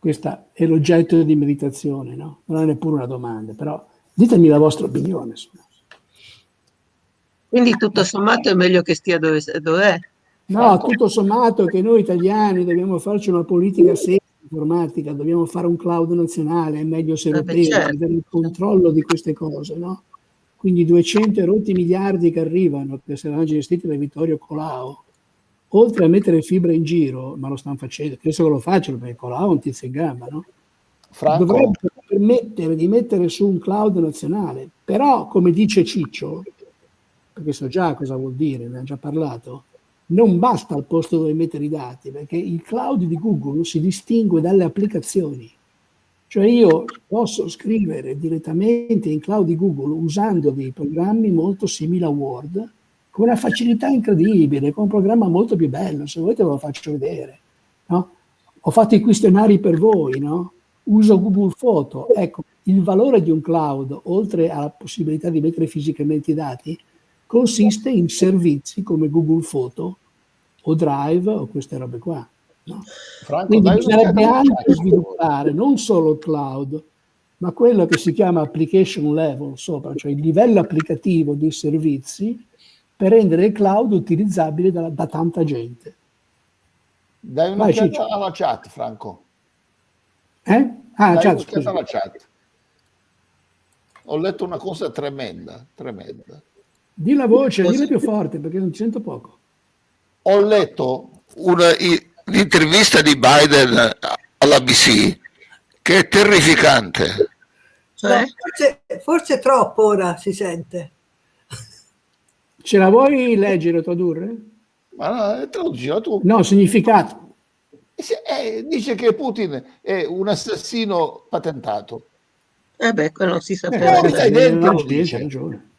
Questo è l'oggetto di meditazione, no? Non è neppure una domanda, però ditemi la vostra opinione. Quindi tutto sommato è meglio che stia dove, dov'è. No, tutto sommato che noi italiani dobbiamo farci una politica seria informatica, dobbiamo fare un cloud nazionale, è meglio se Eh europeo, certo. avere il controllo di queste cose, no? Quindi 200 e rotti miliardi che arrivano, che saranno gestiti da Vittorio Colau, oltre a mettere fibra in giro, ma lo stanno facendo, penso che lo facciano perché Colau è un tizio in gamba, no? Franco, dovrebbero permettere di mettere su un cloud nazionale. Però, come dice Ciccio, perché so già cosa vuol dire, ne ha già parlato, non basta al posto dove mettere i dati, perché il cloud di Google si distingue dalle applicazioni. Cioè io posso scrivere direttamente in cloud di Google usando dei programmi molto simili a Word, con una facilità incredibile, con un programma molto più bello, se volete ve lo faccio vedere. no? Ho fatto i questionari per voi, no? uso Google Photo. Ecco, il valore di un cloud, oltre alla possibilità di mettere fisicamente i dati, consiste in servizi come Google Photo o Drive o queste robe qua. no? Franco, Quindi bisognerebbe anche chat. sviluppare non solo il cloud, ma quello che si chiama application level sopra, cioè il livello applicativo dei servizi per rendere il cloud utilizzabile da, da tanta gente. Dai un'occhiata alla chat, Franco. Eh? Ah, Dai chat, un'occhiata scusa. alla chat. Ho letto una cosa tremenda, tremenda. Di la voce, Cosa? dille più forte perché non ti sento poco. Ho letto l'intervista di Biden all'ABC che è terrificante. No, Cioè, forse, forse troppo ora si sente. Ce la vuoi leggere o tradurre? Ma no, traducila tu. No, significato. Se- eh, dice che Putin è un assassino patentato. eh beh, quello si Eh, sapeva. no, dai, sì, dentro no, sì, dice. ragione.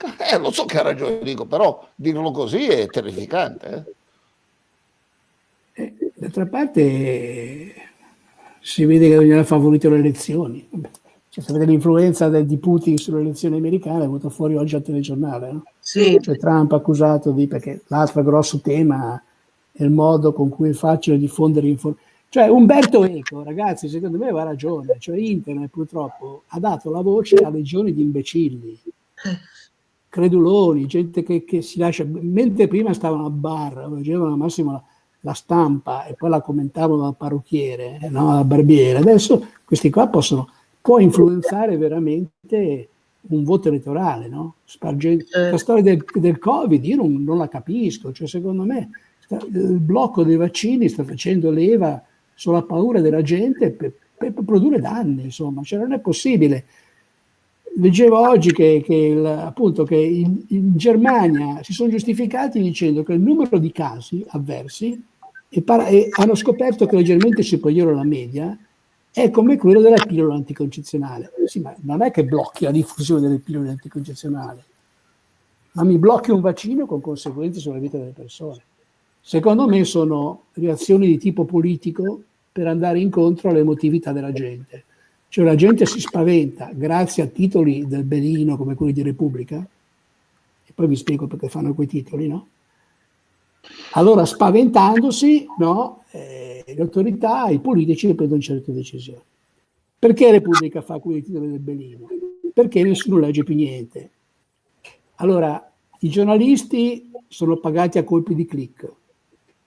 Eh, lo so che ha ragione, dico, però dirlo così è terrificante. eh. Eh, D'altra parte eh, si vede che non gli ha favorito le elezioni. Cioè, se vede l'influenza del- di Putin sulle elezioni americane, è venuto fuori oggi al telegiornale. No? Sì, Cioè Trump accusato di, perché l'altro grosso tema è il modo con cui è facile diffondere informazioni. Cioè Umberto Eco, ragazzi, secondo me aveva ragione, cioè internet purtroppo ha dato la voce a legioni di imbecilli, creduloni, gente che, che si lascia, mentre prima stavano a bar, leggevano al massimo la, la stampa e poi la commentavano dal parrucchiere, eh, no, dal barbiere, adesso questi qua possono, può influenzare veramente un voto elettorale, no? Eh. la storia del, del Covid io non, non la capisco, cioè secondo me sta- il blocco dei vaccini sta facendo leva sulla paura della gente per, per produrre danni, insomma, cioè non è possibile. Leggevo oggi che, che il- appunto che in, in Germania si sono giustificati dicendo che il numero di casi avversi e, e hanno scoperto che leggermente superiore alla media è come quello della pillola anticoncezionale. Sì, ma non è che blocchi la diffusione delle pillole anticoncezionali, ma mi blocchi un vaccino con conseguenze sulla vita delle persone. Secondo me sono reazioni di tipo politico per andare incontro all'emotività della gente. Cioè la gente si spaventa grazie a titoli del benino come quelli di Repubblica, e poi vi spiego perché fanno quei titoli, no? Allora spaventandosi, no, eh, le autorità, i politici prendono certe decisioni. Perché Repubblica fa quei titoli del benino? Perché nessuno legge più niente. Allora, i giornalisti sono pagati a colpi di click,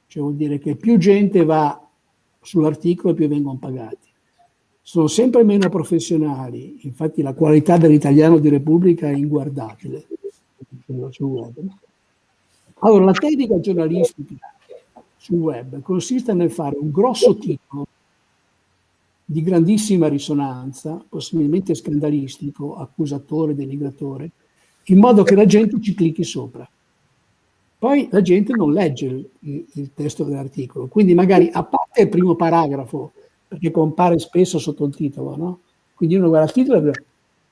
cioè vuol dire che più gente va sull'articolo più vengono pagati. Sono sempre meno professionali, infatti la qualità dell'italiano di Repubblica è inguardabile. Allora, la tecnica giornalistica sul web consiste nel fare un grosso titolo di grandissima risonanza, possibilmente scandalistico, accusatore, denigratore, in modo che la gente ci clicchi sopra. Poi la gente non legge il, il testo dell'articolo, quindi magari a parte il primo paragrafo, perché compare spesso sotto il titolo, no? Quindi uno guarda il titolo e vede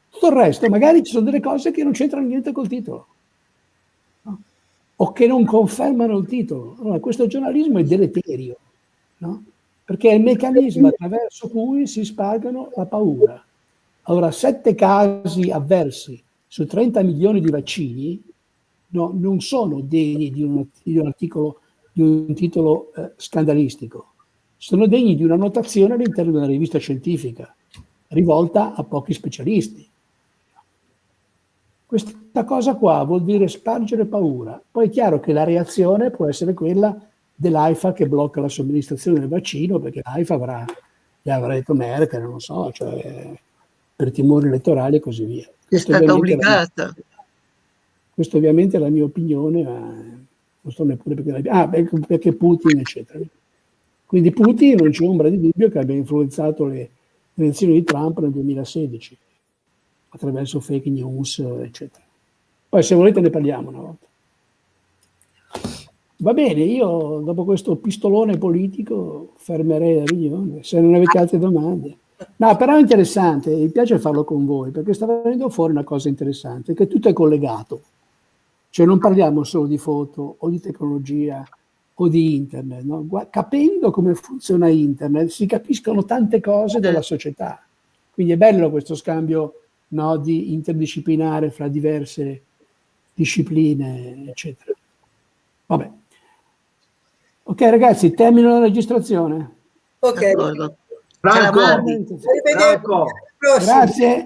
tutto il resto, magari ci sono delle cose che non c'entrano niente col titolo. No? O che non confermano il titolo. Allora, questo giornalismo è deleterio, no? perché è il meccanismo attraverso cui si spargano la paura. Allora, sette casi avversi su 30 milioni di vaccini no, non sono degni di un, di un articolo, di un titolo eh, scandalistico, sono degni di una notazione all'interno di una rivista scientifica, rivolta a pochi specialisti. Questa cosa qua vuol dire spargere paura. Poi è chiaro che la reazione può essere quella dell'AIFA che blocca la somministrazione del vaccino, perché l'AIFA avrà, gli avrà detto Merkel, non so, cioè per timori elettorali e così via. Questo è stata obbligata. Questa ovviamente è la mia opinione, ma non so neppure perché, la... ah, perché Putin, eccetera. Quindi Putin non c'è ombra di dubbio che abbia influenzato le elezioni di Trump nel 2016 attraverso fake news, eccetera. Poi se volete ne parliamo una volta. Va bene, io dopo questo pistolone politico fermerei la riunione, se non avete altre domande. No, però è interessante, mi piace farlo con voi, perché sta venendo fuori una cosa interessante, che tutto è collegato. Cioè non parliamo solo di foto o di tecnologia o di internet, no? capendo come funziona internet si capiscono tante cose della società. Quindi è bello questo scambio no, di interdisciplinare fra diverse discipline, eccetera. Vabbè. Ok ragazzi, termino la registrazione. Ok. Franco, Franco. Grazie.